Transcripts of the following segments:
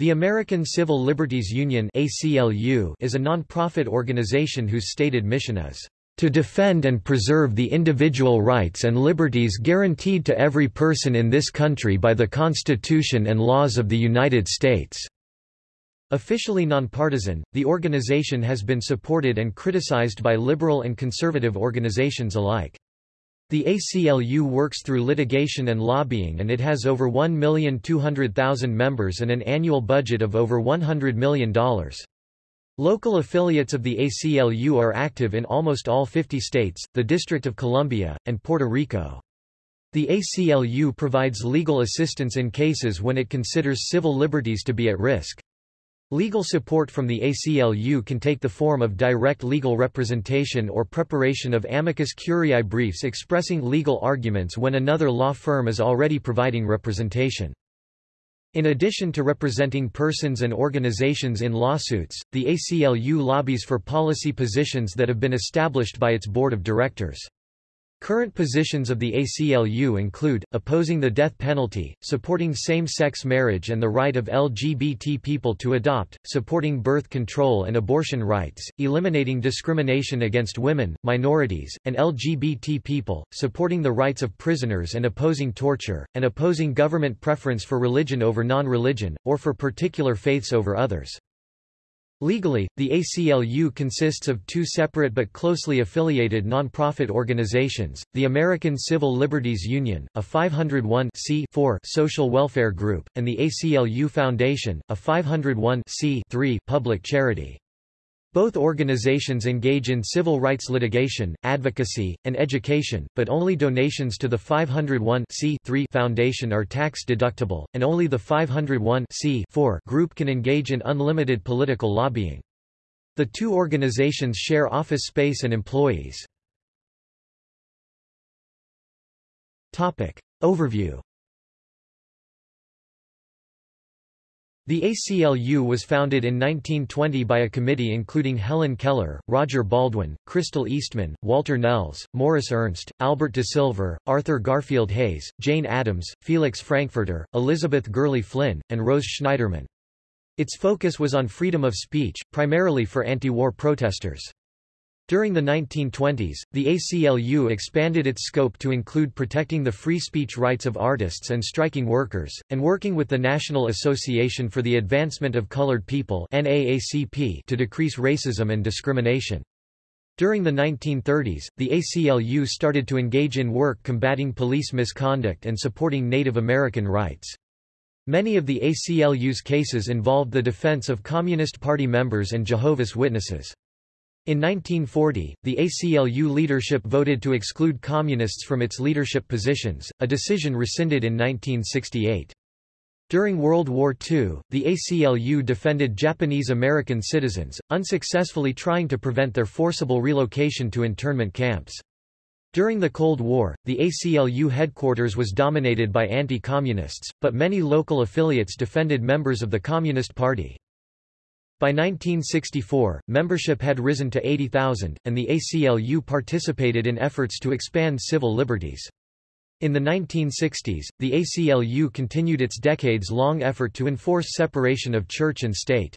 The American Civil Liberties Union ACLU is a non-profit organization whose stated mission is to defend and preserve the individual rights and liberties guaranteed to every person in this country by the Constitution and laws of the United States." Officially nonpartisan, the organization has been supported and criticized by liberal and conservative organizations alike. The ACLU works through litigation and lobbying and it has over 1,200,000 members and an annual budget of over $100 million. Local affiliates of the ACLU are active in almost all 50 states, the District of Columbia, and Puerto Rico. The ACLU provides legal assistance in cases when it considers civil liberties to be at risk. Legal support from the ACLU can take the form of direct legal representation or preparation of amicus curiae briefs expressing legal arguments when another law firm is already providing representation. In addition to representing persons and organizations in lawsuits, the ACLU lobbies for policy positions that have been established by its board of directors. Current positions of the ACLU include, opposing the death penalty, supporting same-sex marriage and the right of LGBT people to adopt, supporting birth control and abortion rights, eliminating discrimination against women, minorities, and LGBT people, supporting the rights of prisoners and opposing torture, and opposing government preference for religion over non-religion, or for particular faiths over others. Legally, the ACLU consists of two separate but closely affiliated nonprofit organizations, the American Civil Liberties Union, a 501 social welfare group, and the ACLU Foundation, a 501 public charity. Both organizations engage in civil rights litigation, advocacy, and education, but only donations to the 501 foundation are tax-deductible, and only the 501 group can engage in unlimited political lobbying. The two organizations share office space and employees. Topic. Overview The ACLU was founded in 1920 by a committee including Helen Keller, Roger Baldwin, Crystal Eastman, Walter Nelles, Morris Ernst, Albert de Silver, Arthur Garfield Hays, Jane Addams, Felix Frankfurter, Elizabeth Gurley Flynn, and Rose Schneiderman. Its focus was on freedom of speech, primarily for anti-war protesters. During the 1920s, the ACLU expanded its scope to include protecting the free speech rights of artists and striking workers, and working with the National Association for the Advancement of Colored People to decrease racism and discrimination. During the 1930s, the ACLU started to engage in work combating police misconduct and supporting Native American rights. Many of the ACLU's cases involved the defense of Communist Party members and Jehovah's Witnesses. In 1940, the ACLU leadership voted to exclude Communists from its leadership positions, a decision rescinded in 1968. During World War II, the ACLU defended Japanese American citizens, unsuccessfully trying to prevent their forcible relocation to internment camps. During the Cold War, the ACLU headquarters was dominated by anti-communists, but many local affiliates defended members of the Communist Party. By 1964, membership had risen to 80,000, and the ACLU participated in efforts to expand civil liberties. In the 1960s, the ACLU continued its decades-long effort to enforce separation of church and state.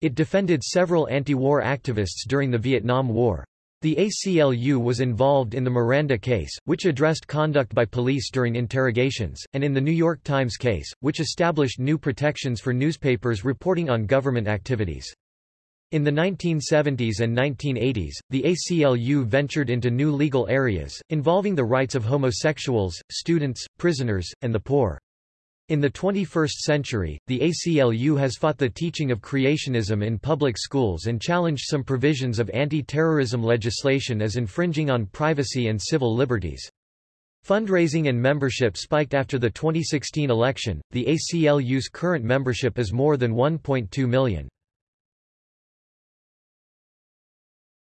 It defended several anti-war activists during the Vietnam War. The ACLU was involved in the Miranda case, which addressed conduct by police during interrogations, and in the New York Times case, which established new protections for newspapers reporting on government activities. In the 1970s and 1980s, the ACLU ventured into new legal areas, involving the rights of homosexuals, students, prisoners, and the poor. In the 21st century, the ACLU has fought the teaching of creationism in public schools and challenged some provisions of anti-terrorism legislation as infringing on privacy and civil liberties. Fundraising and membership spiked after the 2016 election. The ACLU's current membership is more than 1.2 million.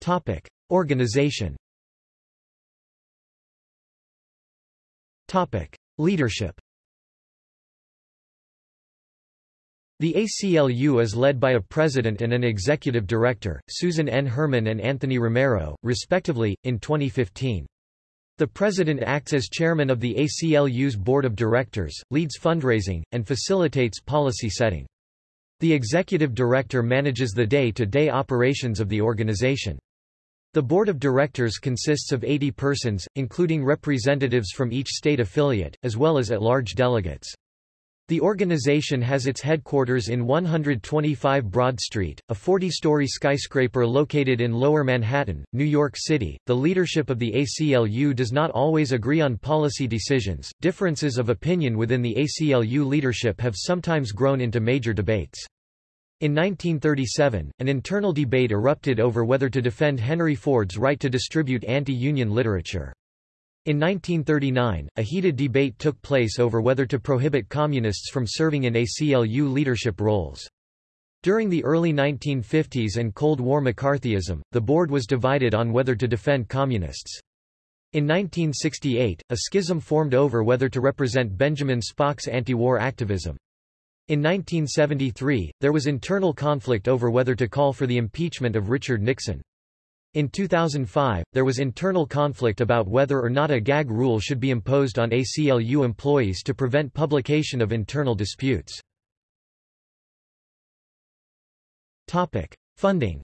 Topic: Organization. Topic: Leadership. The ACLU is led by a president and an executive director, Susan N. Herman and Anthony Romero, respectively, in 2015. The president acts as chairman of the ACLU's board of directors, leads fundraising, and facilitates policy setting. The executive director manages the day-to-day -day operations of the organization. The board of directors consists of 80 persons, including representatives from each state affiliate, as well as at-large delegates. The organization has its headquarters in 125 Broad Street, a 40-story skyscraper located in Lower Manhattan, New York City. The leadership of the ACLU does not always agree on policy decisions. Differences of opinion within the ACLU leadership have sometimes grown into major debates. In 1937, an internal debate erupted over whether to defend Henry Ford's right to distribute anti-union literature. In 1939, a heated debate took place over whether to prohibit communists from serving in ACLU leadership roles. During the early 1950s and Cold War McCarthyism, the board was divided on whether to defend communists. In 1968, a schism formed over whether to represent Benjamin Spock's anti-war activism. In 1973, there was internal conflict over whether to call for the impeachment of Richard Nixon. In 2005, there was internal conflict about whether or not a gag rule should be imposed on ACLU employees to prevent publication of internal disputes. Funding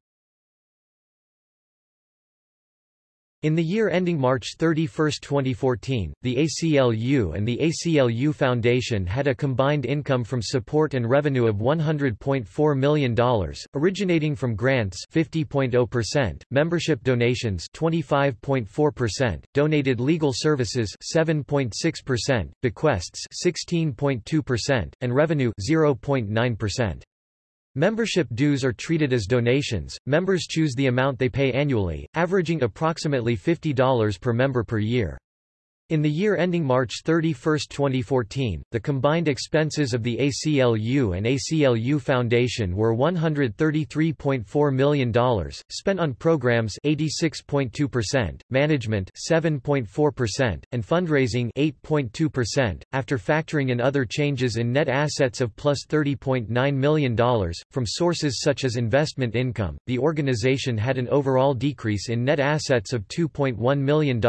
In the year ending March 31, 2014, the ACLU and the ACLU Foundation had a combined income from support and revenue of $100.4 million, originating from grants 50.0%, membership donations 25.4%, donated legal services 7.6%, bequests 16.2%, and revenue 0.9%. Membership dues are treated as donations. Members choose the amount they pay annually, averaging approximately $50 per member per year. In the year ending March 31, 2014, the combined expenses of the ACLU and ACLU Foundation were $133.4 million, spent on programs 86.2%, management 7.4%, and fundraising 8.2%, after factoring in other changes in net assets of plus $30.9 million. From sources such as investment income, the organization had an overall decrease in net assets of $2.1 million,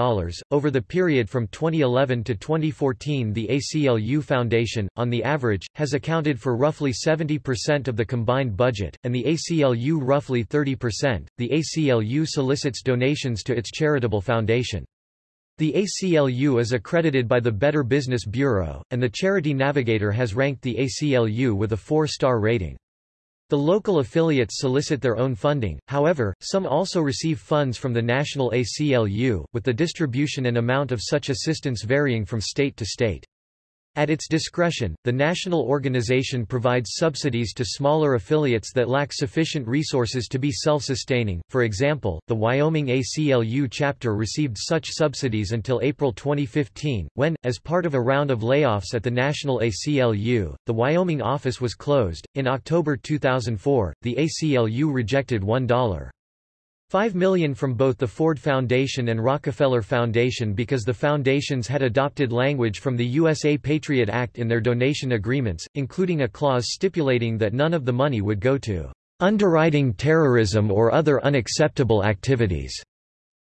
over the period from 2011 to 2014 the ACLU Foundation, on the average, has accounted for roughly 70% of the combined budget, and the ACLU roughly 30%. The ACLU solicits donations to its charitable foundation. The ACLU is accredited by the Better Business Bureau, and the Charity Navigator has ranked the ACLU with a four-star rating. The local affiliates solicit their own funding, however, some also receive funds from the national ACLU, with the distribution and amount of such assistance varying from state to state. At its discretion, the national organization provides subsidies to smaller affiliates that lack sufficient resources to be self-sustaining. For example, the Wyoming ACLU chapter received such subsidies until April 2015, when, as part of a round of layoffs at the national ACLU, the Wyoming office was closed. In October 2004, the ACLU rejected $1. 5 million from both the Ford Foundation and Rockefeller Foundation because the foundations had adopted language from the USA Patriot Act in their donation agreements, including a clause stipulating that none of the money would go to underwriting terrorism or other unacceptable activities.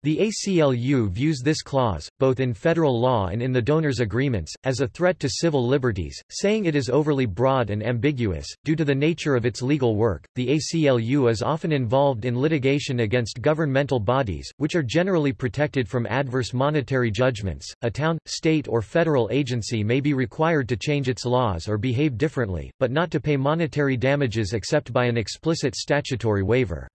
The ACLU views this clause, both in federal law and in the donors' agreements, as a threat to civil liberties, saying it is overly broad and ambiguous. Due to the nature of its legal work, the ACLU is often involved in litigation against governmental bodies, which are generally protected from adverse monetary judgments. A town, state, or federal agency may be required to change its laws or behave differently, but not to pay monetary damages except by an explicit statutory waiver.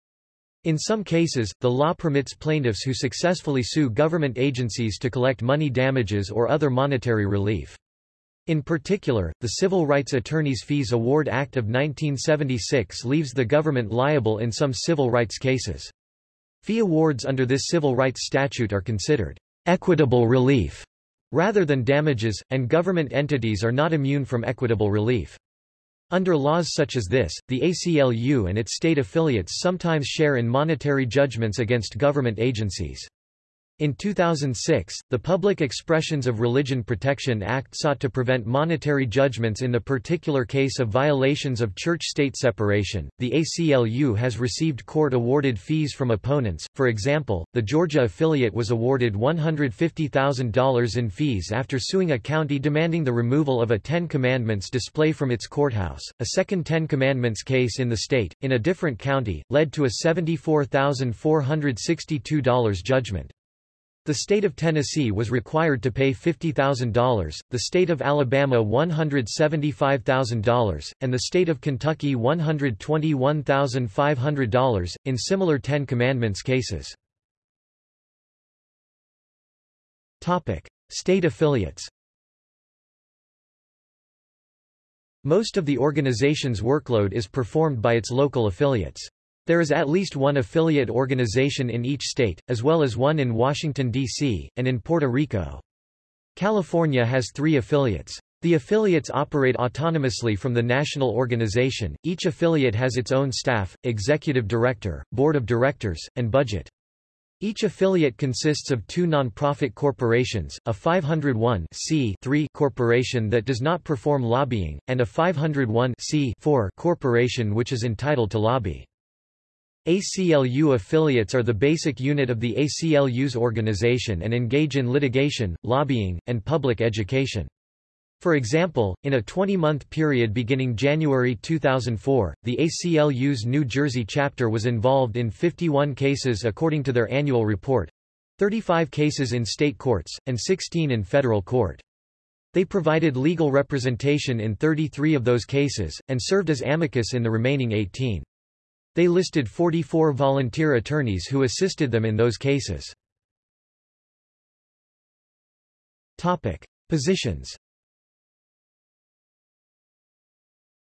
In some cases, the law permits plaintiffs who successfully sue government agencies to collect money damages or other monetary relief. In particular, the Civil Rights Attorneys' Fees Award Act of 1976 leaves the government liable in some civil rights cases. Fee awards under this civil rights statute are considered equitable relief rather than damages, and government entities are not immune from equitable relief. Under laws such as this, the ACLU and its state affiliates sometimes share in monetary judgments against government agencies. In 2006, the Public Expressions of Religion Protection Act sought to prevent monetary judgments in the particular case of violations of church-state separation. The ACLU has received court-awarded fees from opponents. For example, the Georgia affiliate was awarded $150,000 in fees after suing a county demanding the removal of a Ten Commandments display from its courthouse. A second Ten Commandments case in the state, in a different county, led to a $74,462 judgment. The state of Tennessee was required to pay $50,000, the state of Alabama $175,000, and the state of Kentucky $121,500, in similar Ten Commandments cases. State affiliates Most of the organization's workload is performed by its local affiliates. There is at least one affiliate organization in each state, as well as one in Washington, D.C., and in Puerto Rico. California has three affiliates. The affiliates operate autonomously from the national organization. Each affiliate has its own staff, executive director, board of directors, and budget. Each affiliate consists of two nonprofit corporations, a 501 corporation that does not perform lobbying, and a 501 corporation which is entitled to lobby. ACLU affiliates are the basic unit of the ACLU's organization and engage in litigation, lobbying, and public education. For example, in a 20-month period beginning January 2004, the ACLU's New Jersey chapter was involved in 51 cases according to their annual report 35 cases in state courts, and 16 in federal court. They provided legal representation in 33 of those cases, and served as amicus in the remaining 18. They listed 44 volunteer attorneys who assisted them in those cases. Topic. Positions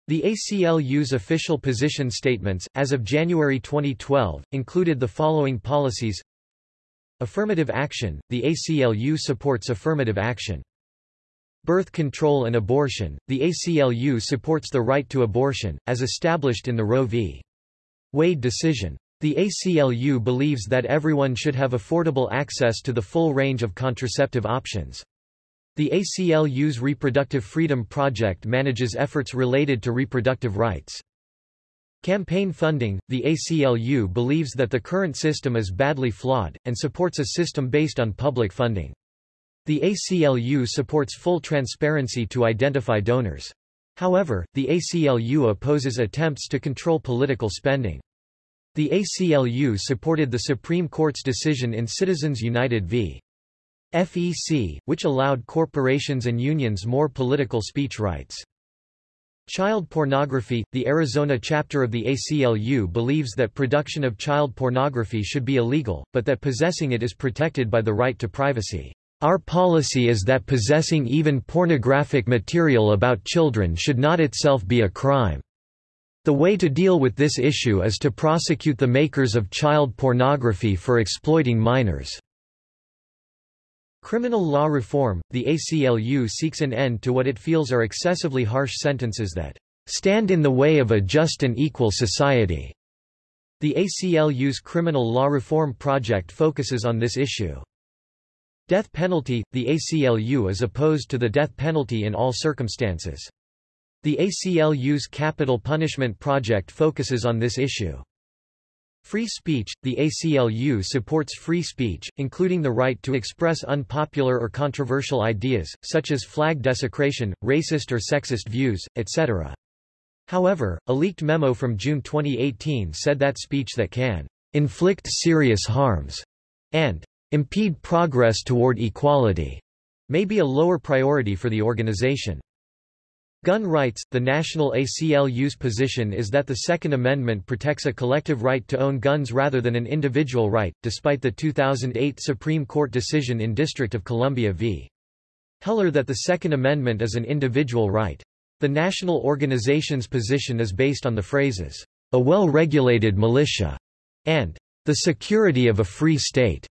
The ACLU's official position statements, as of January 2012, included the following policies Affirmative action – The ACLU supports affirmative action. Birth control and abortion – The ACLU supports the right to abortion, as established in the Roe v. Wade decision. The ACLU believes that everyone should have affordable access to the full range of contraceptive options. The ACLU's Reproductive Freedom Project manages efforts related to reproductive rights. Campaign funding – The ACLU believes that the current system is badly flawed, and supports a system based on public funding. The ACLU supports full transparency to identify donors. However, the ACLU opposes attempts to control political spending. The ACLU supported the Supreme Court's decision in Citizens United v. FEC, which allowed corporations and unions more political speech rights. Child pornography – The Arizona chapter of the ACLU believes that production of child pornography should be illegal, but that possessing it is protected by the right to privacy. Our policy is that possessing even pornographic material about children should not itself be a crime. The way to deal with this issue is to prosecute the makers of child pornography for exploiting minors. Criminal law reform – The ACLU seeks an end to what it feels are excessively harsh sentences that stand in the way of a just and equal society. The ACLU's criminal law reform project focuses on this issue. Death penalty – The ACLU is opposed to the death penalty in all circumstances. The ACLU's Capital Punishment Project focuses on this issue. Free speech – The ACLU supports free speech, including the right to express unpopular or controversial ideas, such as flag desecration, racist or sexist views, etc. However, a leaked memo from June 2018 said that speech that can inflict serious harms and impede progress toward equality may be a lower priority for the organization. Gun rights – The National ACLU's position is that the Second Amendment protects a collective right to own guns rather than an individual right, despite the 2008 Supreme Court decision in District of Columbia v. Heller that the Second Amendment is an individual right. The national organization's position is based on the phrases, "...a well-regulated militia," and "...the security of a free state."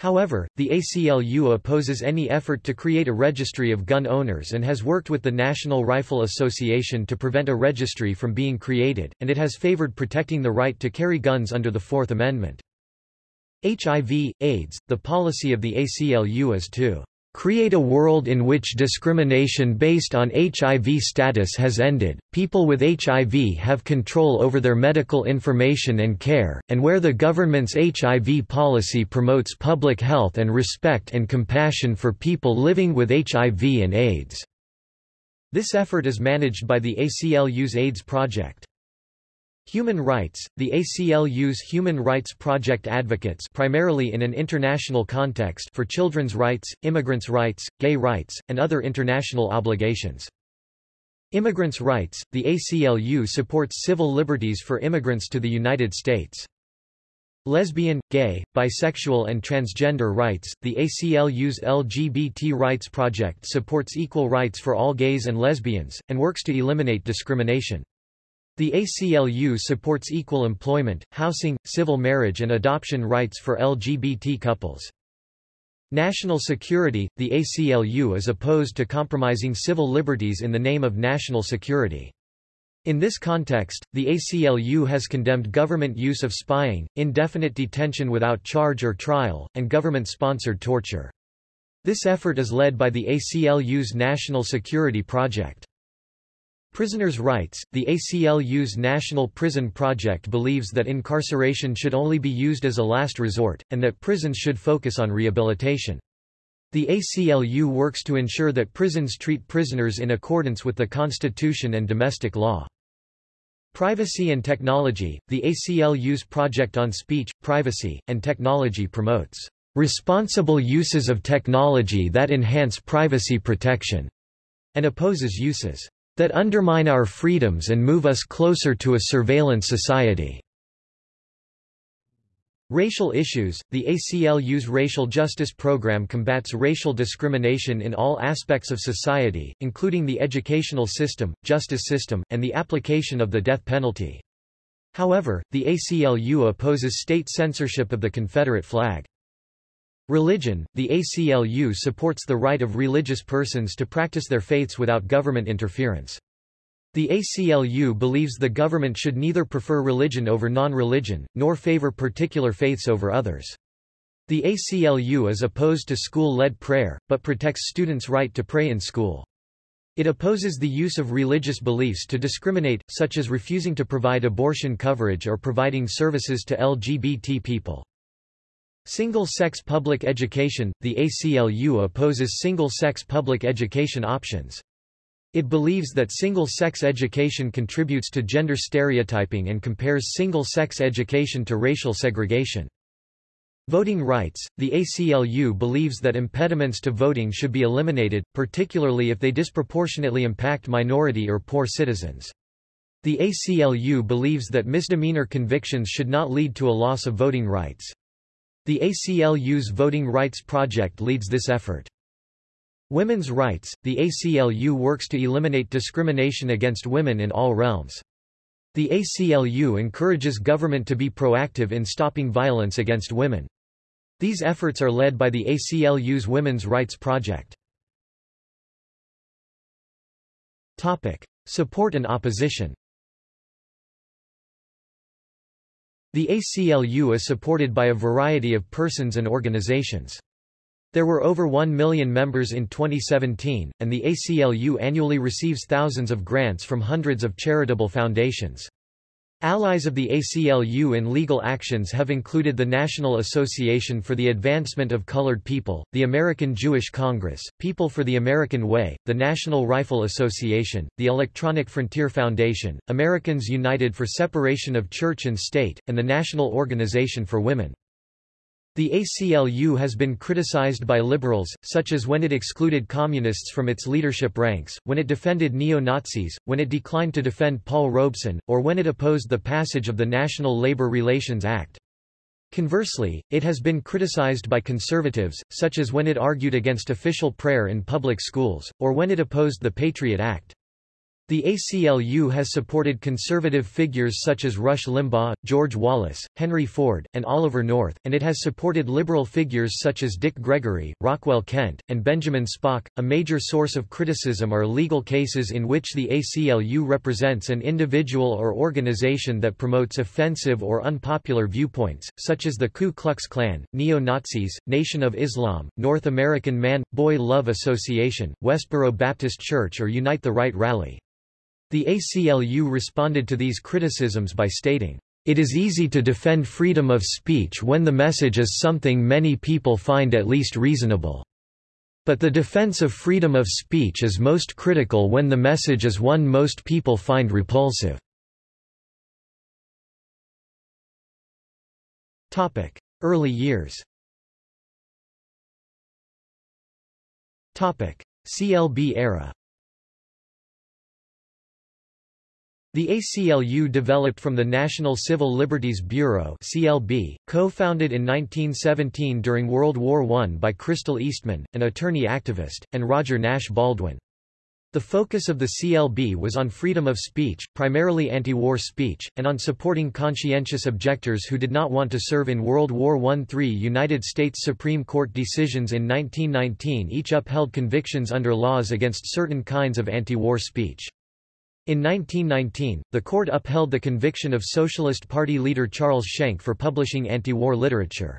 However, the ACLU opposes any effort to create a registry of gun owners and has worked with the National Rifle Association to prevent a registry from being created, and it has favored protecting the right to carry guns under the Fourth Amendment. HIV, AIDS, the policy of the ACLU is to create a world in which discrimination based on HIV status has ended, people with HIV have control over their medical information and care, and where the government's HIV policy promotes public health and respect and compassion for people living with HIV and AIDS. This effort is managed by the ACLU's AIDS Project. Human rights – The ACLU's Human Rights Project advocates primarily in an international context for children's rights, immigrants' rights, gay rights, and other international obligations. Immigrants' rights – The ACLU supports civil liberties for immigrants to the United States. Lesbian, gay, bisexual and transgender rights – The ACLU's LGBT Rights Project supports equal rights for all gays and lesbians, and works to eliminate discrimination. The ACLU supports equal employment, housing, civil marriage and adoption rights for LGBT couples. National security – The ACLU is opposed to compromising civil liberties in the name of national security. In this context, the ACLU has condemned government use of spying, indefinite detention without charge or trial, and government-sponsored torture. This effort is led by the ACLU's National Security Project. Prisoners' rights – The ACLU's National Prison Project believes that incarceration should only be used as a last resort, and that prisons should focus on rehabilitation. The ACLU works to ensure that prisons treat prisoners in accordance with the Constitution and domestic law. Privacy and technology – The ACLU's project on speech, privacy, and technology promotes responsible uses of technology that enhance privacy protection, and opposes uses that undermine our freedoms and move us closer to a surveillance society. Racial issues – The ACLU's racial justice program combats racial discrimination in all aspects of society, including the educational system, justice system, and the application of the death penalty. However, the ACLU opposes state censorship of the Confederate flag. Religion – The ACLU supports the right of religious persons to practice their faiths without government interference. The ACLU believes the government should neither prefer religion over non-religion, nor favor particular faiths over others. The ACLU is opposed to school-led prayer, but protects students' right to pray in school. It opposes the use of religious beliefs to discriminate, such as refusing to provide abortion coverage or providing services to LGBT people. Single-sex public education – The ACLU opposes single-sex public education options. It believes that single-sex education contributes to gender stereotyping and compares single-sex education to racial segregation. Voting rights – The ACLU believes that impediments to voting should be eliminated, particularly if they disproportionately impact minority or poor citizens. The ACLU believes that misdemeanor convictions should not lead to a loss of voting rights. The ACLU's Voting Rights Project leads this effort. Women's rights – The ACLU works to eliminate discrimination against women in all realms. The ACLU encourages government to be proactive in stopping violence against women. These efforts are led by the ACLU's Women's Rights Project. Topic. Support and opposition The ACLU is supported by a variety of persons and organizations. There were over 1 million members in 2017, and the ACLU annually receives thousands of grants from hundreds of charitable foundations. Allies of the ACLU in legal actions have included the National Association for the Advancement of Colored People, the American Jewish Congress, People for the American Way, the National Rifle Association, the Electronic Frontier Foundation, Americans United for Separation of Church and State, and the National Organization for Women. The ACLU has been criticized by liberals, such as when it excluded communists from its leadership ranks, when it defended neo-Nazis, when it declined to defend Paul Robeson, or when it opposed the passage of the National Labor Relations Act. Conversely, it has been criticized by conservatives, such as when it argued against official prayer in public schools, or when it opposed the Patriot Act. The ACLU has supported conservative figures such as Rush Limbaugh, George Wallace, Henry Ford, and Oliver North, and it has supported liberal figures such as Dick Gregory, Rockwell Kent, and Benjamin Spock. A major source of criticism are legal cases in which the ACLU represents an individual or organization that promotes offensive or unpopular viewpoints, such as the Ku Klux Klan, neo-Nazis, Nation of Islam, North American Man-Boy Love Association, Westboro Baptist Church or Unite the Right Rally. The ACLU responded to these criticisms by stating, "...it is easy to defend freedom of speech when the message is something many people find at least reasonable. But the defense of freedom of speech is most critical when the message is one most people find repulsive." Early years CLB era The ACLU developed from the National Civil Liberties Bureau CLB, co-founded in 1917 during World War I by Crystal Eastman, an attorney activist, and Roger Nash Baldwin. The focus of the CLB was on freedom of speech, primarily anti-war speech, and on supporting conscientious objectors who did not want to serve in World War I. Three United States Supreme Court decisions in 1919 each upheld convictions under laws against certain kinds of anti-war speech. In 1919, the court upheld the conviction of Socialist Party leader Charles Schenck for publishing anti-war literature.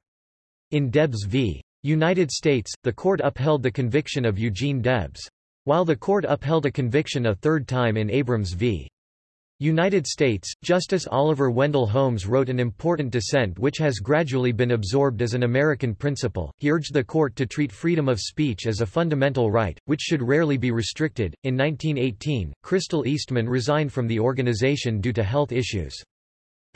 In Debs v. United States, the court upheld the conviction of Eugene Debs. While the court upheld a conviction a third time in Abrams v. United States, Justice Oliver Wendell Holmes wrote an important dissent which has gradually been absorbed as an American principle. He urged the court to treat freedom of speech as a fundamental right, which should rarely be restricted. In 1918, Crystal Eastman resigned from the organization due to health issues.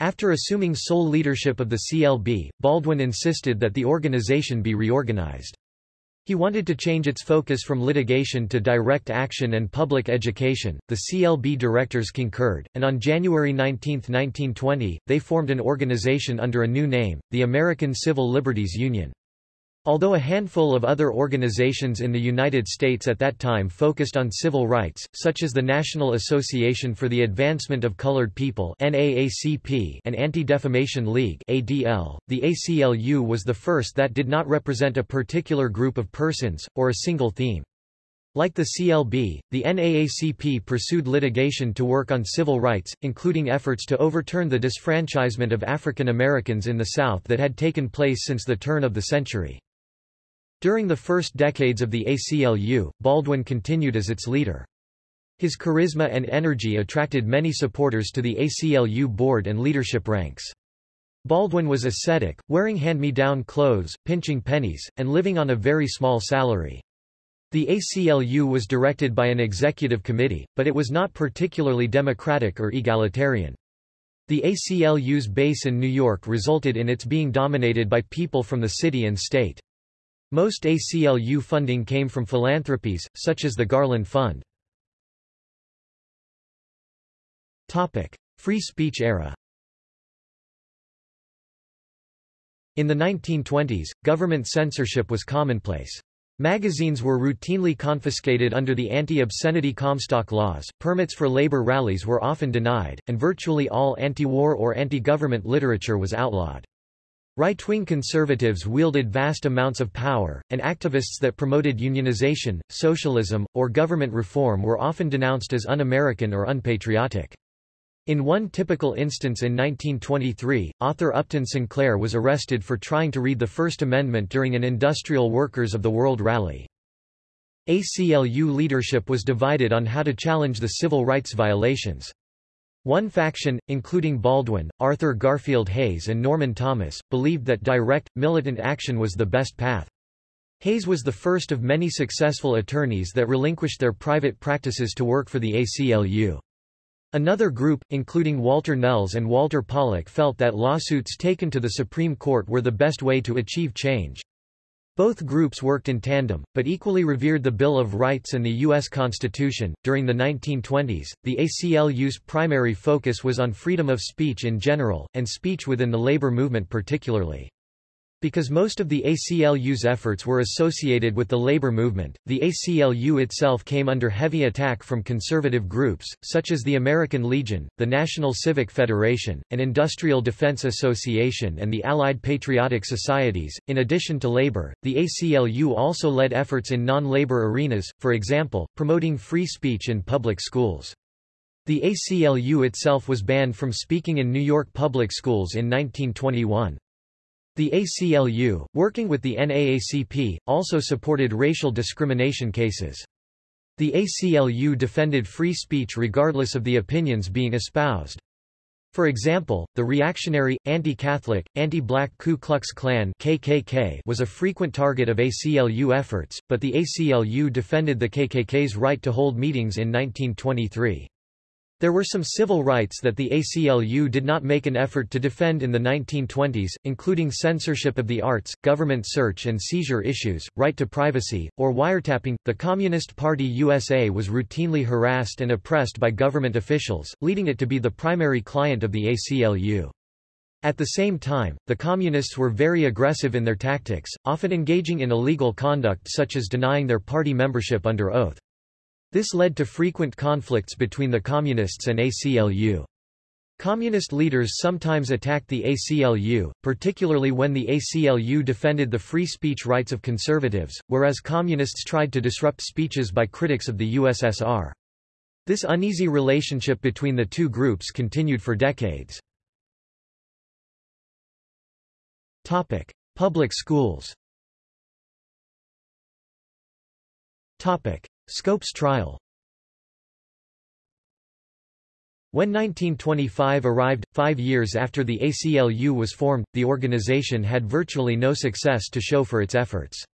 After assuming sole leadership of the CLB, Baldwin insisted that the organization be reorganized. He wanted to change its focus from litigation to direct action and public education. The CLB directors concurred, and on January 19, 1920, they formed an organization under a new name, the American Civil Liberties Union. Although a handful of other organizations in the United States at that time focused on civil rights, such as the National Association for the Advancement of Colored People and Anti-Defamation League ADL, the ACLU was the first that did not represent a particular group of persons, or a single theme. Like the CLB, the NAACP pursued litigation to work on civil rights, including efforts to overturn the disfranchisement of African Americans in the South that had taken place since the turn of the century. During the first decades of the ACLU, Baldwin continued as its leader. His charisma and energy attracted many supporters to the ACLU board and leadership ranks. Baldwin was ascetic, wearing hand-me-down clothes, pinching pennies, and living on a very small salary. The ACLU was directed by an executive committee, but it was not particularly democratic or egalitarian. The ACLU's base in New York resulted in its being dominated by people from the city and state. Most ACLU funding came from philanthropies, such as the Garland Fund. Topic. Free speech era In the 1920s, government censorship was commonplace. Magazines were routinely confiscated under the anti-obscenity Comstock laws, permits for labor rallies were often denied, and virtually all anti-war or anti-government literature was outlawed. Right-wing conservatives wielded vast amounts of power, and activists that promoted unionization, socialism, or government reform were often denounced as un-American or unpatriotic. In one typical instance in 1923, author Upton Sinclair was arrested for trying to read the First Amendment during an Industrial Workers of the World rally. ACLU leadership was divided on how to challenge the civil rights violations. One faction, including Baldwin, Arthur Garfield Hays and Norman Thomas, believed that direct, militant action was the best path. Hays was the first of many successful attorneys that relinquished their private practices to work for the ACLU. Another group, including Walter Nelles and Walter Pollak felt that lawsuits taken to the Supreme Court were the best way to achieve change. Both groups worked in tandem, but equally revered the Bill of Rights and the U.S. Constitution. During the 1920s, the ACLU's primary focus was on freedom of speech in general, and speech within the labor movement particularly. Because most of the ACLU's efforts were associated with the labor movement, the ACLU itself came under heavy attack from conservative groups, such as the American Legion, the National Civic Federation, an Industrial Defense Association and the Allied Patriotic Societies. In addition to labor, the ACLU also led efforts in non-labor arenas, for example, promoting free speech in public schools. The ACLU itself was banned from speaking in New York public schools in 1921. The ACLU, working with the NAACP, also supported racial discrimination cases. The ACLU defended free speech regardless of the opinions being espoused. For example, the reactionary, anti-Catholic, anti-black Ku Klux Klan KKK was a frequent target of ACLU efforts, but the ACLU defended the KKK's right to hold meetings in 1923. There were some civil rights that the ACLU did not make an effort to defend in the 1920s, including censorship of the arts, government search and seizure issues, right to privacy, or wiretapping. The Communist Party USA was routinely harassed and oppressed by government officials, leading it to be the primary client of the ACLU. At the same time, the Communists were very aggressive in their tactics, often engaging in illegal conduct such as denying their party membership under oath. This led to frequent conflicts between the Communists and ACLU. Communist leaders sometimes attacked the ACLU, particularly when the ACLU defended the free speech rights of conservatives, whereas Communists tried to disrupt speeches by critics of the USSR. This uneasy relationship between the two groups continued for decades. Topic: Public schools. Topic: Scopes trial When 1925 arrived, five years after the ACLU was formed, the organization had virtually no success to show for its efforts.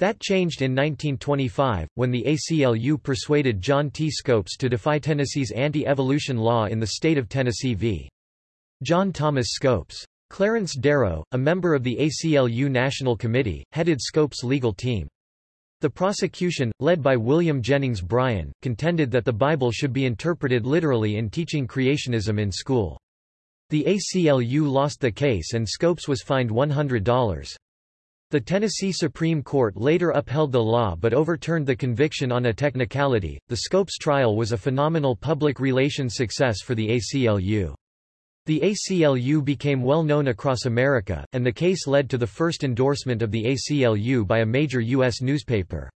That changed in 1925, when the ACLU persuaded John T. Scopes to defy Tennessee's anti-evolution law in the state of Tennessee v. John Thomas Scopes. Clarence Darrow, a member of the ACLU National Committee, headed Scopes' legal team. The prosecution, led by William Jennings Bryan, contended that the Bible should be interpreted literally in teaching creationism in school. The ACLU lost the case and Scopes was fined $100. The Tennessee Supreme Court later upheld the law but overturned the conviction on a technicality. The Scopes trial was a phenomenal public relations success for the ACLU. The ACLU became well known across America, and the case led to the first endorsement of the ACLU by a major U.S. newspaper.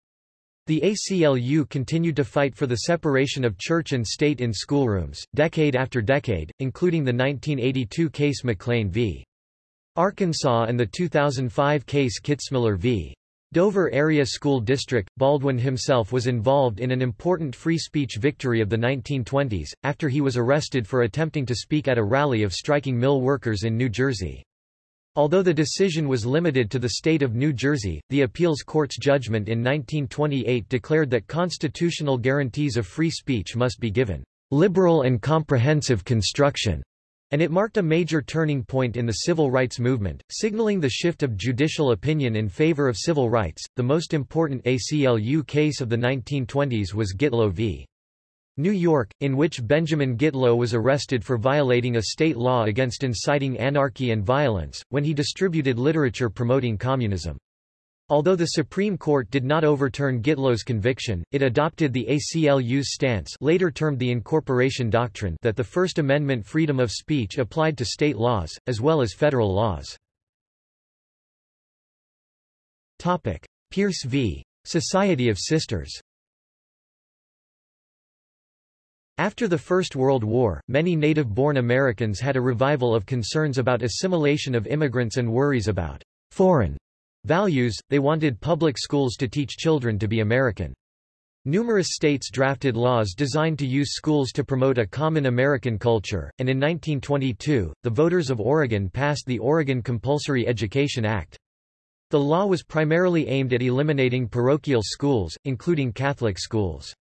The ACLU continued to fight for the separation of church and state in schoolrooms, decade after decade, including the 1982 case McLean v. Arkansas and the 2005 case Kitzmiller v. Dover Area School District, Baldwin himself was involved in an important free speech victory of the 1920s, after he was arrested for attempting to speak at a rally of striking mill workers in New Jersey. Although the decision was limited to the state of New Jersey, the appeals court's judgment in 1928 declared that constitutional guarantees of free speech must be given liberal and comprehensive construction and it marked a major turning point in the civil rights movement, signaling the shift of judicial opinion in favor of civil rights. The most important ACLU case of the 1920s was Gitlow v. New York, in which Benjamin Gitlow was arrested for violating a state law against inciting anarchy and violence, when he distributed literature promoting communism. Although the Supreme Court did not overturn Gitlow's conviction, it adopted the ACLU's stance later termed the Incorporation Doctrine that the First Amendment freedom of speech applied to state laws, as well as federal laws. Pierce v. Society of Sisters After the First World War, many native-born Americans had a revival of concerns about assimilation of immigrants and worries about foreign Values, they wanted public schools to teach children to be American. Numerous states drafted laws designed to use schools to promote a common American culture, and in 1922, the voters of Oregon passed the Oregon Compulsory Education Act. The law was primarily aimed at eliminating parochial schools, including Catholic schools.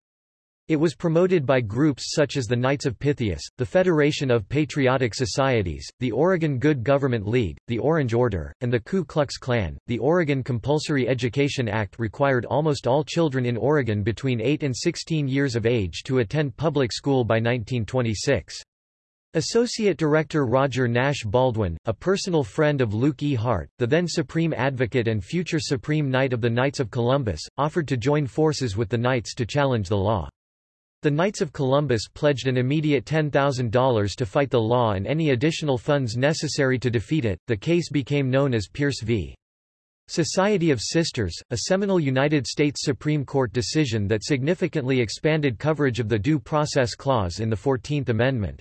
It was promoted by groups such as the Knights of Pythias, the Federation of Patriotic Societies, the Oregon Good Government League, the Orange Order, and the Ku Klux Klan. The Oregon Compulsory Education Act required almost all children in Oregon between 8 and 16 years of age to attend public school by 1926. Associate Director Roger Nash Baldwin, a personal friend of Luke E. Hart, the then Supreme Advocate and future Supreme Knight of the Knights of Columbus, offered to join forces with the Knights to challenge the law. The Knights of Columbus pledged an immediate $10,000 to fight the law and any additional funds necessary to defeat it. The case became known as Pierce v. Society of Sisters, a seminal United States Supreme Court decision that significantly expanded coverage of the Due Process Clause in the Fourteenth Amendment.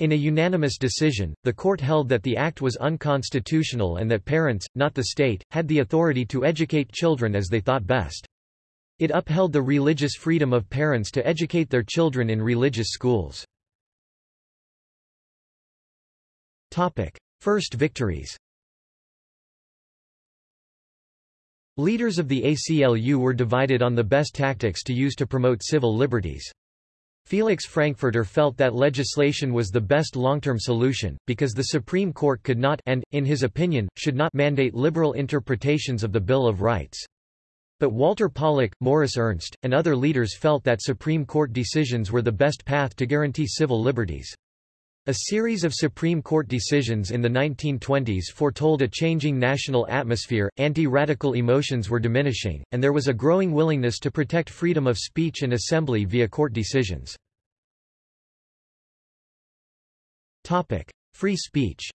In a unanimous decision, the court held that the act was unconstitutional and that parents, not the state, had the authority to educate children as they thought best. It upheld the religious freedom of parents to educate their children in religious schools. First victories Leaders of the ACLU were divided on the best tactics to use to promote civil liberties. Felix Frankfurter felt that legislation was the best long-term solution, because the Supreme Court could not and, in his opinion, should not mandate liberal interpretations of the Bill of Rights. But Walter Pollak, Morris Ernst, and other leaders felt that Supreme Court decisions were the best path to guarantee civil liberties. A series of Supreme Court decisions in the 1920s foretold a changing national atmosphere, anti-radical emotions were diminishing, and there was a growing willingness to protect freedom of speech and assembly via court decisions. Topic. Free speech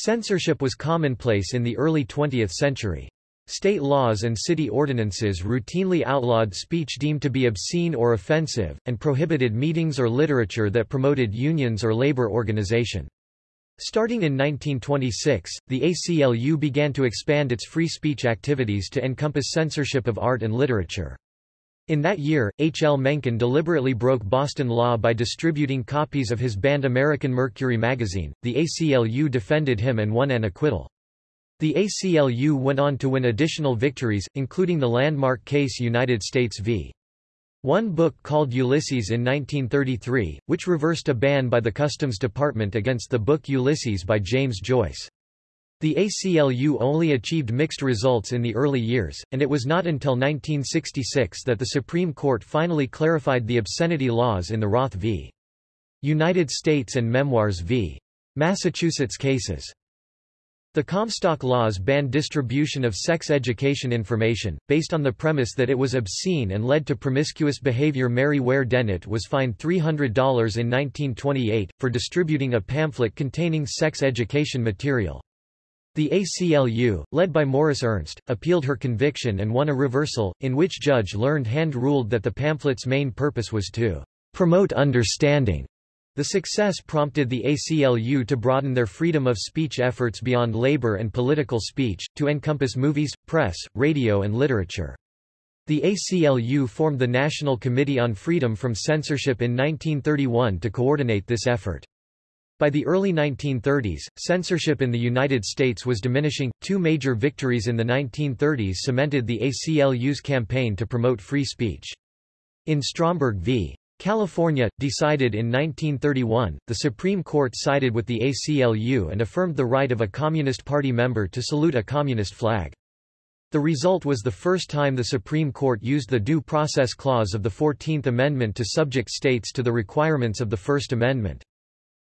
Censorship was commonplace in the early 20th century. State laws and city ordinances routinely outlawed speech deemed to be obscene or offensive, and prohibited meetings or literature that promoted unions or labor organization. Starting in 1926, the ACLU began to expand its free speech activities to encompass censorship of art and literature. In that year, H. L. Mencken deliberately broke Boston law by distributing copies of his banned American Mercury magazine. The ACLU defended him and won an acquittal. The ACLU went on to win additional victories, including the landmark case United States v. One book called Ulysses in 1933, which reversed a ban by the Customs Department against the book Ulysses by James Joyce. The ACLU only achieved mixed results in the early years, and it was not until 1966 that the Supreme Court finally clarified the obscenity laws in the Roth v. United States and Memoirs v. Massachusetts cases. The Comstock laws banned distribution of sex education information, based on the premise that it was obscene and led to promiscuous behavior Mary Ware Dennett was fined $300 in 1928, for distributing a pamphlet containing sex education material. The ACLU, led by Morris Ernst, appealed her conviction and won a reversal, in which Judge Learned Hand ruled that the pamphlet's main purpose was to promote understanding the success prompted the ACLU to broaden their freedom of speech efforts beyond labor and political speech, to encompass movies, press, radio and literature. The ACLU formed the National Committee on Freedom from Censorship in 1931 to coordinate this effort. By the early 1930s, censorship in the United States was diminishing. Two major victories in the 1930s cemented the ACLU's campaign to promote free speech. In Stromberg v. California, decided in 1931, the Supreme Court sided with the ACLU and affirmed the right of a Communist Party member to salute a communist flag. The result was the first time the Supreme Court used the Due Process Clause of the Fourteenth Amendment to subject states to the requirements of the First Amendment.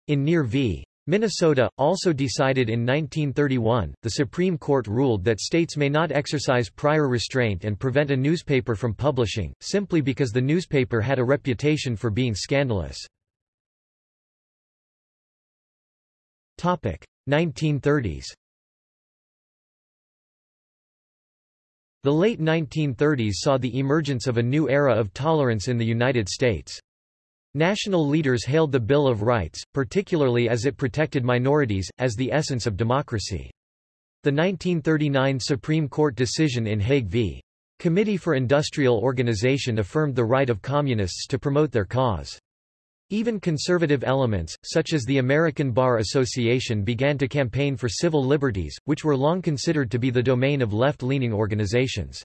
In Near v. Minnesota, also decided in 1931, the Supreme Court ruled that states may not exercise prior restraint and prevent a newspaper from publishing, simply because the newspaper had a reputation for being scandalous. 1930s The late 1930s saw the emergence of a new era of tolerance in the United States. National leaders hailed the Bill of Rights, particularly as it protected minorities, as the essence of democracy. The 1939 Supreme Court decision in Hague v. Committee for Industrial Organization affirmed the right of communists to promote their cause. Even conservative elements, such as the American Bar Association began to campaign for civil liberties, which were long considered to be the domain of left-leaning organizations.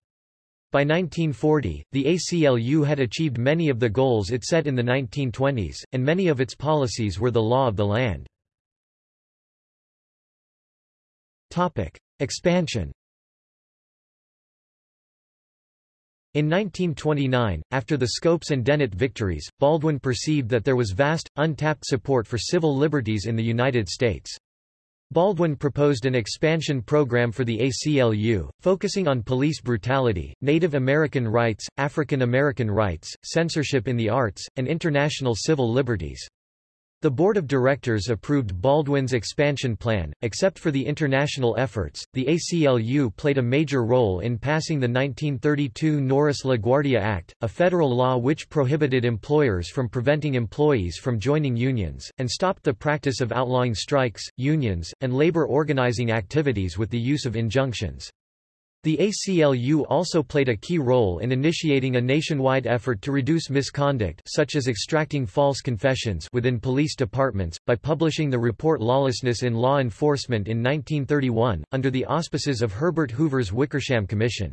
By 1940, the ACLU had achieved many of the goals it set in the 1920s, and many of its policies were the law of the land. Expansion In 1929, after the Scopes and Dennett victories, Baldwin perceived that there was vast, untapped support for civil liberties in the United States. Baldwin proposed an expansion program for the ACLU, focusing on police brutality, Native American rights, African American rights, censorship in the arts, and international civil liberties. The board of directors approved Baldwin's expansion plan, except for the international efforts. The ACLU played a major role in passing the 1932 Norris-LaGuardia Act, a federal law which prohibited employers from preventing employees from joining unions, and stopped the practice of outlawing strikes, unions, and labor organizing activities with the use of injunctions. The ACLU also played a key role in initiating a nationwide effort to reduce misconduct such as extracting false confessions within police departments, by publishing the report Lawlessness in Law Enforcement in 1931, under the auspices of Herbert Hoover's Wickersham Commission.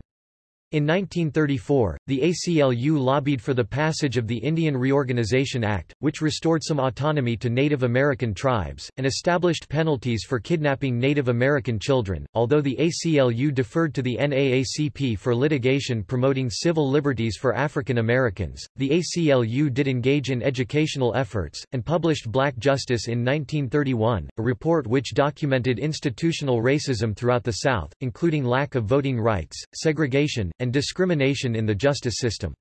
In 1934, the ACLU lobbied for the passage of the Indian Reorganization Act, which restored some autonomy to Native American tribes, and established penalties for kidnapping Native American children. Although the ACLU deferred to the NAACP for litigation promoting civil liberties for African Americans, the ACLU did engage in educational efforts, and published Black Justice in 1931, a report which documented institutional racism throughout the South, including lack of voting rights, segregation, and discrimination in the justice system.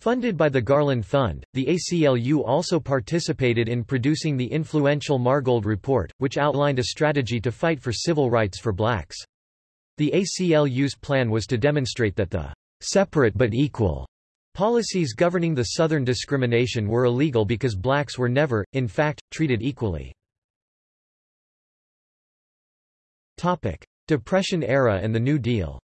Funded by the Garland Fund, the ACLU also participated in producing the influential Margold Report, which outlined a strategy to fight for civil rights for blacks. The ACLU's plan was to demonstrate that the separate but equal policies governing the Southern discrimination were illegal because blacks were never, in fact, treated equally. Depression era and the New Deal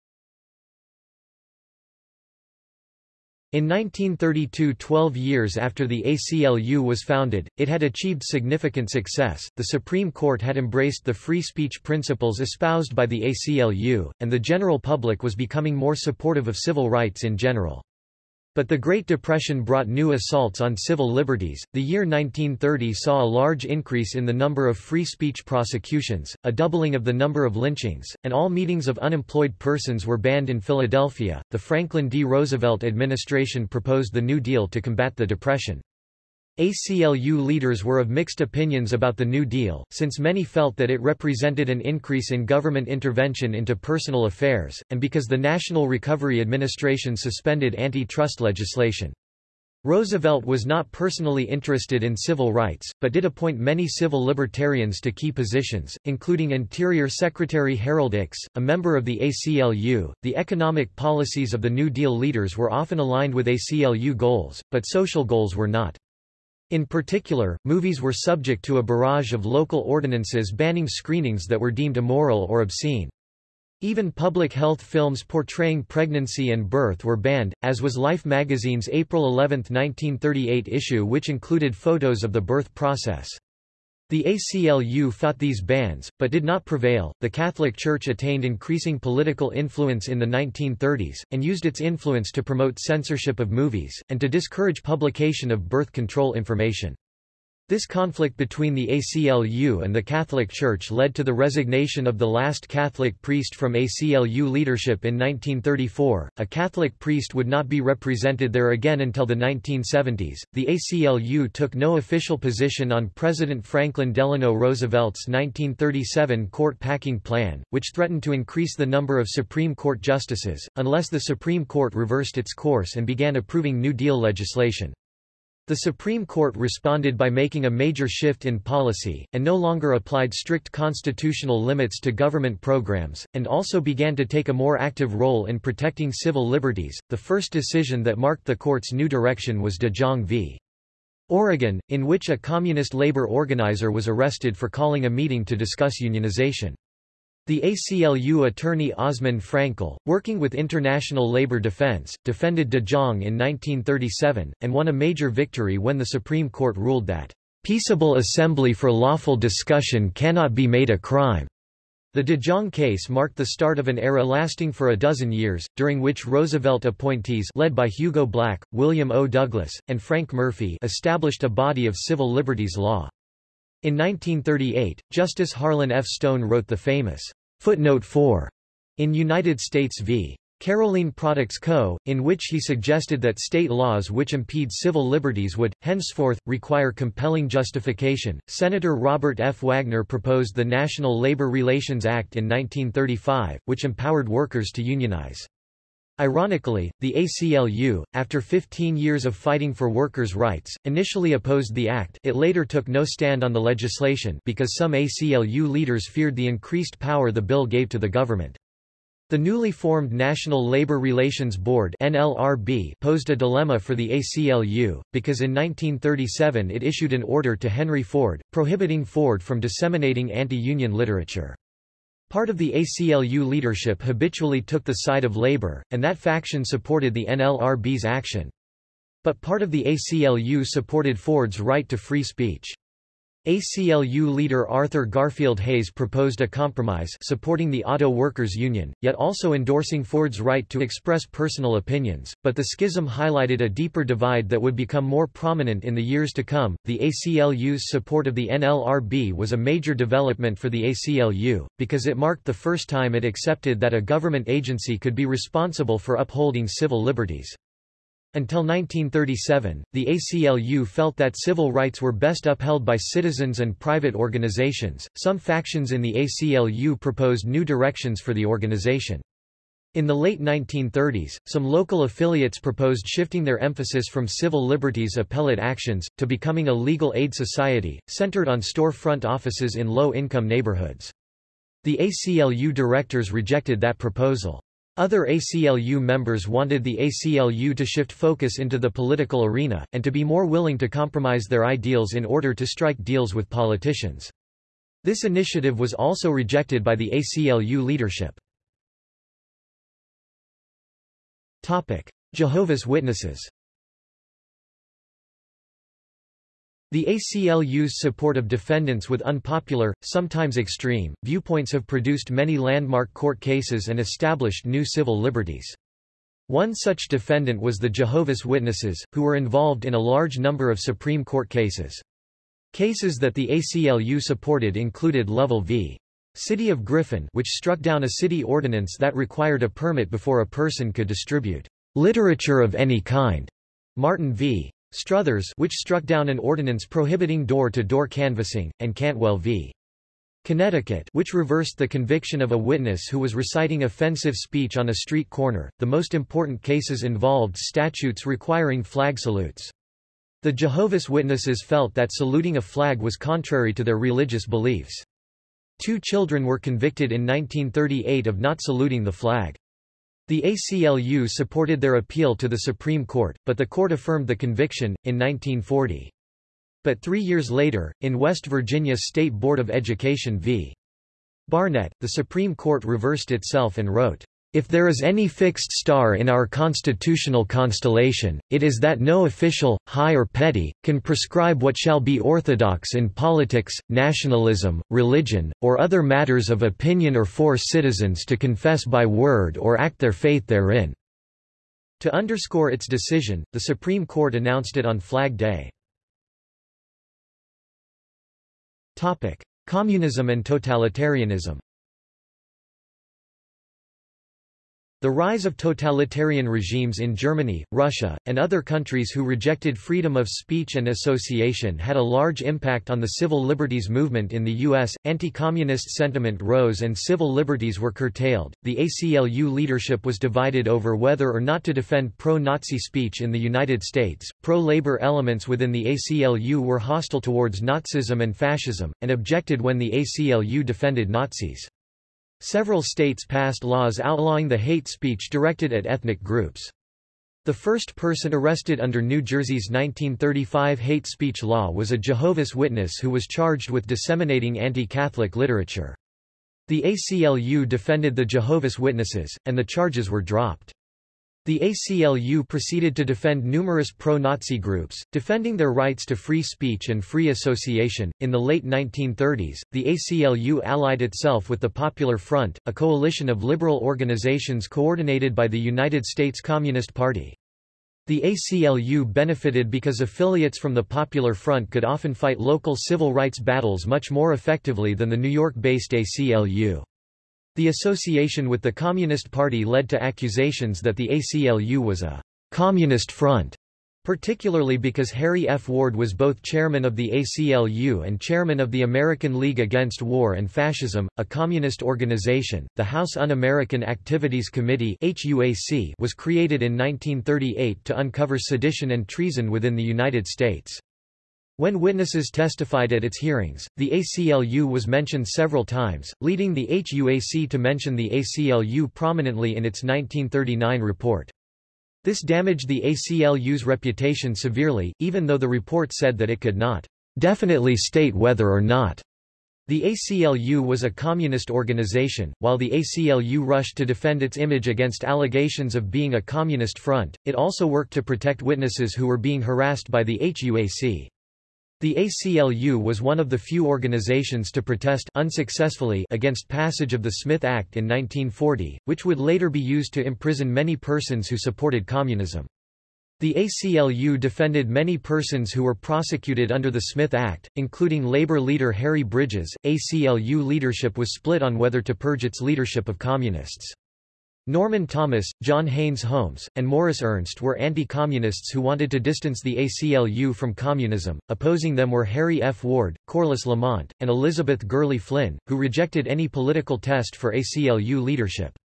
In 1932 twelve years after the ACLU was founded, it had achieved significant success, the Supreme Court had embraced the free speech principles espoused by the ACLU, and the general public was becoming more supportive of civil rights in general. But the Great Depression brought new assaults on civil liberties. The year 1930 saw a large increase in the number of free speech prosecutions, a doubling of the number of lynchings, and all meetings of unemployed persons were banned in Philadelphia. The Franklin D. Roosevelt administration proposed the New Deal to combat the Depression. ACLU leaders were of mixed opinions about the New Deal, since many felt that it represented an increase in government intervention into personal affairs, and because the National Recovery Administration suspended antitrust legislation. Roosevelt was not personally interested in civil rights, but did appoint many civil libertarians to key positions, including Interior Secretary Harold Ickes, a member of the ACLU. The economic policies of the New Deal leaders were often aligned with ACLU goals, but social goals were not. In particular, movies were subject to a barrage of local ordinances banning screenings that were deemed immoral or obscene. Even public health films portraying pregnancy and birth were banned, as was Life magazine's April 11, 1938 issue which included photos of the birth process. The ACLU fought these bans, but did not prevail. The Catholic Church attained increasing political influence in the 1930s, and used its influence to promote censorship of movies, and to discourage publication of birth control information. This conflict between the ACLU and the Catholic Church led to the resignation of the last Catholic priest from ACLU leadership in 1934. A Catholic priest would not be represented there again until the 1970s. The ACLU took no official position on President Franklin Delano Roosevelt's 1937 court packing plan, which threatened to increase the number of Supreme Court justices, unless the Supreme Court reversed its course and began approving New Deal legislation. The Supreme Court responded by making a major shift in policy, and no longer applied strict constitutional limits to government programs, and also began to take a more active role in protecting civil liberties. The first decision that marked the court's new direction was De Jong v. Oregon, in which a communist labor organizer was arrested for calling a meeting to discuss unionization. The ACLU attorney Osmond Fraenkel, working with International Labor Defense, defended De Jong in 1937, and won a major victory when the Supreme Court ruled that, "...peaceable assembly for lawful discussion cannot be made a crime." The De Jong case marked the start of an era lasting for a dozen years, during which Roosevelt appointees led by Hugo Black, William O. Douglas, and Frank Murphy established a body of civil liberties law. In 1938, Justice Harlan F. Stone wrote the famous Footnote 4 in United States v. Carolene Products Co., in which he suggested that state laws which impede civil liberties would, henceforth, require compelling justification. Senator Robert F. Wagner proposed the National Labor Relations Act in 1935, which empowered workers to unionize. Ironically, the ACLU, after 15 years of fighting for workers' rights, initially opposed the act it later took no stand on the legislation because some ACLU leaders feared the increased power the bill gave to the government. The newly formed National Labor Relations Board NLRB posed a dilemma for the ACLU, because in 1937 it issued an order to Henry Ford, prohibiting Ford from disseminating anti-union literature. Part of the ACLU leadership habitually took the side of labor, and that faction supported the NLRB's action. But part of the ACLU supported Ford's right to free speech. ACLU leader Arthur Garfield Hays proposed a compromise supporting the Auto Workers Union, yet also endorsing Ford's right to express personal opinions, but the schism highlighted a deeper divide that would become more prominent in the years to come. The ACLU's support of the NLRB was a major development for the ACLU, because it marked the first time it accepted that a government agency could be responsible for upholding civil liberties. Until 1937, the ACLU felt that civil rights were best upheld by citizens and private organizations. Some factions in the ACLU proposed new directions for the organization. In the late 1930s, some local affiliates proposed shifting their emphasis from civil liberties appellate actions, to becoming a legal aid society, centered on storefront offices in low-income neighborhoods. The ACLU directors rejected that proposal. Other ACLU members wanted the ACLU to shift focus into the political arena, and to be more willing to compromise their ideals in order to strike deals with politicians. This initiative was also rejected by the ACLU leadership. Jehovah's Witnesses The ACLU's support of defendants with unpopular, sometimes extreme, viewpoints have produced many landmark court cases and established new civil liberties. One such defendant was the Jehovah's Witnesses, who were involved in a large number of Supreme Court cases. Cases that the ACLU supported included Lovell v. City of Griffin which struck down a city ordinance that required a permit before a person could distribute literature of any kind, Martin v. Struthers which struck down an ordinance prohibiting door-to-door -door canvassing, and Cantwell v. Connecticut which reversed the conviction of a witness who was reciting offensive speech on a street corner. The most important cases involved statutes requiring flag salutes. The Jehovah's Witnesses felt that saluting a flag was contrary to their religious beliefs. Two children were convicted in 1938 of not saluting the flag. The ACLU supported their appeal to the Supreme Court, but the court affirmed the conviction, in 1940. But three years later, in West Virginia State Board of Education v. Barnette, the Supreme Court reversed itself and wrote, if there is any fixed star in our constitutional constellation, it is that no official, high or petty, can prescribe what shall be orthodox in politics, nationalism, religion, or other matters of opinion or force citizens to confess by word or act their faith therein." To underscore its decision, the Supreme Court announced it on Flag Day. Communism and totalitarianism The rise of totalitarian regimes in Germany, Russia, and other countries who rejected freedom of speech and association had a large impact on the civil liberties movement in the U.S. Anti-communist sentiment rose and civil liberties were curtailed. The ACLU leadership was divided over whether or not to defend pro-Nazi speech in the United States. Pro-labor elements within the ACLU were hostile towards Nazism and fascism, and objected when the ACLU defended Nazis. Several states passed laws outlawing the hate speech directed at ethnic groups. The first person arrested under New Jersey's 1935 hate speech law was a Jehovah's Witness who was charged with disseminating anti-Catholic literature. The ACLU defended the Jehovah's Witnesses, and the charges were dropped. The ACLU proceeded to defend numerous pro-Nazi groups, defending their rights to free speech and free association. In the late 1930s, the ACLU allied itself with the Popular Front, a coalition of liberal organizations coordinated by the United States Communist Party. The ACLU benefited because affiliates from the Popular Front could often fight local civil rights battles much more effectively than the New York-based ACLU. The association with the Communist Party led to accusations that the ACLU was a «communist front», particularly because Harry F. Ward was both chairman of the ACLU and chairman of the American League Against War and Fascism, a communist organization. The House Un-American Activities Committee (HUAC) was created in 1938 to uncover sedition and treason within the United States. When witnesses testified at its hearings, the ACLU was mentioned several times, leading the HUAC to mention the ACLU prominently in its 1939 report. This damaged the ACLU's reputation severely, even though the report said that it could not definitely state whether or not the ACLU was a communist organization. While the ACLU rushed to defend its image against allegations of being a communist front, it also worked to protect witnesses who were being harassed by the HUAC. The ACLU was one of the few organizations to protest unsuccessfully against passage of the Smith Act in 1940, which would later be used to imprison many persons who supported communism. The ACLU defended many persons who were prosecuted under the Smith Act, including labor leader Harry Bridges. ACLU leadership was split on whether to purge its leadership of communists. Norman Thomas, John Haynes Holmes, and Morris Ernst were anti-communists who wanted to distance the ACLU from communism. Opposing them were Harry F. Ward, Corliss Lamont, and Elizabeth Gurley Flynn, who rejected any political test for ACLU leadership.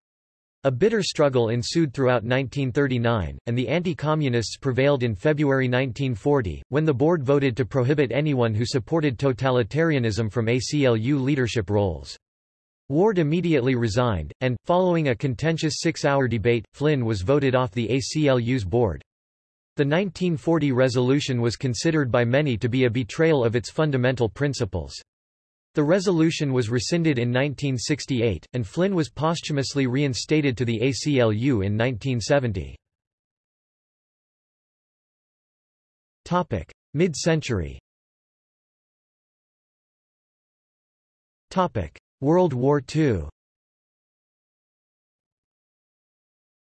A bitter struggle ensued throughout 1939, and the anti-communists prevailed in February 1940, when the board voted to prohibit anyone who supported totalitarianism from ACLU leadership roles. Ward immediately resigned, and, following a contentious six-hour debate, Flynn was voted off the ACLU's board. The 1940 resolution was considered by many to be a betrayal of its fundamental principles. The resolution was rescinded in 1968, and Flynn was posthumously reinstated to the ACLU in 1970. Mid-century World War II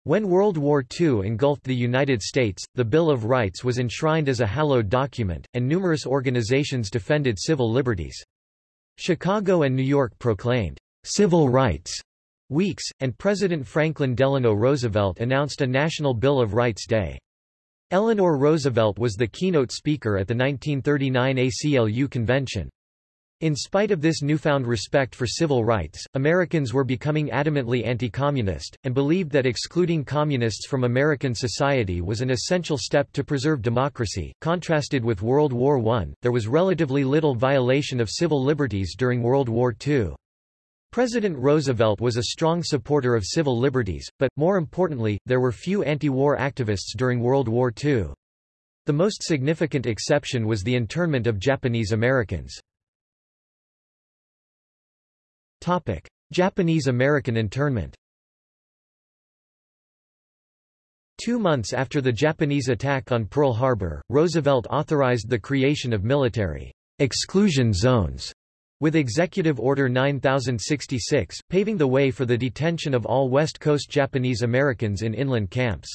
When World War II engulfed the United States, the Bill of Rights was enshrined as a hallowed document, and numerous organizations defended civil liberties. Chicago and New York proclaimed civil rights weeks, and President Franklin Delano Roosevelt announced a National Bill of Rights Day. Eleanor Roosevelt was the keynote speaker at the 1939 ACLU convention. In spite of this newfound respect for civil rights, Americans were becoming adamantly anti-communist, and believed that excluding communists from American society was an essential step to preserve democracy. Contrasted with World War I, there was relatively little violation of civil liberties during World War II. President Roosevelt was a strong supporter of civil liberties, but, more importantly, there were few anti-war activists during World War II. The most significant exception was the internment of Japanese Americans. Japanese-American internment Two months after the Japanese attack on Pearl Harbor, Roosevelt authorized the creation of military exclusion zones with Executive Order 9066, paving the way for the detention of all West Coast Japanese Americans in inland camps.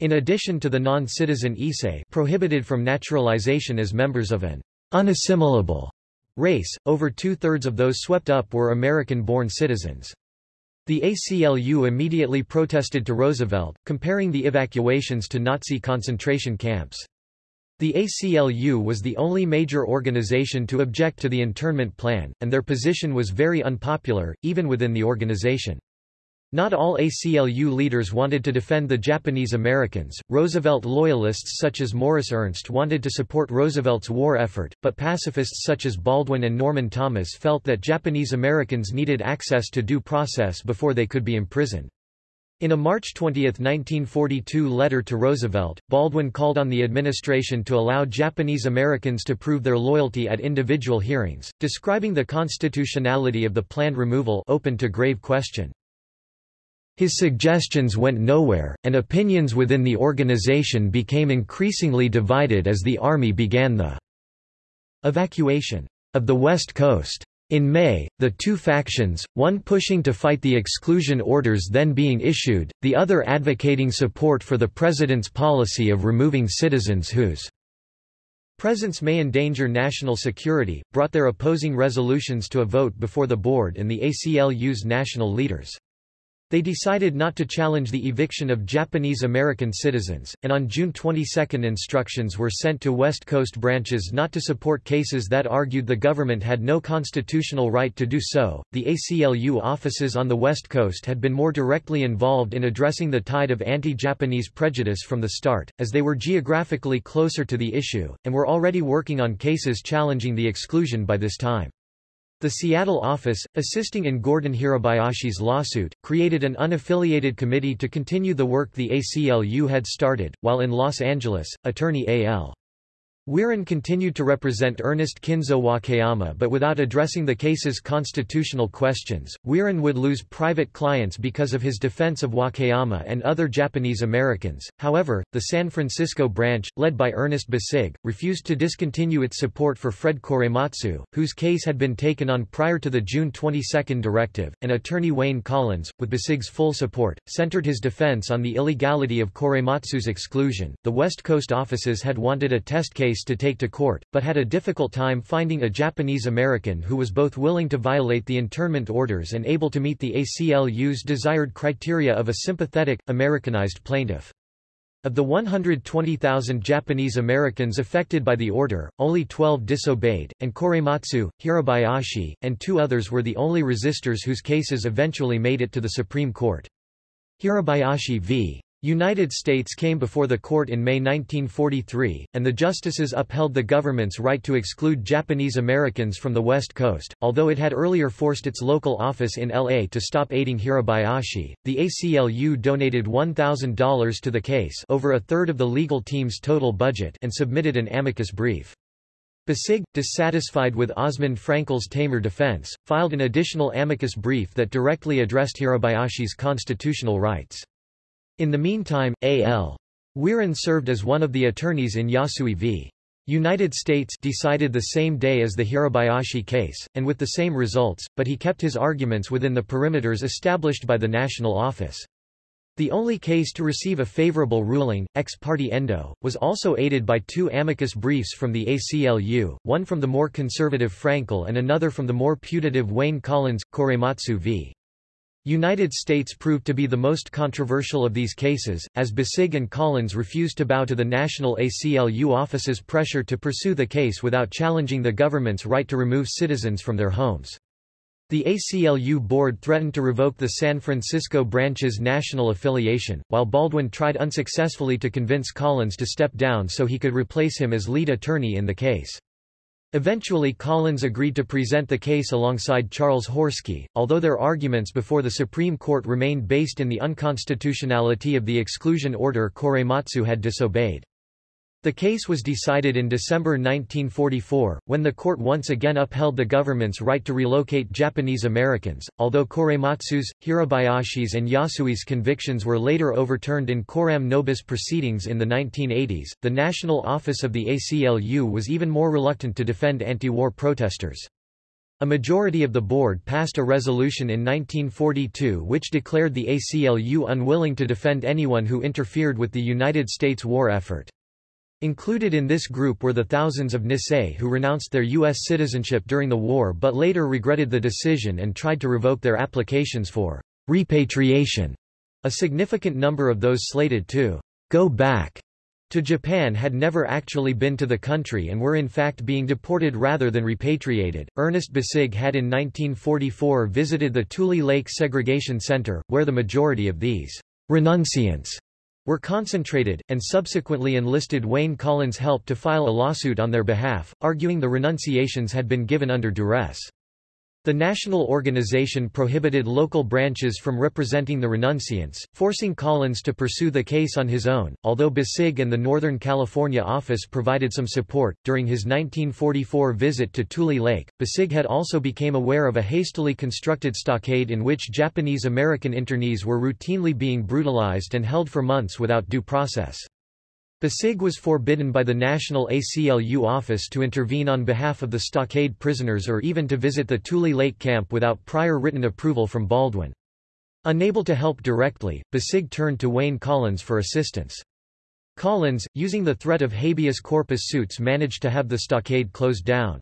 In addition to the non-citizen Issei prohibited from naturalization as members of an unassimilable Race, over two-thirds of those swept up were American-born citizens. The ACLU immediately protested to Roosevelt, comparing the evacuations to Nazi concentration camps. The ACLU was the only major organization to object to the internment plan, and their position was very unpopular, even within the organization. Not all ACLU leaders wanted to defend the Japanese Americans. Roosevelt loyalists such as Morris Ernst wanted to support Roosevelt's war effort, but pacifists such as Baldwin and Norman Thomas felt that Japanese Americans needed access to due process before they could be imprisoned. In a March 20, 1942 letter to Roosevelt, Baldwin called on the administration to allow Japanese Americans to prove their loyalty at individual hearings, describing the constitutionality of the planned removal open to grave question. His suggestions went nowhere, and opinions within the organization became increasingly divided as the Army began the evacuation of the West Coast. In May, the two factions, one pushing to fight the exclusion orders then being issued, the other advocating support for the President's policy of removing citizens whose Presence may endanger national security, brought their opposing resolutions to a vote before the board and the ACLU's national leaders. They decided not to challenge the eviction of Japanese American citizens, and on June 22 instructions were sent to West Coast branches not to support cases that argued the government had no constitutional right to do so. The ACLU offices on the West Coast had been more directly involved in addressing the tide of anti-Japanese prejudice from the start, as they were geographically closer to the issue, and were already working on cases challenging the exclusion by this time. The Seattle office, assisting in Gordon Hirabayashi's lawsuit, created an unaffiliated committee to continue the work the ACLU had started, while in Los Angeles, attorney A.L. Wirin continued to represent Ernest Kinzo Wakayama but without addressing the case's constitutional questions. Wirin would lose private clients because of his defense of Wakayama and other Japanese Americans. However, the San Francisco branch, led by Ernest Besig, refused to discontinue its support for Fred Korematsu, whose case had been taken on prior to the June 22 directive, and attorney Wayne Collins, with Besig's full support, centered his defense on the illegality of Korematsu's exclusion. The West Coast offices had wanted a test case case to take to court, but had a difficult time finding a Japanese American who was both willing to violate the internment orders and able to meet the ACLU's desired criteria of a sympathetic, Americanized plaintiff. Of the 120,000 Japanese Americans affected by the order, only 12 disobeyed, and Korematsu, Hirabayashi, and two others were the only resistors whose cases eventually made it to the Supreme Court. Hirabayashi v. United States came before the court in May 1943, and the justices upheld the government's right to exclude Japanese Americans from the West Coast. Although it had earlier forced its local office in LA to stop aiding Hirabayashi, the ACLU donated $1,000 to the case, over a third of the legal team's total budget, and submitted an amicus brief. Besig, dissatisfied with Osmond Fraenkel's tamer defense, filed an additional amicus brief that directly addressed Hirabayashi's constitutional rights. In the meantime, A.L. Wirin served as one of the attorneys in Yasui v. United States decided the same day as the Hirabayashi case, and with the same results, but he kept his arguments within the perimeters established by the national office. The only case to receive a favorable ruling, ex parte endo, was also aided by two amicus briefs from the ACLU, one from the more conservative Fraenkel and another from the more putative Wayne Collins, Korematsu v. United States proved to be the most controversial of these cases, as Besig and Collins refused to bow to the national ACLU office's pressure to pursue the case without challenging the government's right to remove citizens from their homes. The ACLU board threatened to revoke the San Francisco branch's national affiliation, while Baldwin tried unsuccessfully to convince Collins to step down so he could replace him as lead attorney in the case. Eventually Collins agreed to present the case alongside Charles Horsky, although their arguments before the Supreme Court remained based in the unconstitutionality of the exclusion order Korematsu had disobeyed. The case was decided in December 1944, when the court once again upheld the government's right to relocate Japanese Americans, although Korematsu's, Hirabayashi's and Yasui's convictions were later overturned in coram nobis proceedings in the 1980s. The National Office of the ACLU was even more reluctant to defend anti-war protesters. A majority of the board passed a resolution in 1942 which declared the ACLU unwilling to defend anyone who interfered with the United States war effort. Included in this group were the thousands of Nisei who renounced their U.S. citizenship during the war but later regretted the decision and tried to revoke their applications for repatriation. A significant number of those slated to go back to Japan had never actually been to the country and were in fact being deported rather than repatriated. Ernest Besig had in 1944 visited the Tule Lake Segregation Center, where the majority of these renunciants were concentrated, and subsequently enlisted Wayne Collins' help to file a lawsuit on their behalf, arguing the renunciations had been given under duress. The national organization prohibited local branches from representing the renunciants, forcing Collins to pursue the case on his own. Although Besig and the Northern California office provided some support, during his 1944 visit to Tule Lake, Besig had also become aware of a hastily constructed stockade in which Japanese American internees were routinely being brutalized and held for months without due process. Besig was forbidden by the National ACLU office to intervene on behalf of the stockade prisoners or even to visit the Tule Lake camp without prior written approval from Baldwin. Unable to help directly, Besig turned to Wayne Collins for assistance. Collins, using the threat of habeas corpus suits managed to have the stockade closed down.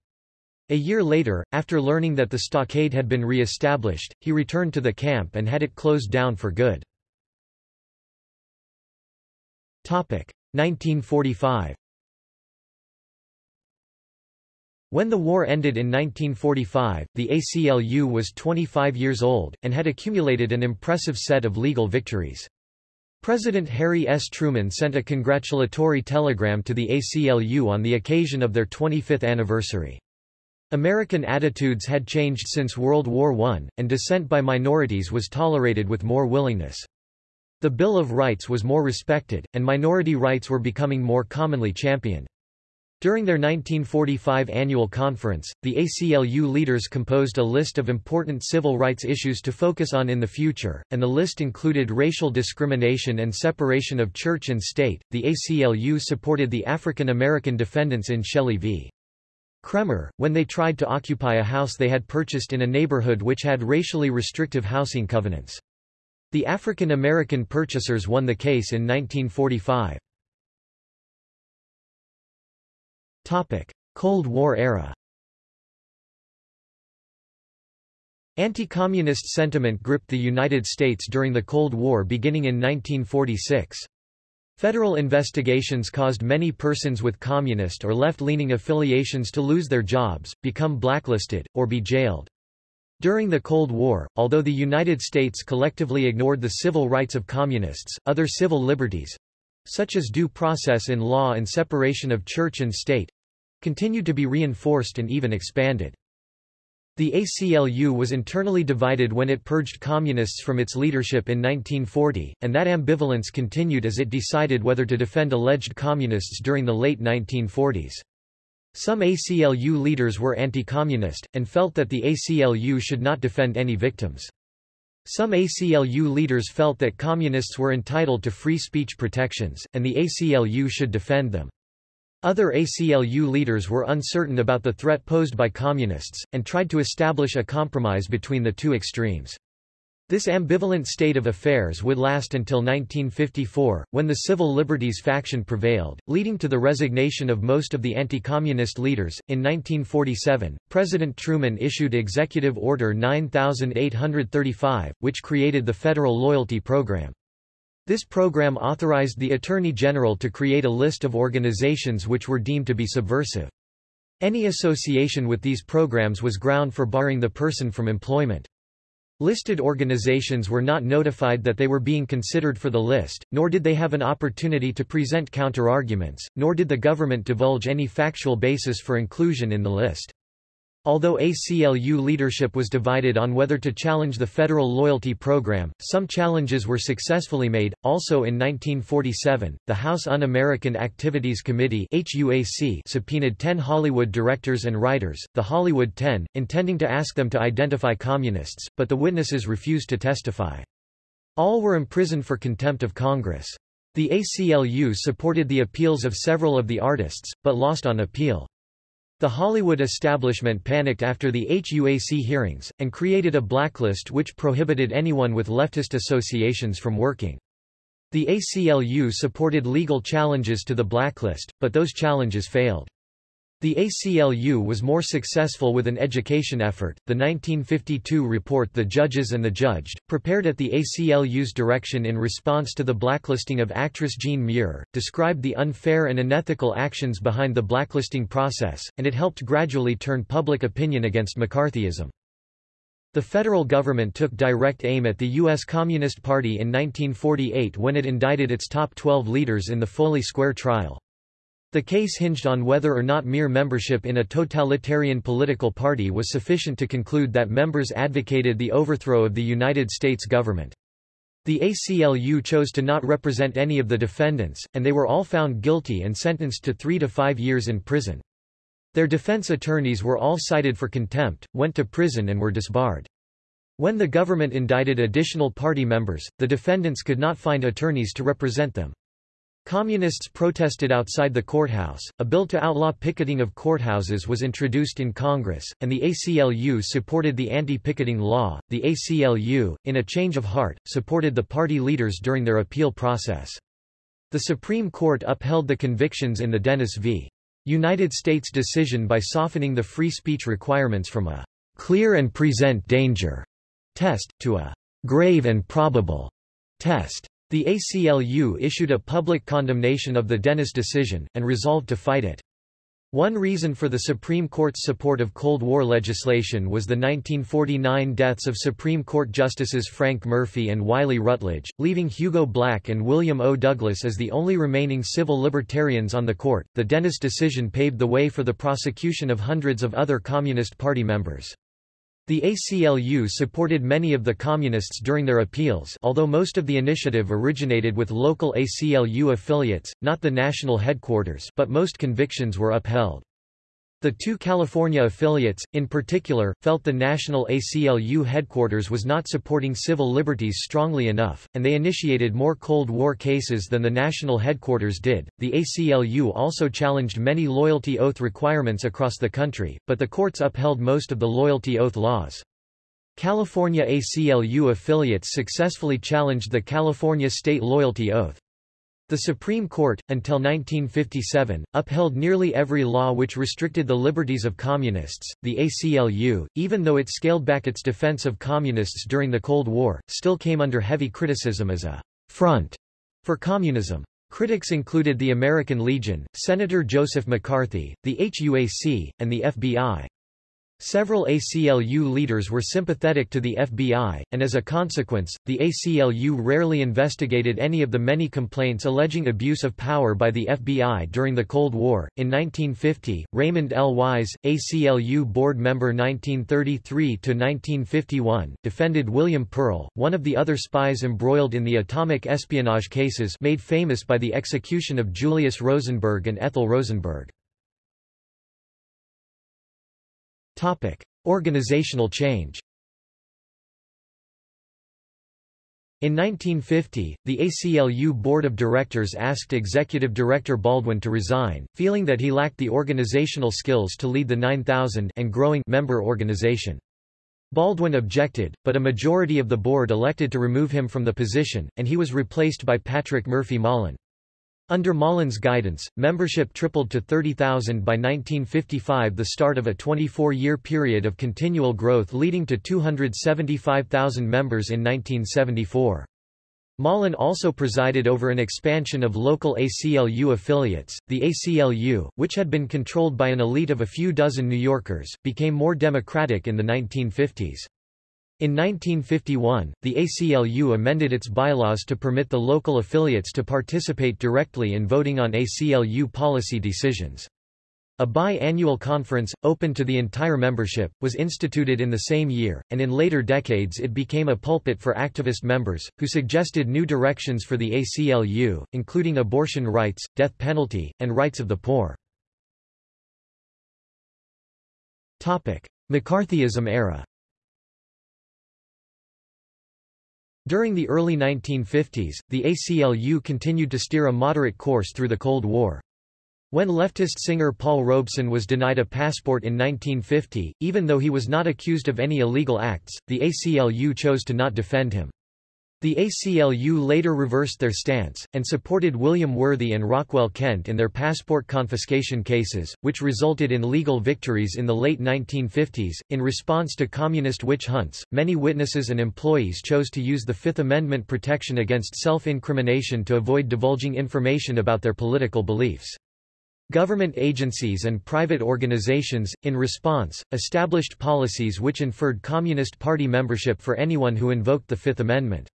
A year later, after learning that the stockade had been re-established, he returned to the camp and had it closed down for good. 1945 When the war ended in 1945, the ACLU was 25 years old, and had accumulated an impressive set of legal victories. President Harry S. Truman sent a congratulatory telegram to the ACLU on the occasion of their 25th anniversary. American attitudes had changed since World War I, and dissent by minorities was tolerated with more willingness. The Bill of Rights was more respected, and minority rights were becoming more commonly championed. During their 1945 annual conference, the ACLU leaders composed a list of important civil rights issues to focus on in the future, and the list included racial discrimination and separation of church and state. The ACLU supported the African American defendants in Shelley v. Kraemer, when they tried to occupy a house they had purchased in a neighborhood which had racially restrictive housing covenants. The African American purchasers won the case in 1945. Topic: Cold War era. Anti-communist sentiment gripped the United States during the Cold War beginning in 1946. Federal investigations caused many persons with communist or left-leaning affiliations to lose their jobs, become blacklisted, or be jailed. During the Cold War, although the United States collectively ignored the civil rights of communists, other civil liberties—such as due process in law and separation of church and state, continued to be reinforced and even expanded. The ACLU was internally divided when it purged communists from its leadership in 1940, and that ambivalence continued as it decided whether to defend alleged communists during the late 1940s. Some ACLU leaders were anti-communist, and felt that the ACLU should not defend any victims. Some ACLU leaders felt that communists were entitled to free speech protections, and the ACLU should defend them. Other ACLU leaders were uncertain about the threat posed by communists, and tried to establish a compromise between the two extremes. This ambivalent state of affairs would last until 1954, when the civil liberties faction prevailed, leading to the resignation of most of the anti-communist leaders. In 1947, President Truman issued Executive Order 9835, which created the Federal Loyalty Program. This program authorized the Attorney General to create a list of organizations which were deemed to be subversive. Any association with these programs was ground for barring the person from employment. Listed organizations were not notified that they were being considered for the list, nor did they have an opportunity to present counterarguments, nor did the government divulge any factual basis for inclusion in the list. Although ACLU leadership was divided on whether to challenge the federal loyalty program, some challenges were successfully made. Also in 1947, the House Un-American Activities Committee (HUAC) subpoenaed 10 Hollywood directors and writers, the Hollywood 10, intending to ask them to identify communists, but the witnesses refused to testify. All were imprisoned for contempt of Congress. The ACLU supported the appeals of several of the artists, but lost on appeal. The Hollywood establishment panicked after the HUAC hearings, and created a blacklist which prohibited anyone with leftist associations from working. The ACLU supported legal challenges to the blacklist, but those challenges failed. The ACLU was more successful with an education effort. The 1952 report The Judges and the Judged, prepared at the ACLU's direction in response to the blacklisting of actress Jean Muir, described the unfair and unethical actions behind the blacklisting process, and it helped gradually turn public opinion against McCarthyism. The federal government took direct aim at the U.S. Communist Party in 1948 when it indicted its top 12 leaders in the Foley Square trial. The case hinged on whether or not mere membership in a totalitarian political party was sufficient to conclude that members advocated the overthrow of the United States government. The ACLU chose to not represent any of the defendants, and they were all found guilty and sentenced to three to five years in prison. Their defense attorneys were all cited for contempt, went to prison and were disbarred. When the government indicted additional party members, the defendants could not find attorneys to represent them. Communists protested outside the courthouse, a bill to outlaw picketing of courthouses was introduced in Congress, and the ACLU supported the anti-picketing law. The ACLU, in a change of heart, supported the party leaders during their appeal process. The Supreme Court upheld the convictions in the Dennis v. United States decision by softening the free speech requirements from a clear and present danger test, to a grave and probable test. The ACLU issued a public condemnation of the Dennis decision, and resolved to fight it. One reason for the Supreme Court's support of Cold War legislation was the 1949 deaths of Supreme Court Justices Frank Murphy and Wiley Rutledge, leaving Hugo Black and William O. Douglas as the only remaining civil libertarians on the court. The Dennis decision paved the way for the prosecution of hundreds of other Communist Party members. The ACLU supported many of the Communists during their appeals although most of the initiative originated with local ACLU affiliates, not the national headquarters but most convictions were upheld. The two California affiliates, in particular, felt the national ACLU headquarters was not supporting civil liberties strongly enough, and they initiated more Cold War cases than the national headquarters did. The ACLU also challenged many loyalty oath requirements across the country, but the courts upheld most of the loyalty oath laws. California ACLU affiliates successfully challenged the California state loyalty oath. The Supreme Court, until 1957, upheld nearly every law which restricted the liberties of communists. The ACLU, even though it scaled back its defense of communists during the Cold War, still came under heavy criticism as a front for communism. Critics included the American Legion, Senator Joseph McCarthy, the HUAC, and the FBI. Several ACLU leaders were sympathetic to the FBI, and as a consequence, the ACLU rarely investigated any of the many complaints alleging abuse of power by the FBI during the Cold War. In 1950, Raymond L. Wise, ACLU board member 1933 to 1951, defended William Perl, one of the other spies embroiled in the atomic espionage cases made famous by the execution of Julius Rosenberg and Ethel Rosenberg. Topic: Organizational change. In 1950, the ACLU Board of Directors asked Executive Director Baldwin to resign, feeling that he lacked the organizational skills to lead the 9,000 and growing member organization. Baldwin objected, but a majority of the board elected to remove him from the position, and he was replaced by Patrick Murphy Malin. Under Malin's guidance, membership tripled to 30,000 by 1955 the start of a 24-year period of continual growth leading to 275,000 members in 1974. Malin also presided over an expansion of local ACLU affiliates. The ACLU, which had been controlled by an elite of a few dozen New Yorkers, became more democratic in the 1950s. In 1951, the ACLU amended its bylaws to permit the local affiliates to participate directly in voting on ACLU policy decisions. A bi-annual conference, open to the entire membership, was instituted in the same year, and in later decades it became a pulpit for activist members, who suggested new directions for the ACLU, including abortion rights, death penalty, and rights of the poor. Topic. McCarthyism era During the early 1950s, the ACLU continued to steer a moderate course through the Cold War. When leftist singer Paul Robeson was denied a passport in 1950, even though he was not accused of any illegal acts, the ACLU chose to not defend him. The ACLU later reversed their stance, and supported William Worthy and Rockwell Kent in their passport confiscation cases, which resulted in legal victories in the late 1950s. In response to communist witch hunts, many witnesses and employees chose to use the Fifth Amendment protection against self incrimination to avoid divulging information about their political beliefs. Government agencies and private organizations, in response, established policies which inferred Communist Party membership for anyone who invoked the Fifth Amendment.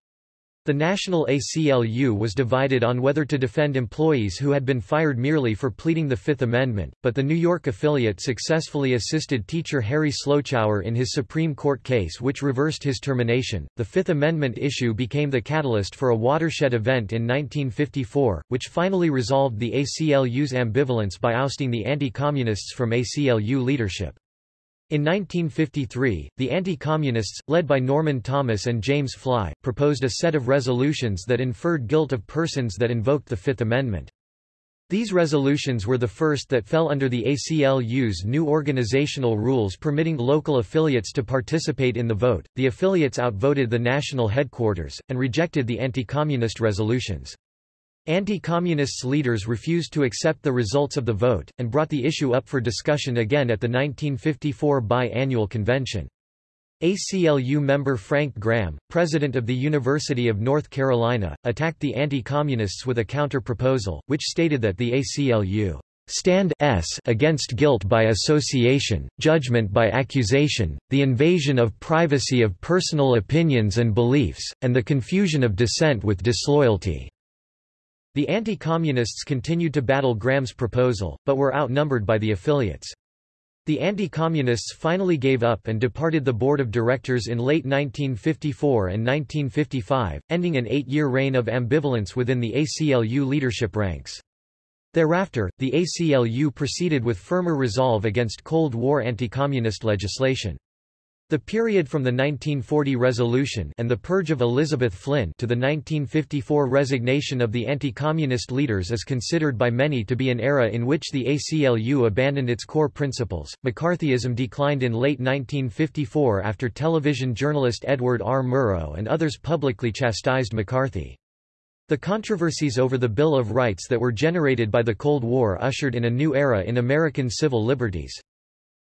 The national ACLU was divided on whether to defend employees who had been fired merely for pleading the Fifth Amendment, but the New York affiliate successfully assisted teacher Harry Slochower in his Supreme Court case which reversed his termination. The Fifth Amendment issue became the catalyst for a watershed event in 1954, which finally resolved the ACLU's ambivalence by ousting the anti-communists from ACLU leadership. In 1953, the anti-communists, led by Norman Thomas and James Fly, proposed a set of resolutions that inferred guilt of persons that invoked the Fifth Amendment. These resolutions were the first that fell under the ACLU's new organizational rules permitting local affiliates to participate in the vote. The affiliates outvoted the national headquarters, and rejected the anti-communist resolutions. Anti-communists leaders refused to accept the results of the vote, and brought the issue up for discussion again at the 1954 bi-annual convention. ACLU member Frank Graham, president of the University of North Carolina, attacked the anti-communists with a counter-proposal, which stated that the ACLU stand s against guilt by association, judgment by accusation, the invasion of privacy of personal opinions and beliefs, and the confusion of dissent with disloyalty." The anti-communists continued to battle Graham's proposal, but were outnumbered by the affiliates. The anti-communists finally gave up and departed the board of directors in late 1954 and 1955, ending an eight-year reign of ambivalence within the ACLU leadership ranks. Thereafter, the ACLU proceeded with firmer resolve against Cold War anti-communist legislation. The period from the 1940 resolution and the purge of Elizabeth Flynn to the 1954 resignation of the anti-communist leaders is considered by many to be an era in which the ACLU abandoned its core principles. McCarthyism declined in late 1954 after television journalist Edward R. Murrow and others publicly chastised McCarthy. The controversies over the Bill of Rights that were generated by the Cold War ushered in a new era in American civil liberties.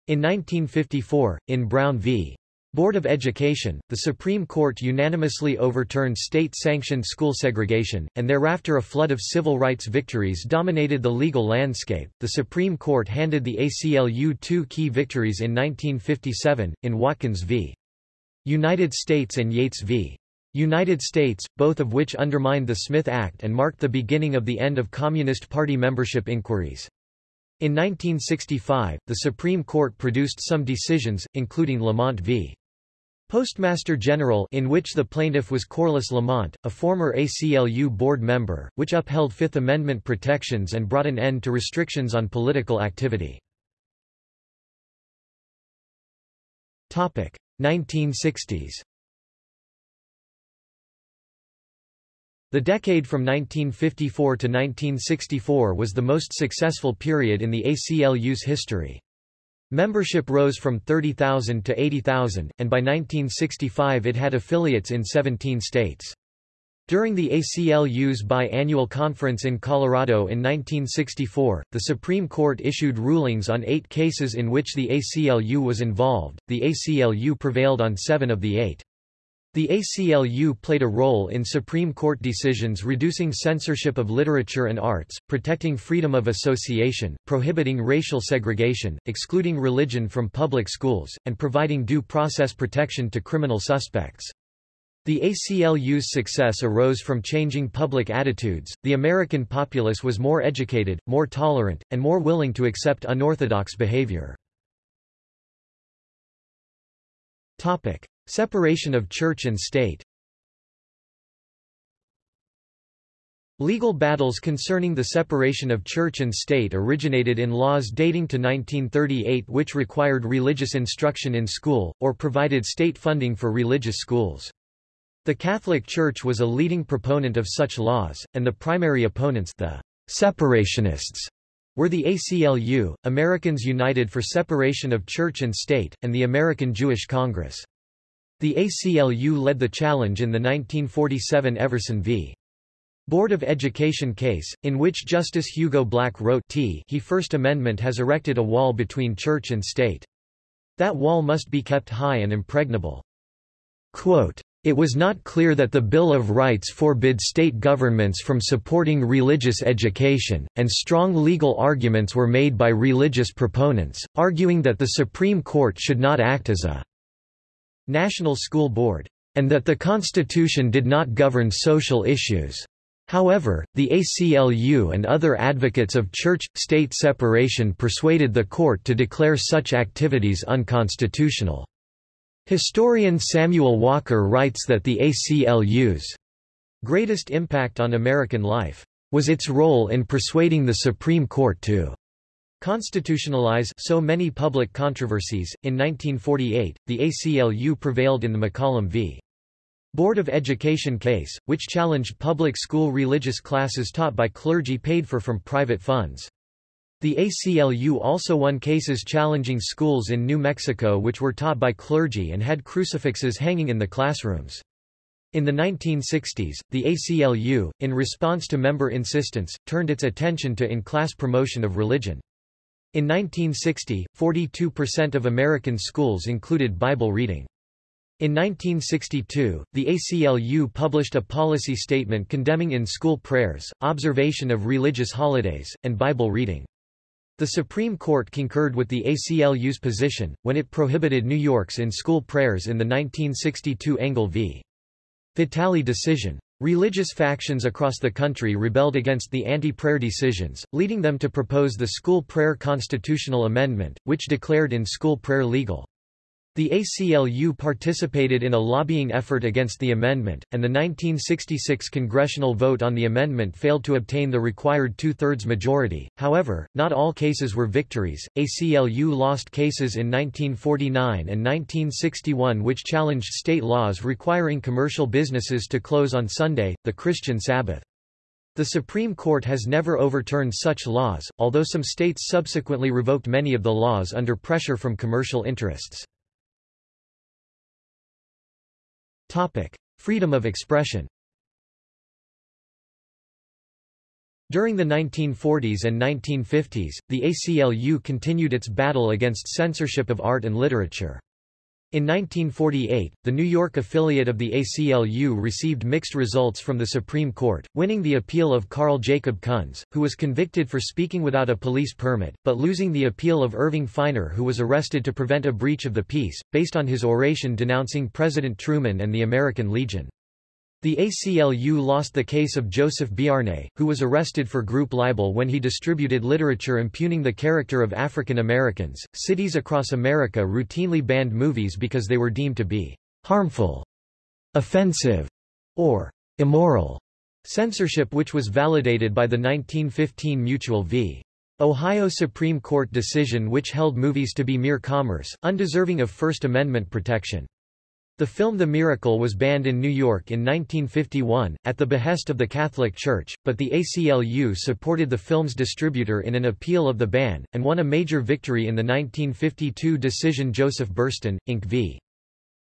In 1954, in Brown v. Board of Education, the Supreme Court unanimously overturned state-sanctioned school segregation, and thereafter a flood of civil rights victories dominated the legal landscape. The Supreme Court handed the ACLU two key victories in 1957, in Watkins v. United States and Yates v. United States, both of which undermined the Smith Act and marked the beginning of the end of Communist Party membership inquiries. In 1965, the Supreme Court produced some decisions, including Lamont v. Postmaster General in which the plaintiff was Corliss Lamont, a former ACLU board member, which upheld Fifth Amendment protections and brought an end to restrictions on political activity. 1960s The decade from 1954 to 1964 was the most successful period in the ACLU's history. Membership rose from 30,000 to 80,000, and by 1965 it had affiliates in 17 states. During the ACLU's biannual conference in Colorado in 1964, the Supreme Court issued rulings on eight cases in which the ACLU was involved. The ACLU prevailed on seven of the eight. The ACLU played a role in Supreme Court decisions reducing censorship of literature and arts, protecting freedom of association, prohibiting racial segregation, excluding religion from public schools, and providing due process protection to criminal suspects. The ACLU's success arose from changing public attitudes. The American populace was more educated, more tolerant, and more willing to accept unorthodox behavior. Topic: Separation of church and state Legal battles concerning the separation of church and state originated in laws dating to 1938 which required religious instruction in school, or provided state funding for religious schools. The Catholic Church was a leading proponent of such laws, and the primary opponents the separationists were the ACLU, Americans United for Separation of Church and State, and the American Jewish Congress. The ACLU led the challenge in the 1947 Everson v. Board of Education case, in which Justice Hugo Black wrote T he First Amendment has erected a wall between church and state. That wall must be kept high and impregnable. Quote, it was not clear that the Bill of Rights forbid state governments from supporting religious education, and strong legal arguments were made by religious proponents, arguing that the Supreme Court should not act as a National School Board, and that the Constitution did not govern social issues. However, the ACLU and other advocates of church-state separation persuaded the court to declare such activities unconstitutional. Historian Samuel Walker writes that the ACLU's greatest impact on American life was its role in persuading the Supreme Court to Constitutionalize so many public controversies. In 1948, the ACLU prevailed in the McCollum v. Board of Education case, which challenged public school religious classes taught by clergy paid for from private funds. The ACLU also won cases challenging schools in New Mexico which were taught by clergy and had crucifixes hanging in the classrooms. In the 1960s, the ACLU, in response to member insistence, turned its attention to in-class promotion of religion. In 1960, 42% of American schools included Bible reading. In 1962, the ACLU published a policy statement condemning in-school prayers, observation of religious holidays, and Bible reading. The Supreme Court concurred with the ACLU's position, when it prohibited New York's in-school prayers in the 1962 Engel v. Vitale decision. Religious factions across the country rebelled against the anti-prayer decisions, leading them to propose the School Prayer Constitutional Amendment, which declared in-school prayer legal. The ACLU participated in a lobbying effort against the amendment, and the 1966 congressional vote on the amendment failed to obtain the required two-thirds majority. However, not all cases were victories. ACLU lost cases in 1949 and 1961 which challenged state laws requiring commercial businesses to close on Sunday, the Christian Sabbath. The Supreme Court has never overturned such laws, although some states subsequently revoked many of the laws under pressure from commercial interests. Topic: Freedom of expression. During the 1940s and 1950s, the ACLU continued its battle against censorship of art and literature. In 1948, the New York affiliate of the ACLU received mixed results from the Supreme Court, winning the appeal of Carl Jacob Kunz, who was convicted for speaking without a police permit, but losing the appeal of Irving Feiner who was arrested to prevent a breach of the peace, based on his oration denouncing President Truman and the American Legion. The ACLU lost the case of Joseph Beauharnais, who was arrested for group libel when he distributed literature impugning the character of African Americans. Cities across America routinely banned movies because they were deemed to be harmful, offensive, or immoral. Censorship which was validated by the 1915 Mutual v. Ohio Supreme Court decision which held movies to be mere commerce, undeserving of First Amendment protection. The film The Miracle was banned in New York in 1951, at the behest of the Catholic Church, but the ACLU supported the film's distributor in an appeal of the ban, and won a major victory in the 1952 decision Joseph Burstyn, Inc. v.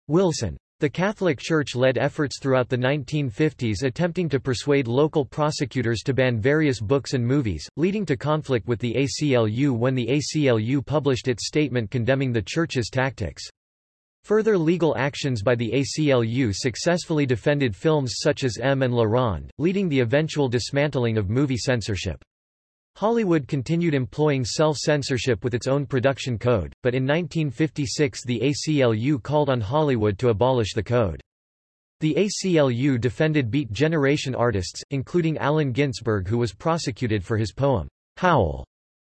Wilson. The Catholic Church led efforts throughout the 1950s attempting to persuade local prosecutors to ban various books and movies, leading to conflict with the ACLU when the ACLU published its statement condemning the Church's tactics. Further legal actions by the ACLU successfully defended films such as M and La Ronde, leading to the eventual dismantling of movie censorship. Hollywood continued employing self-censorship with its own production code, but in 1956 the ACLU called on Hollywood to abolish the code. The ACLU defended Beat Generation artists, including Allen Ginsberg who was prosecuted for his poem, Howl,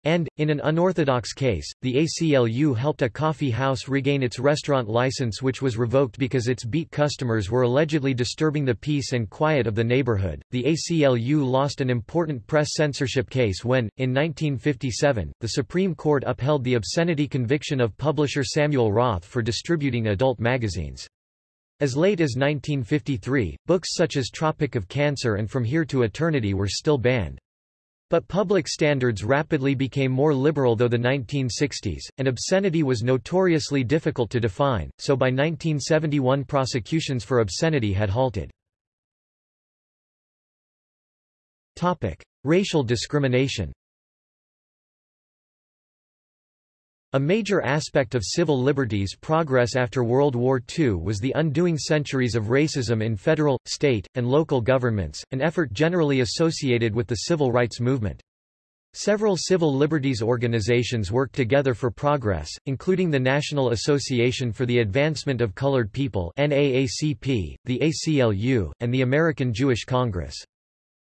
and, in an unorthodox case, the ACLU helped a coffee house regain its restaurant license which was revoked because its beat customers were allegedly disturbing the peace and quiet of the neighborhood. The ACLU lost an important press censorship case when, in 1957, the Supreme Court upheld the obscenity conviction of publisher Samuel Roth for distributing adult magazines. As late as 1953, books such as Tropic of Cancer and From Here to Eternity were still banned. But public standards rapidly became more liberal though the 1960s, and obscenity was notoriously difficult to define, so by 1971 prosecutions for obscenity had halted. Racial discrimination A major aspect of civil liberties progress after World War II was the undoing centuries of racism in federal, state, and local governments, an effort generally associated with the civil rights movement. Several civil liberties organizations worked together for progress, including the National Association for the Advancement of Colored People NAACP, the ACLU, and the American Jewish Congress.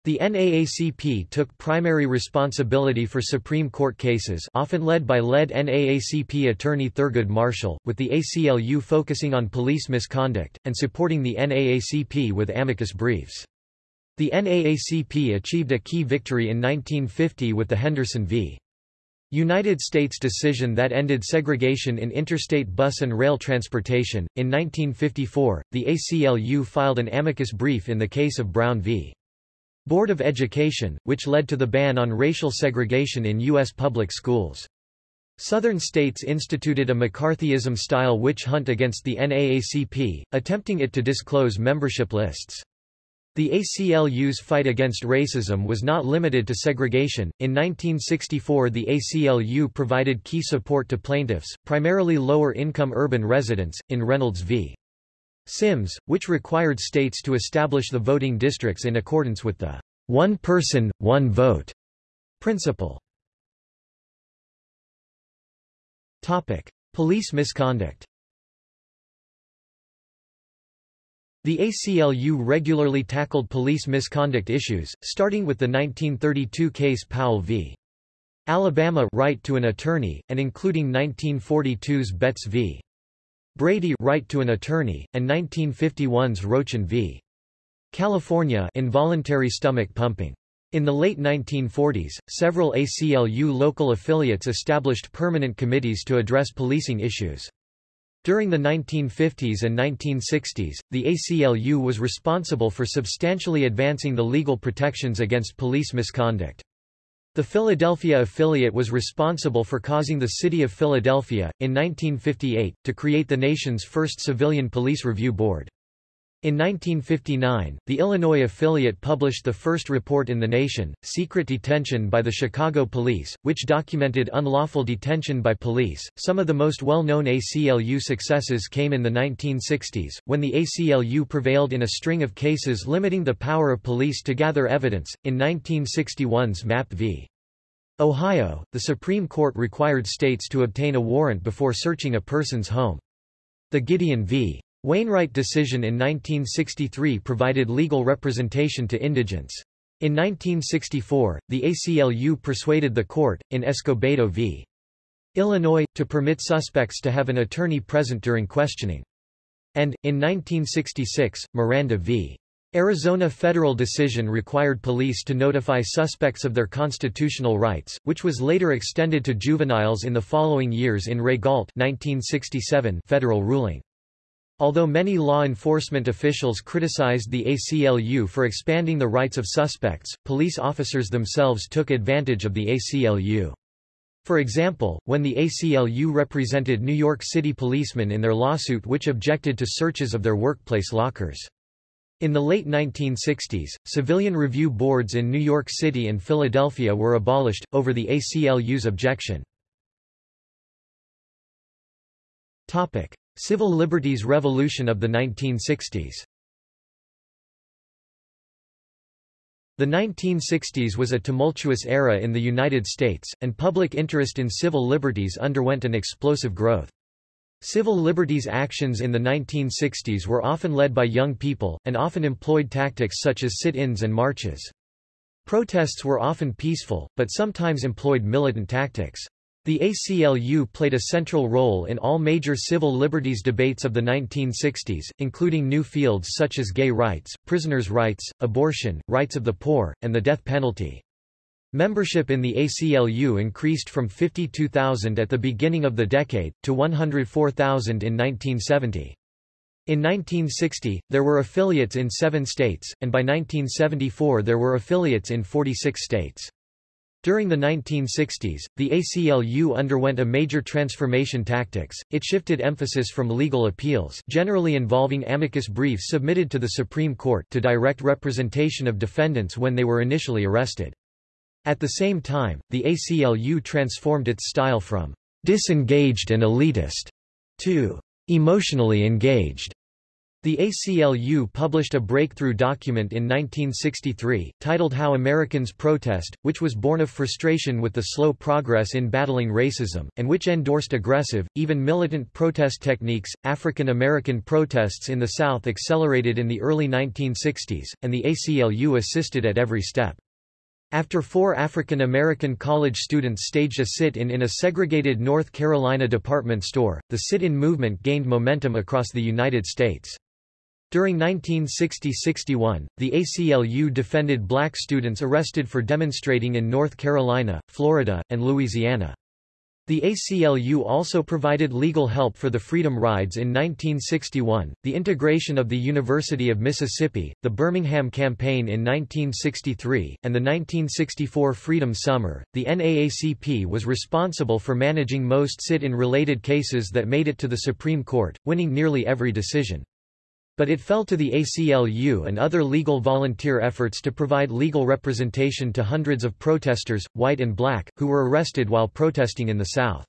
The NAACP took primary responsibility for Supreme Court cases often led by lead NAACP attorney Thurgood Marshall, with the ACLU focusing on police misconduct, and supporting the NAACP with amicus briefs. The NAACP achieved a key victory in 1950 with the Henderson v. United States decision that ended segregation in interstate bus and rail transportation. In 1954, the ACLU filed an amicus brief in the case of Brown v. Board of Education, which led to the ban on racial segregation in U.S. public schools. Southern states instituted a McCarthyism-style witch hunt against the NAACP, attempting it to disclose membership lists. The ACLU's fight against racism was not limited to segregation. In 1964, the ACLU provided key support to plaintiffs, primarily lower income urban residents, in Reynolds v. Sims, which required states to establish the voting districts in accordance with the one person, one vote principle. Topic: Police misconduct. The ACLU regularly tackled police misconduct issues, starting with the 1932 case Powell v. Alabama right to an attorney, and including 1942's Betts v. Brady right to an attorney, and 1951's Rochin v. California involuntary stomach pumping. In the late 1940s, several ACLU local affiliates established permanent committees to address policing issues. During the 1950s and 1960s, the ACLU was responsible for substantially advancing the legal protections against police misconduct. The Philadelphia affiliate was responsible for causing the City of Philadelphia, in 1958, to create the nation's first civilian police review board. In 1959, the Illinois affiliate published the first report in the nation, Secret Detention by the Chicago Police, which documented unlawful detention by police. Some of the most well-known ACLU successes came in the 1960s, when the ACLU prevailed in a string of cases limiting the power of police to gather evidence. In 1961's Mapp v. Ohio, the Supreme Court required states to obtain a warrant before searching a person's home. The Gideon v. Wainwright decision in 1963 provided legal representation to indigents. In 1964, the ACLU persuaded the court, in Escobedo v. Illinois, to permit suspects to have an attorney present during questioning. And, in 1966, Miranda v. Arizona federal decision required police to notify suspects of their constitutional rights, which was later extended to juveniles in the following years in Ray 1967 federal ruling. Although many law enforcement officials criticized the ACLU for expanding the rights of suspects, police officers themselves took advantage of the ACLU. For example, when the ACLU represented New York City policemen in their lawsuit which objected to searches of their workplace lockers. In the late 1960s, civilian review boards in New York City and Philadelphia were abolished, over the ACLU's objection. Topic. Civil liberties revolution of the 1960s The 1960s was a tumultuous era in the United States, and public interest in civil liberties underwent an explosive growth. Civil liberties actions in the 1960s were often led by young people, and often employed tactics such as sit-ins and marches. Protests were often peaceful, but sometimes employed militant tactics. The ACLU played a central role in all major civil liberties debates of the 1960s, including new fields such as gay rights, prisoners' rights, abortion, rights of the poor, and the death penalty. Membership in the ACLU increased from 52,000 at the beginning of the decade, to 104,000 in 1970. In 1960, there were affiliates in seven states, and by 1974 there were affiliates in 46 states. During the 1960s, the ACLU underwent a major transformation tactics, it shifted emphasis from legal appeals generally involving amicus briefs submitted to the Supreme Court to direct representation of defendants when they were initially arrested. At the same time, the ACLU transformed its style from disengaged and elitist to emotionally engaged. The ACLU published a breakthrough document in 1963, titled How Americans Protest, which was born of frustration with the slow progress in battling racism, and which endorsed aggressive, even militant protest techniques. African American protests in the South accelerated in the early 1960s, and the ACLU assisted at every step. After four African American college students staged a sit-in in a segregated North Carolina department store, the sit-in movement gained momentum across the United States. During 1960–61, the ACLU defended black students arrested for demonstrating in North Carolina, Florida, and Louisiana. The ACLU also provided legal help for the Freedom Rides in 1961, the integration of the University of Mississippi, the Birmingham Campaign in 1963, and the 1964 Freedom Summer. The NAACP was responsible for managing most sit-in related cases that made it to the Supreme Court, winning nearly every decision. But it fell to the ACLU and other legal volunteer efforts to provide legal representation to hundreds of protesters, white and black, who were arrested while protesting in the South.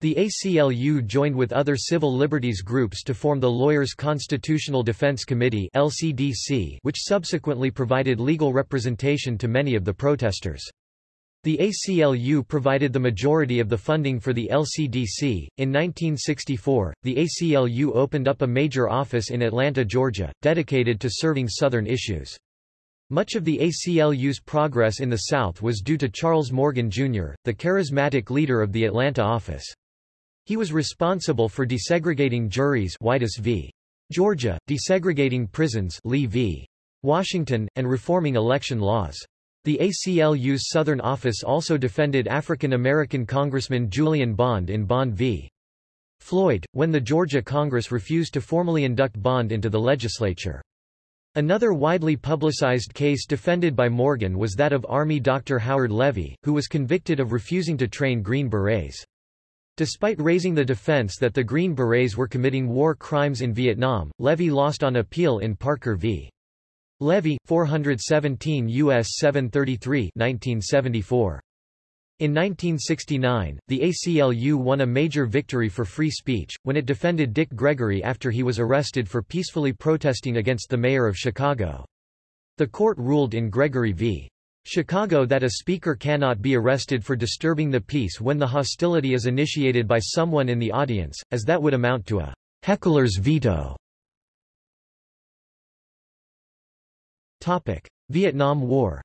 The ACLU joined with other civil liberties groups to form the Lawyers Constitutional Defense Committee LCDC, which subsequently provided legal representation to many of the protesters. The ACLU provided the majority of the funding for the LCDC. In 1964, the ACLU opened up a major office in Atlanta, Georgia, dedicated to serving Southern issues. Much of the ACLU's progress in the South was due to Charles Morgan, Jr., the charismatic leader of the Atlanta office. He was responsible for desegregating juries Whitus v. Georgia, desegregating prisons Lee v. Washington, and reforming election laws. The ACLU's Southern office also defended African American Congressman Julian Bond in Bond v. Floyd, when the Georgia Congress refused to formally induct Bond into the legislature. Another widely publicized case defended by Morgan was that of Army Dr. Howard Levy, who was convicted of refusing to train Green Berets. Despite raising the defense that the Green Berets were committing war crimes in Vietnam, Levy lost on appeal in Parker v. Levy, 417 U.S. 733 1974. In 1969, the ACLU won a major victory for free speech, when it defended Dick Gregory after he was arrested for peacefully protesting against the mayor of Chicago. The court ruled in Gregory v. Chicago that a speaker cannot be arrested for disturbing the peace when the hostility is initiated by someone in the audience, as that would amount to a heckler's veto. Topic: Vietnam War.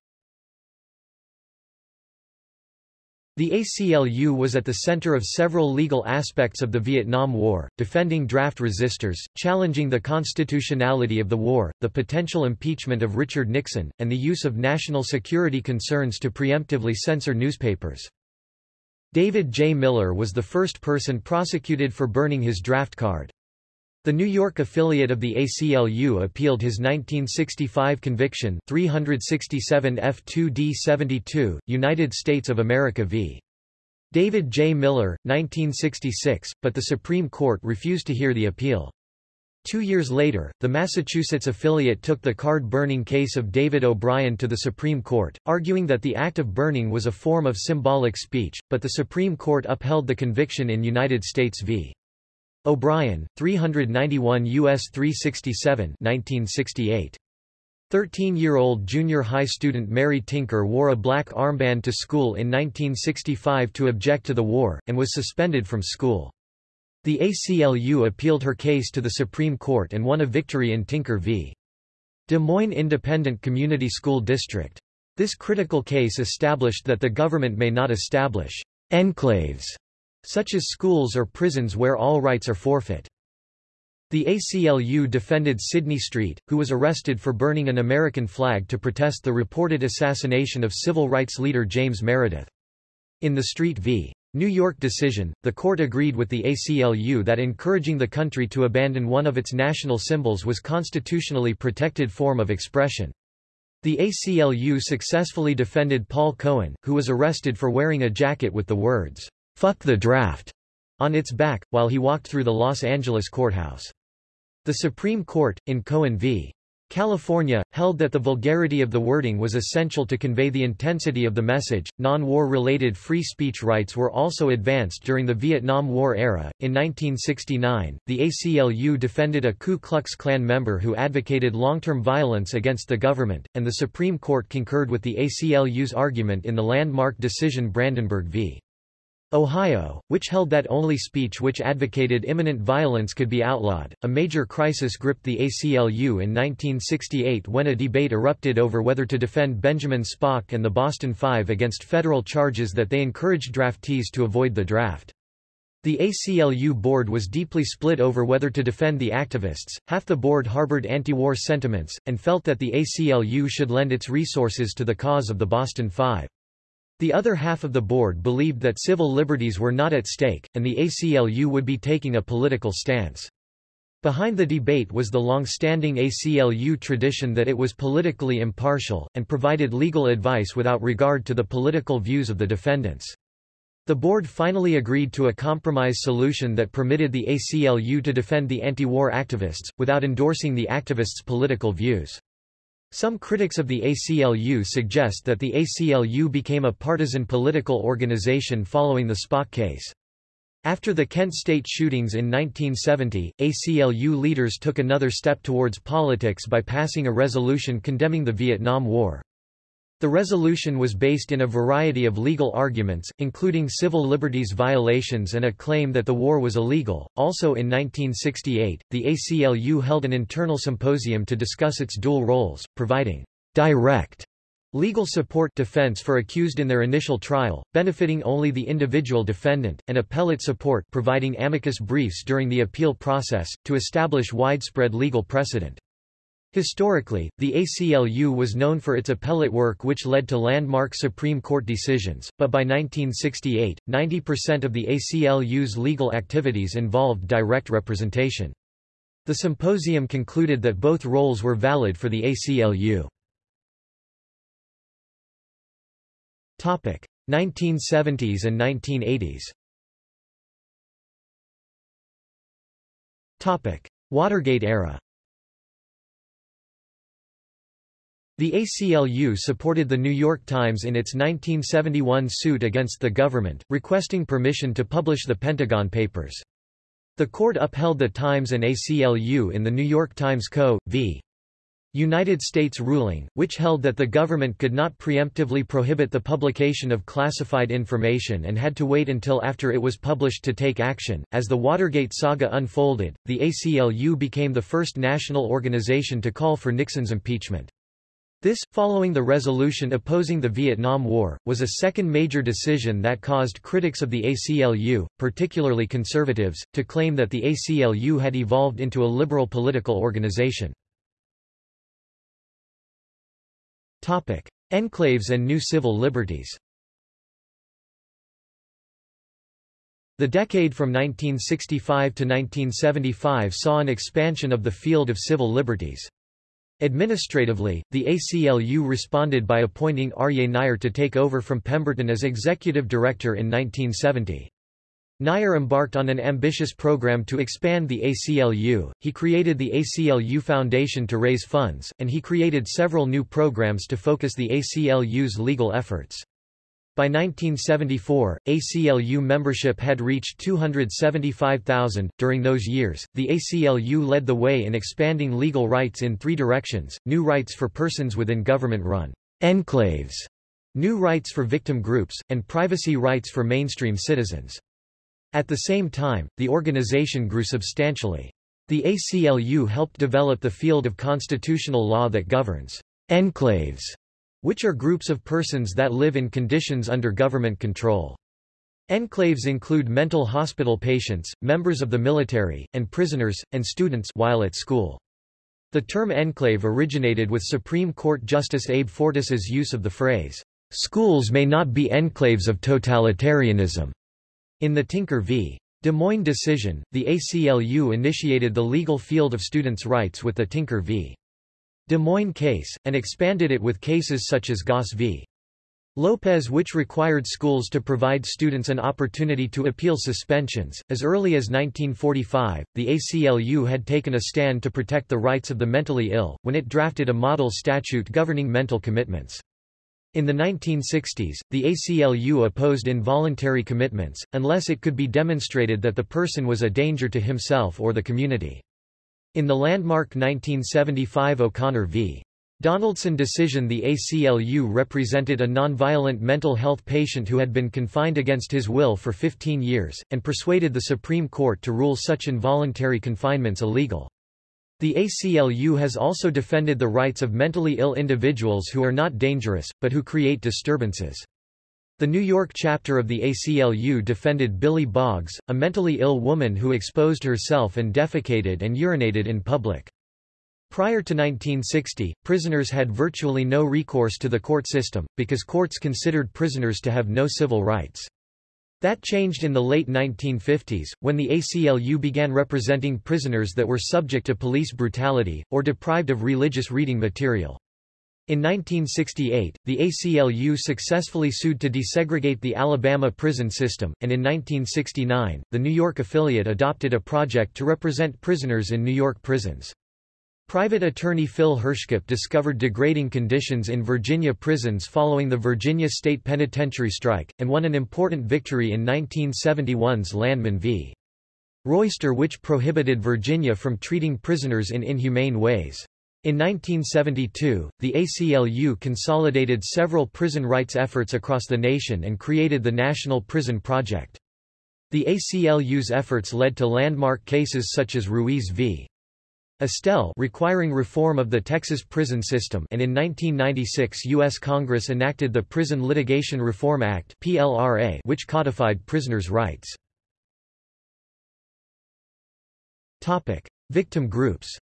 The ACLU was at the center of several legal aspects of the Vietnam War, defending draft resistors, challenging the constitutionality of the war, the potential impeachment of Richard Nixon, and the use of national security concerns to preemptively censor newspapers. David J. Miller was the first person prosecuted for burning his draft card. The New York affiliate of the ACLU appealed his 1965 conviction 367 F2D 72, United States of America v. David J. Miller, 1966, but the Supreme Court refused to hear the appeal. Two years later, the Massachusetts affiliate took the card-burning case of David O'Brien to the Supreme Court, arguing that the act of burning was a form of symbolic speech, but the Supreme Court upheld the conviction in United States v. O'Brien, 391 U.S. 367 1968. 13-year-old junior high student Mary Tinker wore a black armband to school in 1965 to object to the war, and was suspended from school. The ACLU appealed her case to the Supreme Court and won a victory in Tinker v. Des Moines Independent Community School District. This critical case established that the government may not establish enclaves such as schools or prisons where all rights are forfeit. The ACLU defended Sidney Street, who was arrested for burning an American flag to protest the reported assassination of civil rights leader James Meredith. In the Street v. New York decision, the court agreed with the ACLU that encouraging the country to abandon one of its national symbols was constitutionally protected form of expression. The ACLU successfully defended Paul Cohen, who was arrested for wearing a jacket with the words, Fuck the draft on its back, while he walked through the Los Angeles courthouse. The Supreme Court, in Cohen v. California, held that the vulgarity of the wording was essential to convey the intensity of the message. Non war related free speech rights were also advanced during the Vietnam War era. In 1969, the ACLU defended a Ku Klux Klan member who advocated long term violence against the government, and the Supreme Court concurred with the ACLU's argument in the landmark decision Brandenburg v. Ohio, which held that only speech which advocated imminent violence could be outlawed. A major crisis gripped the ACLU in 1968 when a debate erupted over whether to defend Benjamin Spock and the Boston Five against federal charges that they encouraged draftees to avoid the draft. The ACLU board was deeply split over whether to defend the activists. Half the board harbored anti-war sentiments, and felt that the ACLU should lend its resources to the cause of the Boston Five. The other half of the board believed that civil liberties were not at stake, and the ACLU would be taking a political stance. Behind the debate was the long-standing ACLU tradition that it was politically impartial, and provided legal advice without regard to the political views of the defendants. The board finally agreed to a compromise solution that permitted the ACLU to defend the anti-war activists, without endorsing the activists' political views. Some critics of the ACLU suggest that the ACLU became a partisan political organization following the Spock case. After the Kent State shootings in 1970, ACLU leaders took another step towards politics by passing a resolution condemning the Vietnam War. The resolution was based in a variety of legal arguments, including civil liberties violations and a claim that the war was illegal. Also in 1968, the ACLU held an internal symposium to discuss its dual roles, providing direct legal support defense for accused in their initial trial, benefiting only the individual defendant, and appellate support providing amicus briefs during the appeal process, to establish widespread legal precedent. Historically, the ACLU was known for its appellate work which led to landmark Supreme Court decisions, but by 1968, 90% of the ACLU's legal activities involved direct representation. The symposium concluded that both roles were valid for the ACLU. 1970s and 1980s Watergate era The ACLU supported the New York Times in its 1971 suit against the government, requesting permission to publish the Pentagon Papers. The court upheld the Times and ACLU in the New York Times Co. v. United States ruling, which held that the government could not preemptively prohibit the publication of classified information and had to wait until after it was published to take action. As the Watergate saga unfolded, the ACLU became the first national organization to call for Nixon's impeachment. This, following the resolution opposing the Vietnam War, was a second major decision that caused critics of the ACLU, particularly conservatives, to claim that the ACLU had evolved into a liberal political organization. Topic. Enclaves and new civil liberties The decade from 1965 to 1975 saw an expansion of the field of civil liberties. Administratively, the ACLU responded by appointing Aryeh Neier to take over from Pemberton as executive director in 1970. Neier embarked on an ambitious program to expand the ACLU, he created the ACLU Foundation to raise funds, and he created several new programs to focus the ACLU's legal efforts. By 1974, ACLU membership had reached 275,000. During those years, the ACLU led the way in expanding legal rights in three directions new rights for persons within government run enclaves, new rights for victim groups, and privacy rights for mainstream citizens. At the same time, the organization grew substantially. The ACLU helped develop the field of constitutional law that governs enclaves which are groups of persons that live in conditions under government control. Enclaves include mental hospital patients, members of the military, and prisoners, and students while at school. The term enclave originated with Supreme Court Justice Abe Fortas's use of the phrase, "...schools may not be enclaves of totalitarianism." In the Tinker v. Des Moines decision, the ACLU initiated the legal field of students' rights with the Tinker v. Des Moines case, and expanded it with cases such as Goss v. Lopez which required schools to provide students an opportunity to appeal suspensions. As early as 1945, the ACLU had taken a stand to protect the rights of the mentally ill, when it drafted a model statute governing mental commitments. In the 1960s, the ACLU opposed involuntary commitments, unless it could be demonstrated that the person was a danger to himself or the community. In the landmark 1975 O'Connor v. Donaldson decision the ACLU represented a nonviolent mental health patient who had been confined against his will for 15 years, and persuaded the Supreme Court to rule such involuntary confinements illegal. The ACLU has also defended the rights of mentally ill individuals who are not dangerous, but who create disturbances. The New York chapter of the ACLU defended Billy Boggs, a mentally ill woman who exposed herself and defecated and urinated in public. Prior to 1960, prisoners had virtually no recourse to the court system, because courts considered prisoners to have no civil rights. That changed in the late 1950s, when the ACLU began representing prisoners that were subject to police brutality, or deprived of religious reading material. In 1968, the ACLU successfully sued to desegregate the Alabama prison system, and in 1969, the New York affiliate adopted a project to represent prisoners in New York prisons. Private attorney Phil Hirschkop discovered degrading conditions in Virginia prisons following the Virginia State Penitentiary strike, and won an important victory in 1971's Landman v. Royster which prohibited Virginia from treating prisoners in inhumane ways. In 1972, the ACLU consolidated several prison rights efforts across the nation and created the National Prison Project. The ACLU's efforts led to landmark cases such as Ruiz v. Estelle requiring reform of the Texas prison system and in 1996 U.S. Congress enacted the Prison Litigation Reform Act PLRA which codified prisoners' rights. Victim groups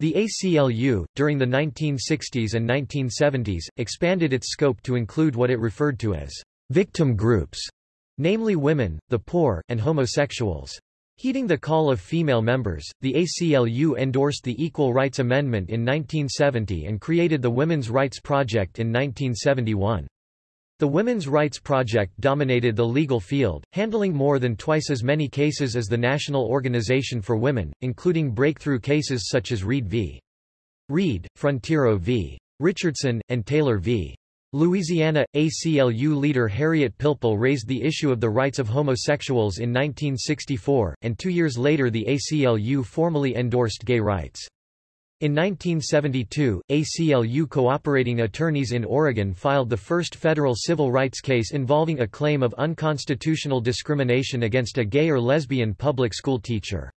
The ACLU, during the 1960s and 1970s, expanded its scope to include what it referred to as victim groups, namely women, the poor, and homosexuals. Heeding the call of female members, the ACLU endorsed the Equal Rights Amendment in 1970 and created the Women's Rights Project in 1971. The Women's Rights Project dominated the legal field, handling more than twice as many cases as the National Organization for Women, including breakthrough cases such as Reed v. Reed, Frontiero v. Richardson, and Taylor v. Louisiana, ACLU leader Harriet Pilpel raised the issue of the rights of homosexuals in 1964, and two years later the ACLU formally endorsed gay rights. In 1972, ACLU cooperating attorneys in Oregon filed the first federal civil rights case involving a claim of unconstitutional discrimination against a gay or lesbian public school teacher.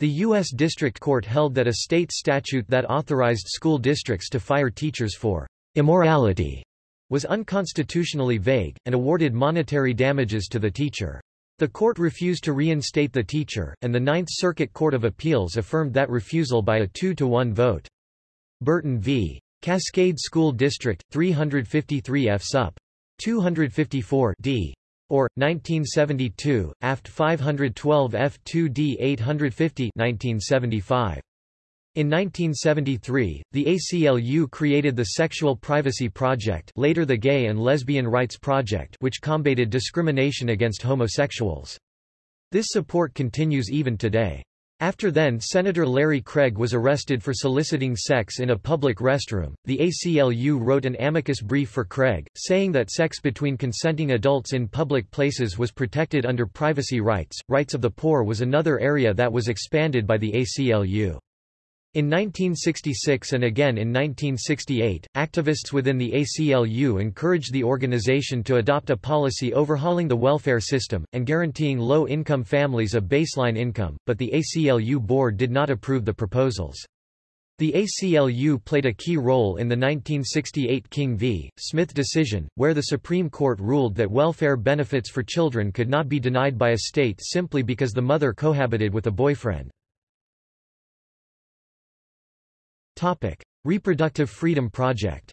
The U.S. District Court held that a state statute that authorized school districts to fire teachers for immorality was unconstitutionally vague, and awarded monetary damages to the teacher. The court refused to reinstate the teacher, and the Ninth Circuit Court of Appeals affirmed that refusal by a 2-to-1 vote. Burton v. Cascade School District, 353 F. Sup. 254 D. Or, 1972, Aft 512 F2D 850 1975. In 1973, the ACLU created the Sexual Privacy Project later the Gay and Lesbian Rights Project which combated discrimination against homosexuals. This support continues even today. After then Senator Larry Craig was arrested for soliciting sex in a public restroom. The ACLU wrote an amicus brief for Craig, saying that sex between consenting adults in public places was protected under privacy rights. Rights of the poor was another area that was expanded by the ACLU. In 1966 and again in 1968, activists within the ACLU encouraged the organization to adopt a policy overhauling the welfare system, and guaranteeing low-income families a baseline income, but the ACLU board did not approve the proposals. The ACLU played a key role in the 1968 King v. Smith decision, where the Supreme Court ruled that welfare benefits for children could not be denied by a state simply because the mother cohabited with a boyfriend. Topic: Reproductive Freedom Project.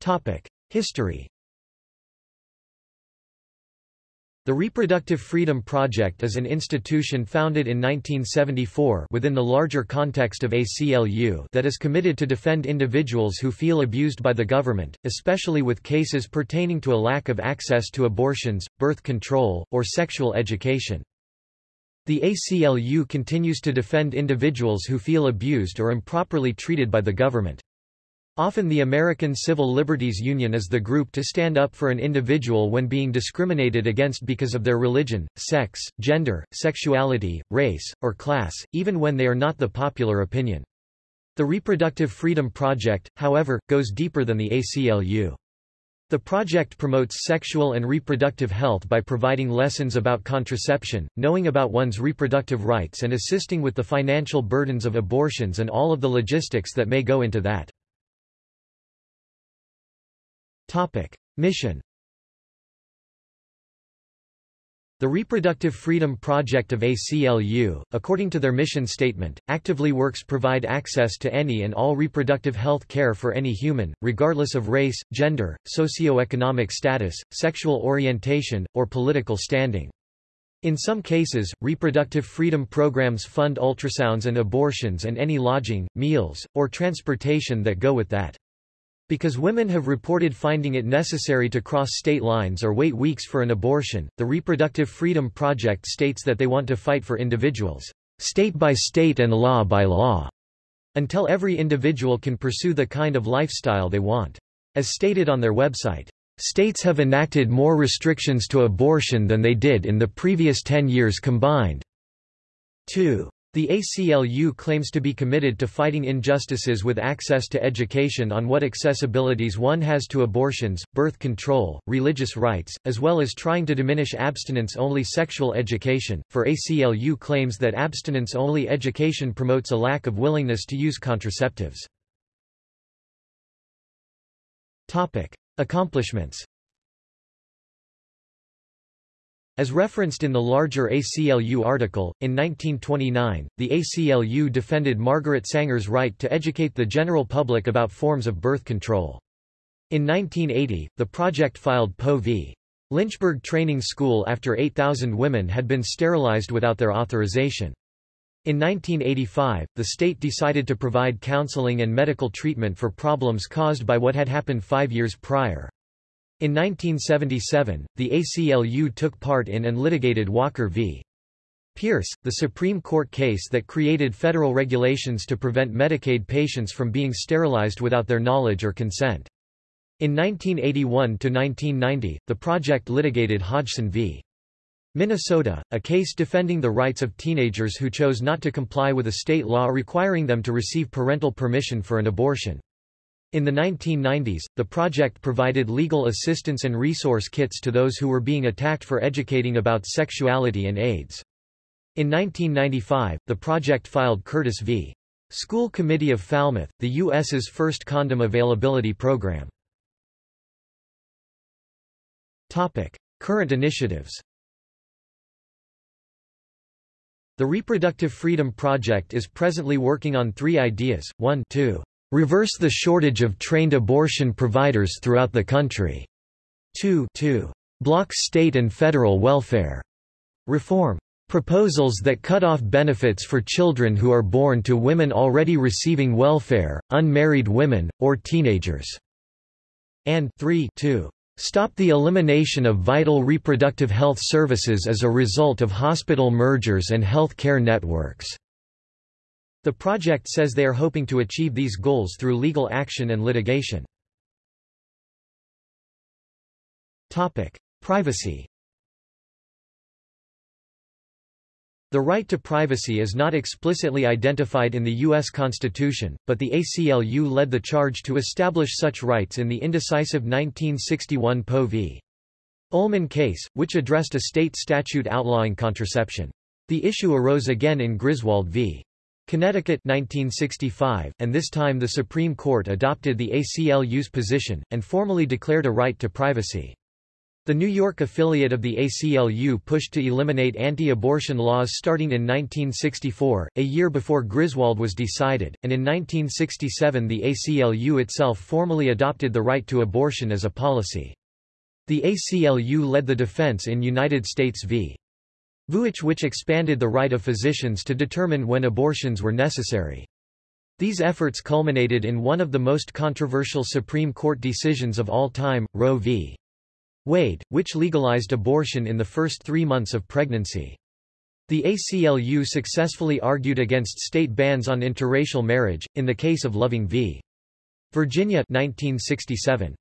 Topic: History. The Reproductive Freedom Project is an institution founded in 1974 within the larger context of ACLU that is committed to defend individuals who feel abused by the government, especially with cases pertaining to a lack of access to abortions, birth control, or sexual education. The ACLU continues to defend individuals who feel abused or improperly treated by the government. Often the American Civil Liberties Union is the group to stand up for an individual when being discriminated against because of their religion, sex, gender, sexuality, race, or class, even when they are not the popular opinion. The Reproductive Freedom Project, however, goes deeper than the ACLU. The project promotes sexual and reproductive health by providing lessons about contraception, knowing about one's reproductive rights and assisting with the financial burdens of abortions and all of the logistics that may go into that. Topic. Mission The Reproductive Freedom Project of ACLU, according to their mission statement, actively works provide access to any and all reproductive health care for any human, regardless of race, gender, socioeconomic status, sexual orientation, or political standing. In some cases, reproductive freedom programs fund ultrasounds and abortions and any lodging, meals, or transportation that go with that. Because women have reported finding it necessary to cross state lines or wait weeks for an abortion, the Reproductive Freedom Project states that they want to fight for individuals, state by state and law by law, until every individual can pursue the kind of lifestyle they want. As stated on their website, states have enacted more restrictions to abortion than they did in the previous 10 years combined. 2. The ACLU claims to be committed to fighting injustices with access to education on what accessibilities one has to abortions, birth control, religious rights, as well as trying to diminish abstinence-only sexual education, for ACLU claims that abstinence-only education promotes a lack of willingness to use contraceptives. Topic. Accomplishments as referenced in the larger ACLU article, in 1929, the ACLU defended Margaret Sanger's right to educate the general public about forms of birth control. In 1980, the project filed Poe v. Lynchburg Training School after 8,000 women had been sterilized without their authorization. In 1985, the state decided to provide counseling and medical treatment for problems caused by what had happened five years prior. In 1977, the ACLU took part in and litigated Walker v. Pierce, the Supreme Court case that created federal regulations to prevent Medicaid patients from being sterilized without their knowledge or consent. In 1981–1990, the project litigated Hodgson v. Minnesota, a case defending the rights of teenagers who chose not to comply with a state law requiring them to receive parental permission for an abortion. In the 1990s, the project provided legal assistance and resource kits to those who were being attacked for educating about sexuality and AIDS. In 1995, the project filed Curtis v. School Committee of Falmouth, the U.S.'s first condom availability program. Topic. Current initiatives The Reproductive Freedom Project is presently working on three ideas, 1 to reverse the shortage of trained abortion providers throughout the country. 2. 2. Block state and federal welfare reform. Proposals that cut off benefits for children who are born to women already receiving welfare, unmarried women, or teenagers. And 3. 2. Stop the elimination of vital reproductive health services as a result of hospital mergers and health care networks. The project says they are hoping to achieve these goals through legal action and litigation. Topic: Privacy The right to privacy is not explicitly identified in the U.S. Constitution, but the ACLU led the charge to establish such rights in the indecisive 1961 Poe v. Ullman case, which addressed a state statute outlawing contraception. The issue arose again in Griswold v. Connecticut 1965, and this time the Supreme Court adopted the ACLU's position, and formally declared a right to privacy. The New York affiliate of the ACLU pushed to eliminate anti-abortion laws starting in 1964, a year before Griswold was decided, and in 1967 the ACLU itself formally adopted the right to abortion as a policy. The ACLU led the defense in United States v. Vuitch which expanded the right of physicians to determine when abortions were necessary. These efforts culminated in one of the most controversial Supreme Court decisions of all time, Roe v. Wade, which legalized abortion in the first three months of pregnancy. The ACLU successfully argued against state bans on interracial marriage, in the case of Loving v. Virginia 1967.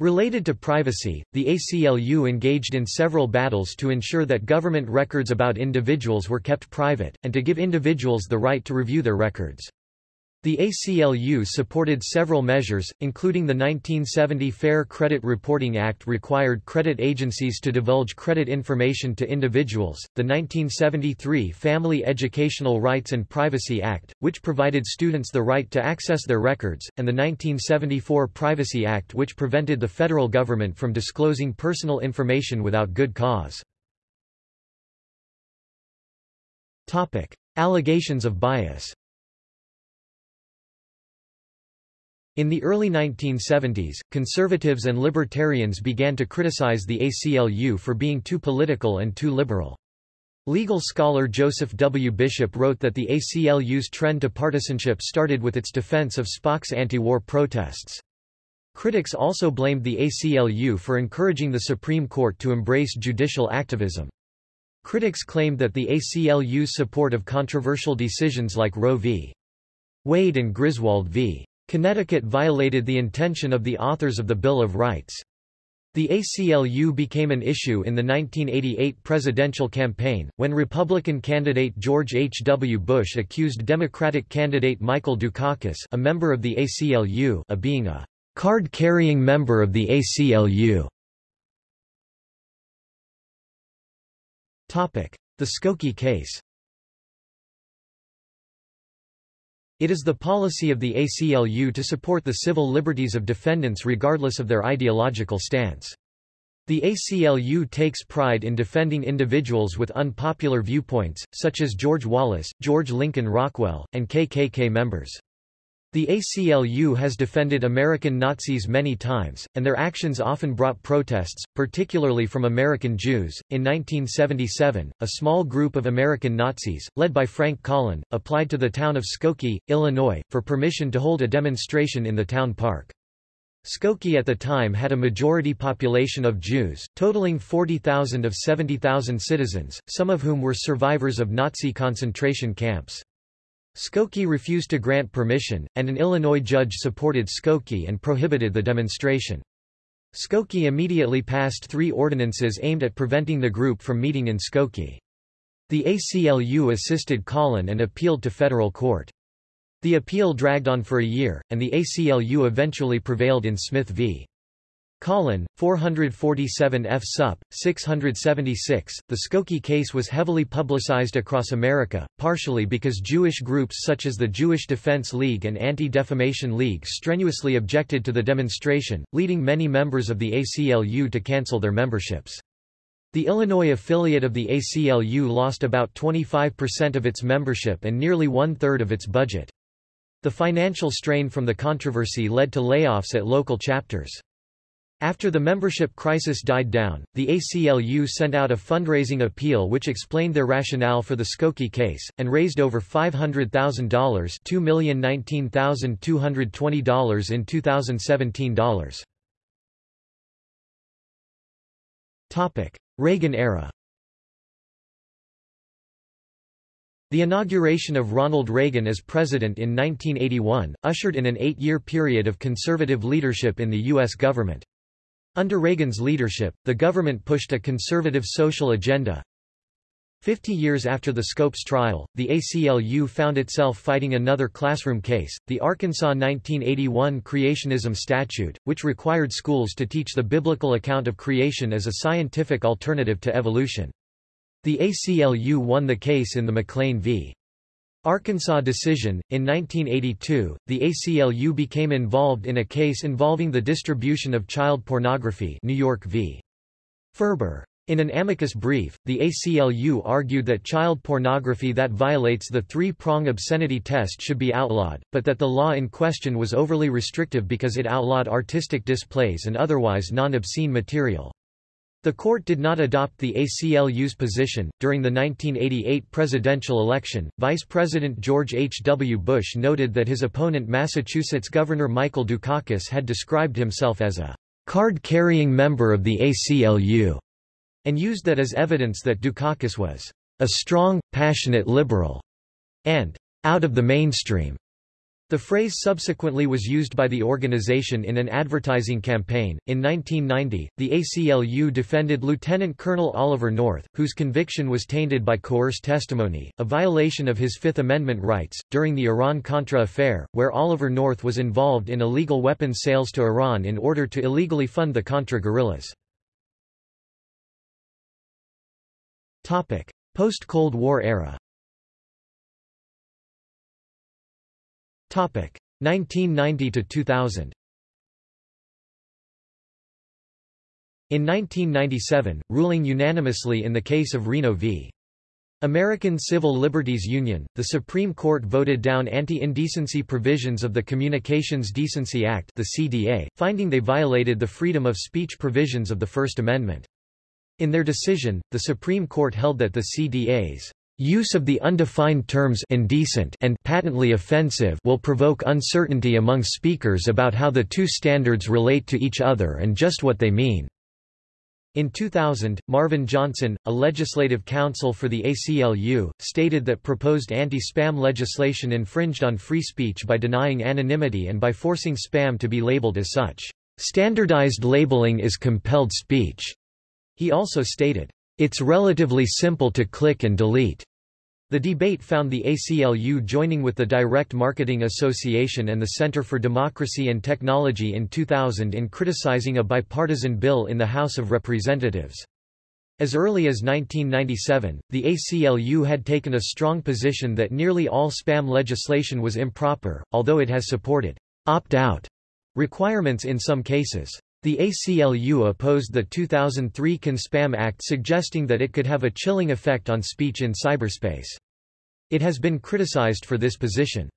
Related to privacy, the ACLU engaged in several battles to ensure that government records about individuals were kept private, and to give individuals the right to review their records. The ACLU supported several measures, including the 1970 Fair Credit Reporting Act required credit agencies to divulge credit information to individuals, the 1973 Family Educational Rights and Privacy Act, which provided students the right to access their records, and the 1974 Privacy Act which prevented the federal government from disclosing personal information without good cause. Topic. Allegations of bias In the early 1970s, conservatives and libertarians began to criticize the ACLU for being too political and too liberal. Legal scholar Joseph W. Bishop wrote that the ACLU's trend to partisanship started with its defense of Spock's anti-war protests. Critics also blamed the ACLU for encouraging the Supreme Court to embrace judicial activism. Critics claimed that the ACLU's support of controversial decisions like Roe v. Wade and Griswold v. Connecticut violated the intention of the authors of the Bill of Rights. The ACLU became an issue in the 1988 presidential campaign, when Republican candidate George H. W. Bush accused Democratic candidate Michael Dukakis a member of the ACLU of being a card-carrying member of the ACLU. The Skokie case It is the policy of the ACLU to support the civil liberties of defendants regardless of their ideological stance. The ACLU takes pride in defending individuals with unpopular viewpoints, such as George Wallace, George Lincoln Rockwell, and KKK members. The ACLU has defended American Nazis many times, and their actions often brought protests, particularly from American Jews. In 1977, a small group of American Nazis, led by Frank Collin, applied to the town of Skokie, Illinois, for permission to hold a demonstration in the town park. Skokie at the time had a majority population of Jews, totaling 40,000 of 70,000 citizens, some of whom were survivors of Nazi concentration camps. Skokie refused to grant permission, and an Illinois judge supported Skokie and prohibited the demonstration. Skokie immediately passed three ordinances aimed at preventing the group from meeting in Skokie. The ACLU assisted Collin and appealed to federal court. The appeal dragged on for a year, and the ACLU eventually prevailed in Smith v. Collin, 447 F. Sup. 676. The Skokie case was heavily publicized across America, partially because Jewish groups such as the Jewish Defense League and Anti-Defamation League strenuously objected to the demonstration, leading many members of the ACLU to cancel their memberships. The Illinois affiliate of the ACLU lost about 25% of its membership and nearly one-third of its budget. The financial strain from the controversy led to layoffs at local chapters. After the membership crisis died down, the ACLU sent out a fundraising appeal which explained their rationale for the Skokie case, and raised over $500,000 $2,019,220 in 2017 dollars. Reagan era The inauguration of Ronald Reagan as president in 1981, ushered in an eight-year period of conservative leadership in the U.S. government. Under Reagan's leadership, the government pushed a conservative social agenda. Fifty years after the Scopes trial, the ACLU found itself fighting another classroom case, the Arkansas 1981 Creationism Statute, which required schools to teach the biblical account of creation as a scientific alternative to evolution. The ACLU won the case in the McLean v. Arkansas decision. In 1982, the ACLU became involved in a case involving the distribution of child pornography New York v. Ferber. In an amicus brief, the ACLU argued that child pornography that violates the three-prong obscenity test should be outlawed, but that the law in question was overly restrictive because it outlawed artistic displays and otherwise non-obscene material. The court did not adopt the ACLU's position. During the 1988 presidential election, Vice President George H. W. Bush noted that his opponent Massachusetts Governor Michael Dukakis had described himself as a card-carrying member of the ACLU, and used that as evidence that Dukakis was a strong, passionate liberal, and out of the mainstream. The phrase subsequently was used by the organization in an advertising campaign. In 1990, the ACLU defended Lieutenant Colonel Oliver North, whose conviction was tainted by coerced testimony, a violation of his Fifth Amendment rights, during the Iran-Contra affair, where Oliver North was involved in illegal weapons sales to Iran in order to illegally fund the Contra guerrillas. Post-Cold War era 1990 to 2000 In 1997, ruling unanimously in the case of Reno v. American Civil Liberties Union, the Supreme Court voted down anti-indecency provisions of the Communications Decency Act the CDA, finding they violated the freedom of speech provisions of the First Amendment. In their decision, the Supreme Court held that the CDA's use of the undefined terms indecent and patently offensive will provoke uncertainty among speakers about how the two standards relate to each other and just what they mean. In 2000, Marvin Johnson, a legislative counsel for the ACLU, stated that proposed anti-spam legislation infringed on free speech by denying anonymity and by forcing spam to be labeled as such. Standardized labeling is compelled speech. He also stated, It's relatively simple to click and delete. The debate found the ACLU joining with the Direct Marketing Association and the Center for Democracy and Technology in 2000 in criticizing a bipartisan bill in the House of Representatives. As early as 1997, the ACLU had taken a strong position that nearly all spam legislation was improper, although it has supported opt-out requirements in some cases. The ACLU opposed the 2003 CAN-SPAM Act suggesting that it could have a chilling effect on speech in cyberspace. It has been criticized for this position.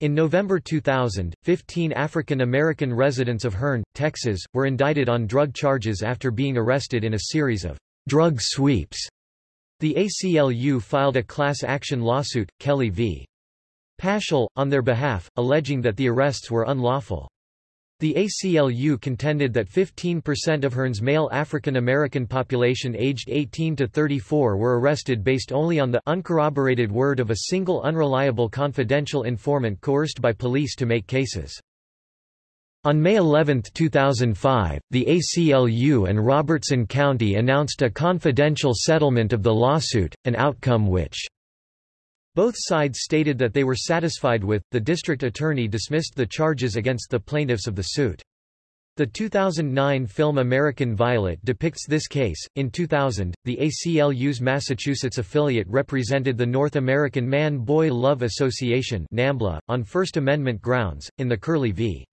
In November 2000, 15 African American residents of Hearne, Texas, were indicted on drug charges after being arrested in a series of drug sweeps. The ACLU filed a class action lawsuit, Kelly v. Paschal, on their behalf, alleging that the arrests were unlawful. The ACLU contended that 15% of Hearne's male African American population aged 18 to 34 were arrested based only on the uncorroborated word of a single unreliable confidential informant coerced by police to make cases. On May 11, 2005, the ACLU and Robertson County announced a confidential settlement of the lawsuit, an outcome which both sides stated that they were satisfied with. The district attorney dismissed the charges against the plaintiffs of the suit. The 2009 film American Violet depicts this case. In 2000, the ACLU's Massachusetts affiliate represented the North American Man-Boy Love Association (NAMBLA) on First Amendment grounds in the Curley v.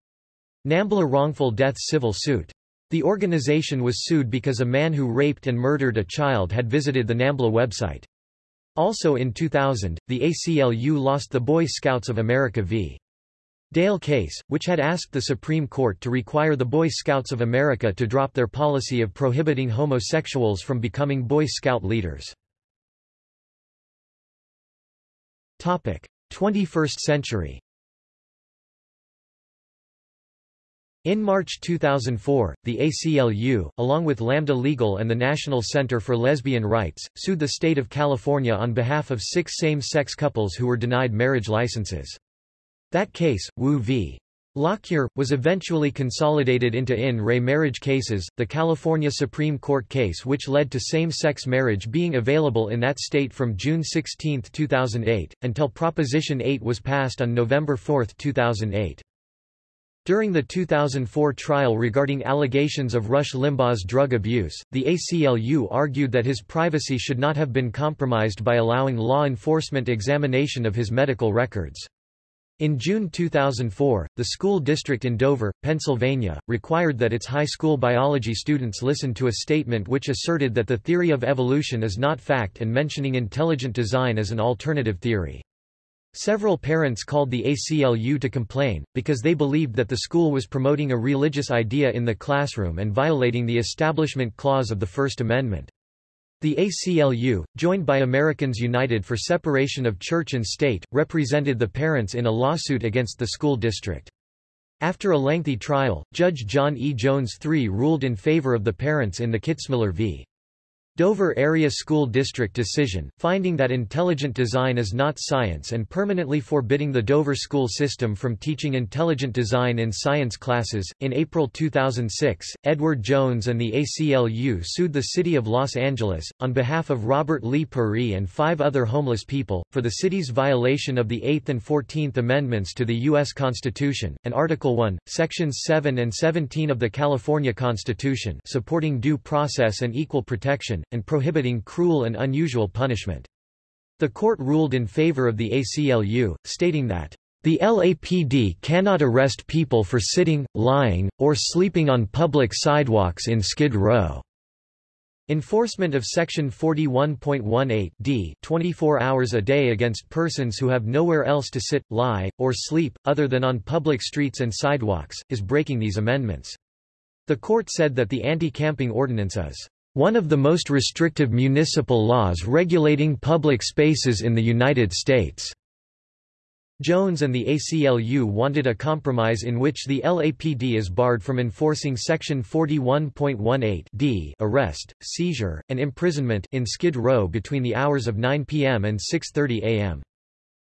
NAMBLA wrongful death civil suit. The organization was sued because a man who raped and murdered a child had visited the NAMBLA website. Also in 2000, the ACLU lost the Boy Scouts of America v. Dale case, which had asked the Supreme Court to require the Boy Scouts of America to drop their policy of prohibiting homosexuals from becoming Boy Scout leaders. 21st century In March 2004, the ACLU, along with Lambda Legal and the National Center for Lesbian Rights, sued the state of California on behalf of six same-sex couples who were denied marriage licenses. That case, Woo v. Lockyer, was eventually consolidated into in re marriage cases, the California Supreme Court case which led to same-sex marriage being available in that state from June 16, 2008, until Proposition 8 was passed on November 4, 2008. During the 2004 trial regarding allegations of Rush Limbaugh's drug abuse, the ACLU argued that his privacy should not have been compromised by allowing law enforcement examination of his medical records. In June 2004, the school district in Dover, Pennsylvania, required that its high school biology students listen to a statement which asserted that the theory of evolution is not fact and mentioning intelligent design as an alternative theory. Several parents called the ACLU to complain, because they believed that the school was promoting a religious idea in the classroom and violating the Establishment Clause of the First Amendment. The ACLU, joined by Americans United for Separation of Church and State, represented the parents in a lawsuit against the school district. After a lengthy trial, Judge John E. Jones III ruled in favor of the parents in the Kitzmiller v. Dover Area School District decision, finding that intelligent design is not science and permanently forbidding the Dover school system from teaching intelligent design in science classes. In April 2006, Edward Jones and the ACLU sued the city of Los Angeles, on behalf of Robert Lee Purrie and five other homeless people, for the city's violation of the 8th and 14th Amendments to the U.S. Constitution, and Article 1, Sections 7 and 17 of the California Constitution supporting due process and equal protection and prohibiting cruel and unusual punishment. The court ruled in favor of the ACLU, stating that the LAPD cannot arrest people for sitting, lying, or sleeping on public sidewalks in Skid Row. Enforcement of Section 41.18 d 24 hours a day against persons who have nowhere else to sit, lie, or sleep, other than on public streets and sidewalks, is breaking these amendments. The court said that the anti-camping ordinance is one of the most restrictive municipal laws regulating public spaces in the United States. Jones and the ACLU wanted a compromise in which the LAPD is barred from enforcing Section 41.18 d arrest, seizure, and imprisonment in Skid Row between the hours of 9 p.m. and 6.30 a.m.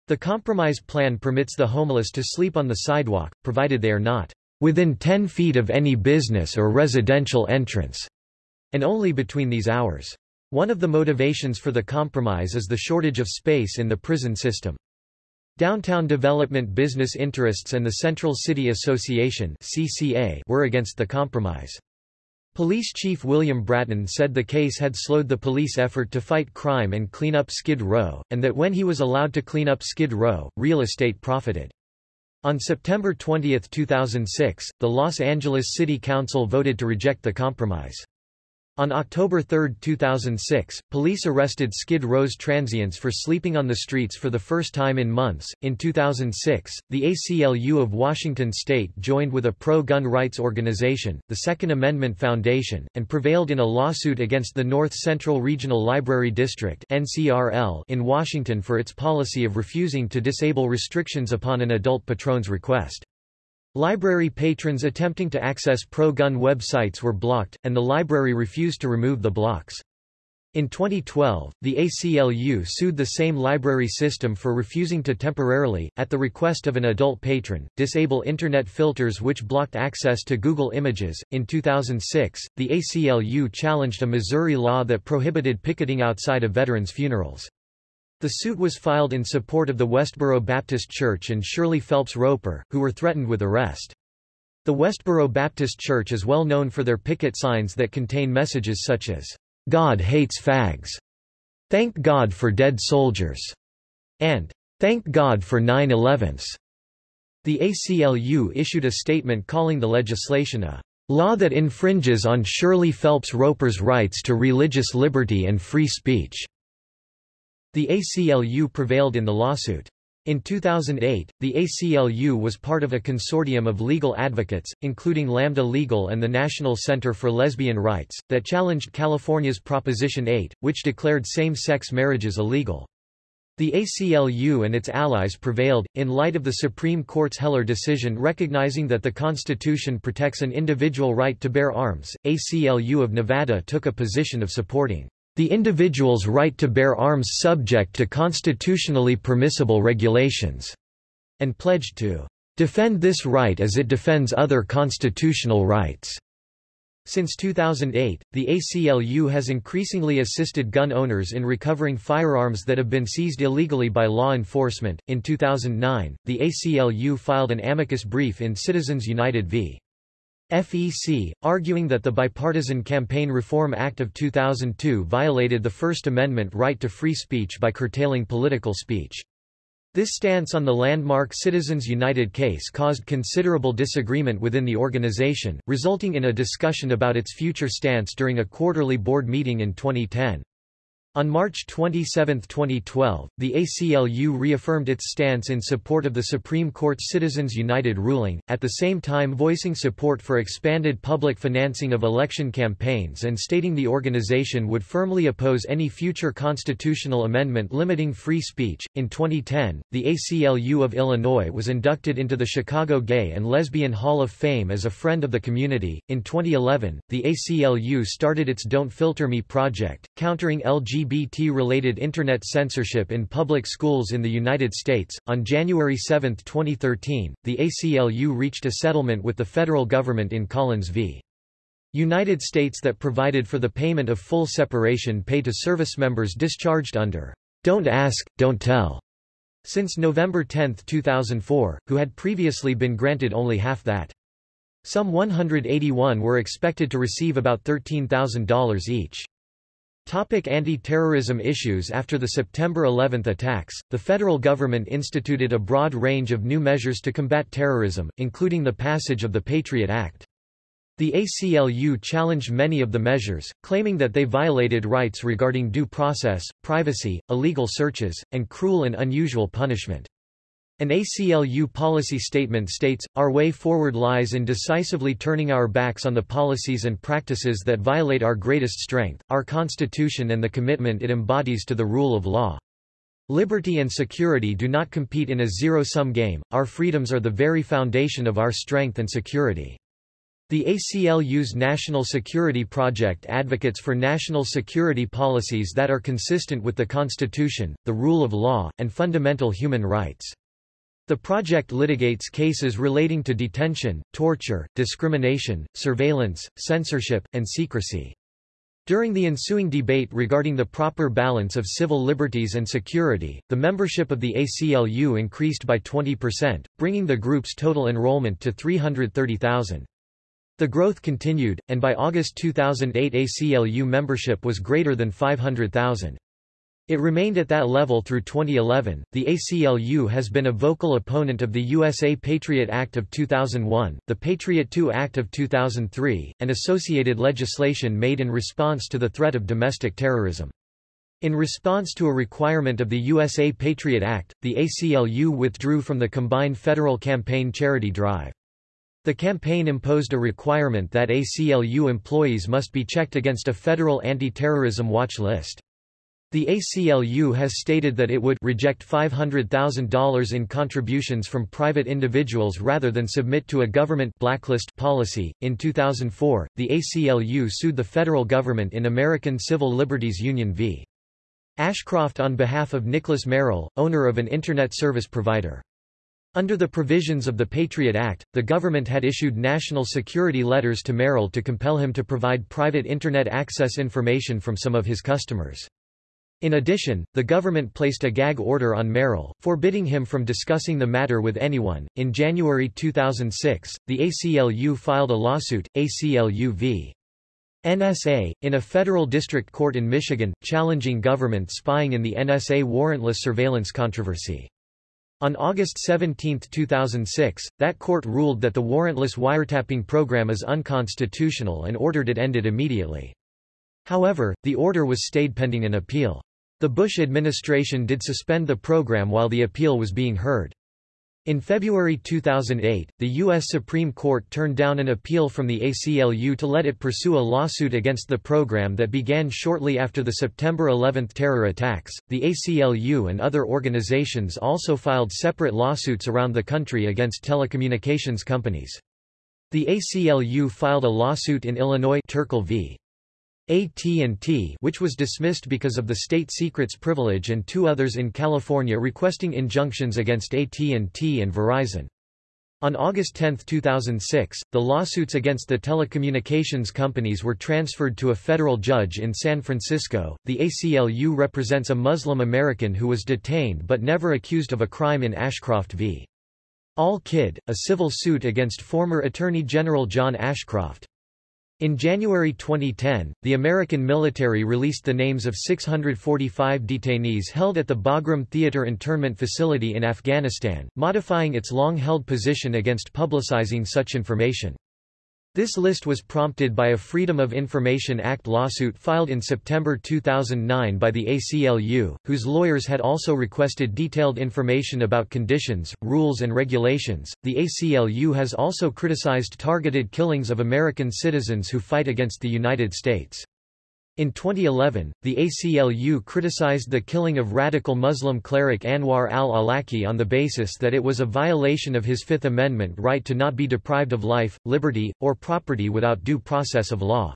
The compromise plan permits the homeless to sleep on the sidewalk, provided they are not within 10 feet of any business or residential entrance, and only between these hours. One of the motivations for the compromise is the shortage of space in the prison system. Downtown Development Business Interests and the Central City Association (CCA) were against the compromise. Police Chief William Bratton said the case had slowed the police effort to fight crime and clean up Skid Row, and that when he was allowed to clean up Skid Row, real estate profited. On September 20, 2006, the Los Angeles City Council voted to reject the compromise. On October 3, 2006, police arrested Skid Row's transients for sleeping on the streets for the first time in months. In 2006, the ACLU of Washington state joined with a pro-gun rights organization, the Second Amendment Foundation, and prevailed in a lawsuit against the North Central Regional Library District in Washington for its policy of refusing to disable restrictions upon an adult patron's request. Library patrons attempting to access pro-gun websites were blocked, and the library refused to remove the blocks. In 2012, the ACLU sued the same library system for refusing to temporarily, at the request of an adult patron, disable Internet filters which blocked access to Google Images. In 2006, the ACLU challenged a Missouri law that prohibited picketing outside of veterans' funerals. The suit was filed in support of the Westboro Baptist Church and Shirley Phelps Roper, who were threatened with arrest. The Westboro Baptist Church is well known for their picket signs that contain messages such as, God hates fags, Thank God for dead soldiers, and Thank God for 9-11s. The ACLU issued a statement calling the legislation a law that infringes on Shirley Phelps Roper's rights to religious liberty and free speech. The ACLU prevailed in the lawsuit. In 2008, the ACLU was part of a consortium of legal advocates, including Lambda Legal and the National Center for Lesbian Rights, that challenged California's Proposition 8, which declared same-sex marriages illegal. The ACLU and its allies prevailed, in light of the Supreme Court's Heller decision recognizing that the Constitution protects an individual right to bear arms. ACLU of Nevada took a position of supporting the individual's right to bear arms subject to constitutionally permissible regulations, and pledged to defend this right as it defends other constitutional rights. Since 2008, the ACLU has increasingly assisted gun owners in recovering firearms that have been seized illegally by law enforcement. In 2009, the ACLU filed an amicus brief in Citizens United v. FEC, arguing that the Bipartisan Campaign Reform Act of 2002 violated the First Amendment right to free speech by curtailing political speech. This stance on the landmark Citizens United case caused considerable disagreement within the organization, resulting in a discussion about its future stance during a quarterly board meeting in 2010. On March 27, 2012, the ACLU reaffirmed its stance in support of the Supreme Court's Citizens United ruling, at the same time voicing support for expanded public financing of election campaigns and stating the organization would firmly oppose any future constitutional amendment limiting free speech. In 2010, the ACLU of Illinois was inducted into the Chicago Gay and Lesbian Hall of Fame as a friend of the community. In 2011, the ACLU started its Don't Filter Me project, countering LGBT LGBT-related Internet censorship in public schools in the United States. On January 7, 2013, the ACLU reached a settlement with the federal government in Collins v. United States that provided for the payment of full separation pay to service members discharged under Don't Ask, Don't Tell since November 10, 2004, who had previously been granted only half that. Some 181 were expected to receive about $13,000 each. Topic anti-terrorism issues After the September 11 attacks, the federal government instituted a broad range of new measures to combat terrorism, including the passage of the Patriot Act. The ACLU challenged many of the measures, claiming that they violated rights regarding due process, privacy, illegal searches, and cruel and unusual punishment. An ACLU policy statement states, Our way forward lies in decisively turning our backs on the policies and practices that violate our greatest strength, our Constitution and the commitment it embodies to the rule of law. Liberty and security do not compete in a zero-sum game, our freedoms are the very foundation of our strength and security. The ACLU's National Security Project advocates for national security policies that are consistent with the Constitution, the rule of law, and fundamental human rights. The project litigates cases relating to detention, torture, discrimination, surveillance, censorship, and secrecy. During the ensuing debate regarding the proper balance of civil liberties and security, the membership of the ACLU increased by 20%, bringing the group's total enrollment to 330,000. The growth continued, and by August 2008 ACLU membership was greater than 500,000. It remained at that level through 2011. The ACLU has been a vocal opponent of the USA Patriot Act of 2001, the Patriot II Act of 2003, and associated legislation made in response to the threat of domestic terrorism. In response to a requirement of the USA Patriot Act, the ACLU withdrew from the combined federal campaign charity drive. The campaign imposed a requirement that ACLU employees must be checked against a federal anti-terrorism watch list. The ACLU has stated that it would reject $500,000 in contributions from private individuals rather than submit to a government blacklist policy. In 2004, the ACLU sued the federal government in American Civil Liberties Union v. Ashcroft on behalf of Nicholas Merrill, owner of an Internet service provider. Under the provisions of the Patriot Act, the government had issued national security letters to Merrill to compel him to provide private Internet access information from some of his customers. In addition, the government placed a gag order on Merrill, forbidding him from discussing the matter with anyone. In January 2006, the ACLU filed a lawsuit, ACLU v. NSA, in a federal district court in Michigan, challenging government spying in the NSA warrantless surveillance controversy. On August 17, 2006, that court ruled that the warrantless wiretapping program is unconstitutional and ordered it ended immediately. However, the order was stayed pending an appeal. The Bush administration did suspend the program while the appeal was being heard. In February 2008, the U.S. Supreme Court turned down an appeal from the ACLU to let it pursue a lawsuit against the program that began shortly after the September 11 terror attacks. The ACLU and other organizations also filed separate lawsuits around the country against telecommunications companies. The ACLU filed a lawsuit in Illinois Terkel v. AT&T which was dismissed because of the state secrets privilege and two others in California requesting injunctions against AT&T and Verizon. On August 10, 2006, the lawsuits against the telecommunications companies were transferred to a federal judge in San Francisco. The ACLU represents a Muslim American who was detained but never accused of a crime in Ashcroft v. al-Kidd, a civil suit against former Attorney General John Ashcroft. In January 2010, the American military released the names of 645 detainees held at the Bagram Theater internment facility in Afghanistan, modifying its long-held position against publicizing such information. This list was prompted by a Freedom of Information Act lawsuit filed in September 2009 by the ACLU, whose lawyers had also requested detailed information about conditions, rules, and regulations. The ACLU has also criticized targeted killings of American citizens who fight against the United States. In 2011, the ACLU criticized the killing of radical Muslim cleric Anwar al-Awlaki on the basis that it was a violation of his Fifth Amendment right to not be deprived of life, liberty, or property without due process of law.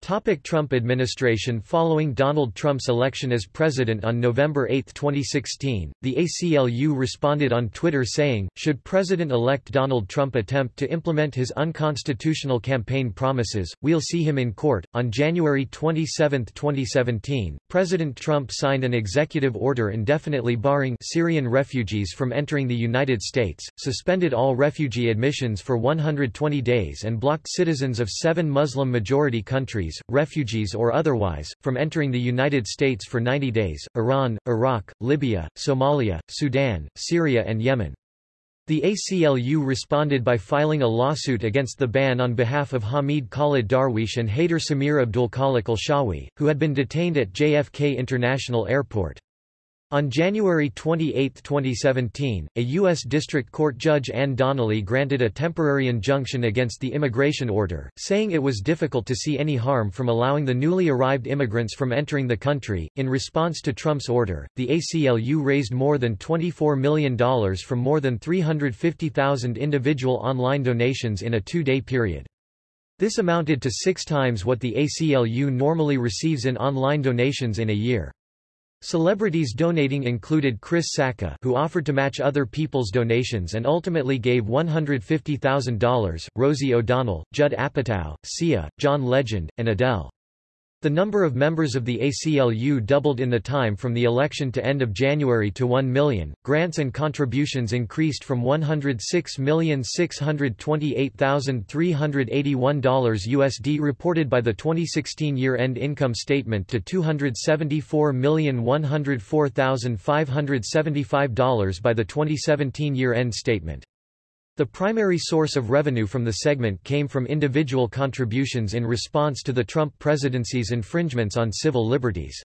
Topic Trump administration Following Donald Trump's election as president on November 8, 2016, the ACLU responded on Twitter saying, should President-elect Donald Trump attempt to implement his unconstitutional campaign promises, we'll see him in court. On January 27, 2017, President Trump signed an executive order indefinitely barring Syrian refugees from entering the United States, suspended all refugee admissions for 120 days and blocked citizens of seven Muslim-majority countries refugees or otherwise, from entering the United States for 90 days, Iran, Iraq, Libya, Somalia, Sudan, Syria and Yemen. The ACLU responded by filing a lawsuit against the ban on behalf of Hameed Khalid Darweesh and Haider Samir Abdulkhalik al-Shawi, who had been detained at JFK International Airport. On January 28, 2017, a U.S. District Court Judge Ann Donnelly granted a temporary injunction against the immigration order, saying it was difficult to see any harm from allowing the newly arrived immigrants from entering the country. In response to Trump's order, the ACLU raised more than $24 million from more than 350,000 individual online donations in a two-day period. This amounted to six times what the ACLU normally receives in online donations in a year. Celebrities donating included Chris Sacca who offered to match other people's donations and ultimately gave $150,000, Rosie O'Donnell, Judd Apatow, Sia, John Legend, and Adele. The number of members of the ACLU doubled in the time from the election to end of January to 1 million. Grants and contributions increased from $106,628,381 USD reported by the 2016 year-end income statement to $274,104,575 by the 2017 year-end statement. The primary source of revenue from the segment came from individual contributions in response to the Trump presidency's infringements on civil liberties.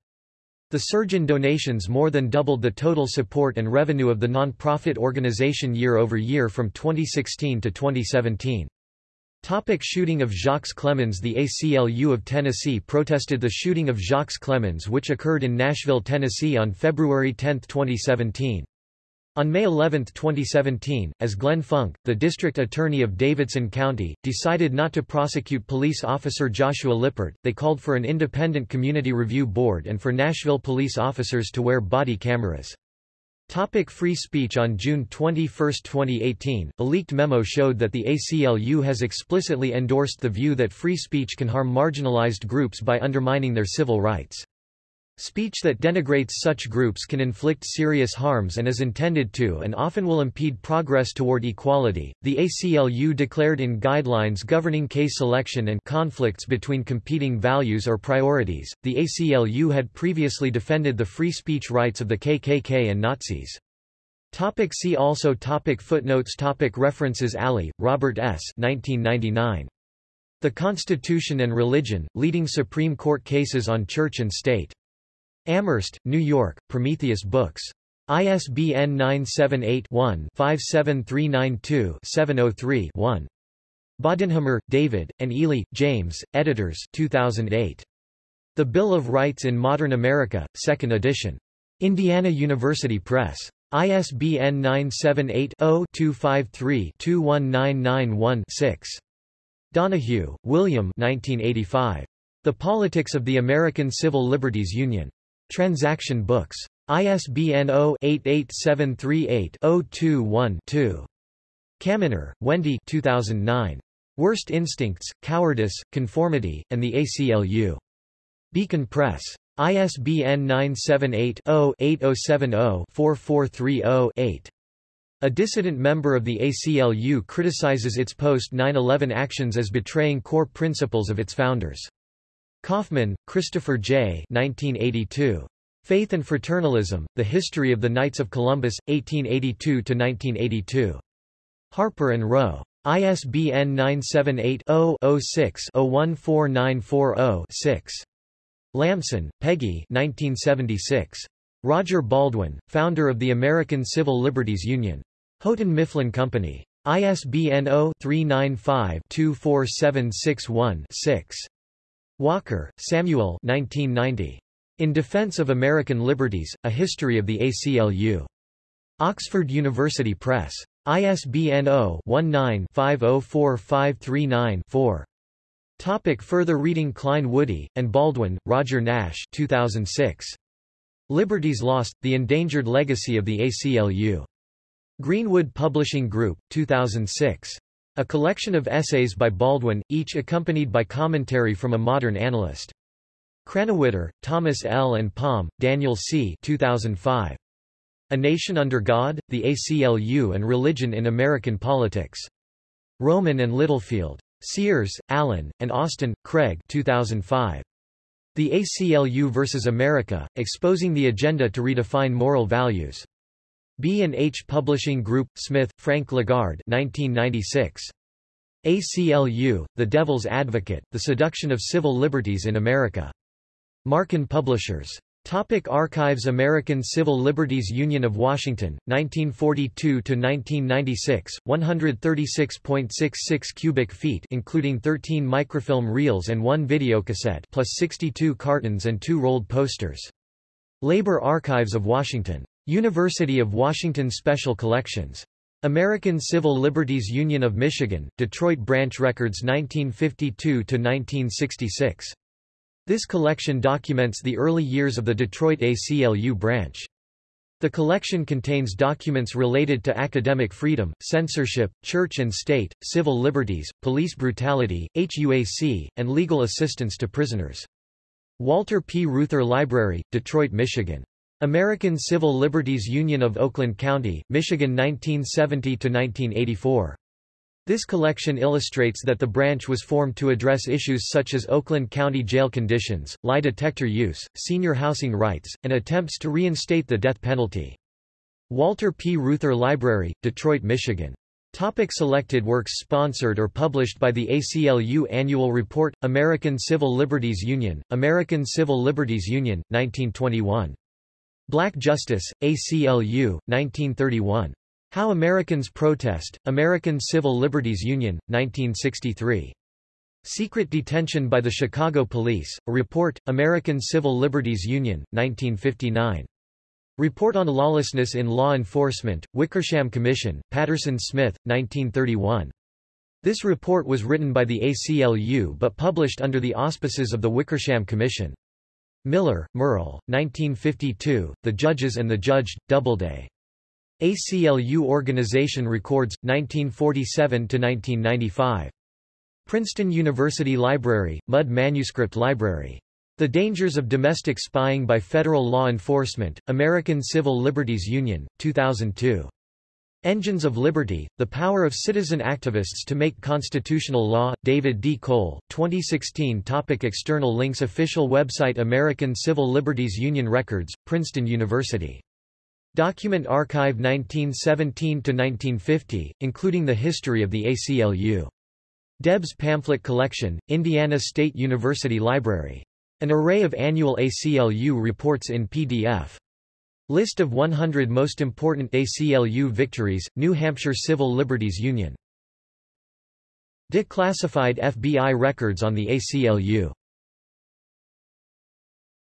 The surge in donations more than doubled the total support and revenue of the non-profit organization year over year from 2016 to 2017. Topic shooting of Jocques Clemmons The ACLU of Tennessee protested the shooting of Jocques Clemmons which occurred in Nashville, Tennessee on February 10, 2017. On May 11, 2017, as Glenn Funk, the district attorney of Davidson County, decided not to prosecute police officer Joshua Lippert, they called for an independent community review board and for Nashville police officers to wear body cameras. Topic free speech On June 21, 2018, a leaked memo showed that the ACLU has explicitly endorsed the view that free speech can harm marginalized groups by undermining their civil rights. Speech that denigrates such groups can inflict serious harms and is intended to and often will impede progress toward equality. The ACLU declared in guidelines governing case selection and conflicts between competing values or priorities. The ACLU had previously defended the free speech rights of the KKK and Nazis. Topic see also topic Footnotes topic References Alley, Robert S. 1999. The Constitution and Religion, Leading Supreme Court Cases on Church and State. Amherst, New York, Prometheus Books. ISBN 978-1-57392-703-1. Bodenhamer, David, and Ely, James, editors 2008. The Bill of Rights in Modern America, 2nd edition. Indiana University Press. ISBN 978 0 253 21991 6. Donohue, William 1985. The Politics of the American Civil Liberties Union. Transaction Books. ISBN 0-88738-021-2. Kaminer, Wendy 2009. Worst Instincts, Cowardice, Conformity, and the ACLU. Beacon Press. ISBN 978-0-8070-4430-8. A dissident member of the ACLU criticizes its post-9-11 actions as betraying core principles of its founders. Kaufman, Christopher J. 1982. Faith and Fraternalism, The History of the Knights of Columbus, 1882–1982. Harper and Row. ISBN 978-0-06-014940-6. Lamson, Peggy 1976. Roger Baldwin, founder of the American Civil Liberties Union. Houghton Mifflin Company. ISBN 0-395-24761-6. Walker, Samuel 1990. In Defense of American Liberties, A History of the ACLU. Oxford University Press. ISBN 0-19-504539-4. Topic further reading Klein Woody, and Baldwin, Roger Nash 2006. Liberties Lost, The Endangered Legacy of the ACLU. Greenwood Publishing Group, 2006. A collection of essays by Baldwin, each accompanied by commentary from a modern analyst. Krannawitter, Thomas L. and Palm, Daniel C. 2005. A Nation Under God, the ACLU and Religion in American Politics. Rowman and Littlefield. Sears, Alan, and Osten, Craig 2005. The ACLU versus America, Exposing the Agenda to Redefine Moral Values. B&H Publishing Group, Smith, Frank LaGard 1996. ACLU, The Devil's Advocate, The Seduction of Civil Liberties in America. Marcon Publishers. Topic Archives American Civil Liberties Union of Washington, 1942–1996, 136.66 cubic feet including 13 microfilm reels and one videocassette plus 62 cartons and two rolled posters. Labor Archives of Washington. University of Washington Special Collections. American Civil Liberties Union of Michigan, Detroit Branch Records 1952–1966. This collection documents the early years of the Detroit ACLU branch. The collection contains documents related to academic freedom, censorship, church and state, civil liberties, police brutality, HUAC, and legal assistance to prisoners. Walter P. Reuther Library, Detroit, Michigan. American Civil Liberties Union of Oakland County, Michigan 1970–1984. This collection illustrates that the branch was formed to address issues such as Oakland County jail conditions, lie detector use, senior housing rights, and attempts to reinstate the death penalty. Walter P. Reuther Library, Detroit, Michigan. Topic selected works Sponsored or published by the ACLU Annual Report, American Civil Liberties Union, American Civil Liberties Union, 1921. Black Justice, ACLU, 1931. How Americans Protest, American Civil Liberties Union, 1963. Secret Detention by the Chicago Police, a report, American Civil Liberties Union, 1959. Report on Lawlessness in Law Enforcement, Wickersham Commission, Patterson Smith, 1931. This report was written by the ACLU but published under the auspices of the Wickersham Commission. Miller, Merle, 1952, The Judges and the Judge, Doubleday. ACLU Organization Records, 1947–1995. Princeton University Library, Mudd Manuscript Library. The Dangers of Domestic Spying by Federal Law Enforcement, American Civil Liberties Union, 2002. Engines of Liberty, The Power of Citizen Activists to Make Constitutional Law, David D. Cole, 2016 Topic External links Official website American Civil Liberties Union Records, Princeton University. Document Archive 1917–1950, including the history of the ACLU. Debs Pamphlet Collection, Indiana State University Library. An array of annual ACLU reports in PDF. List of 100 most important ACLU victories, New Hampshire Civil Liberties Union. Declassified FBI records on the ACLU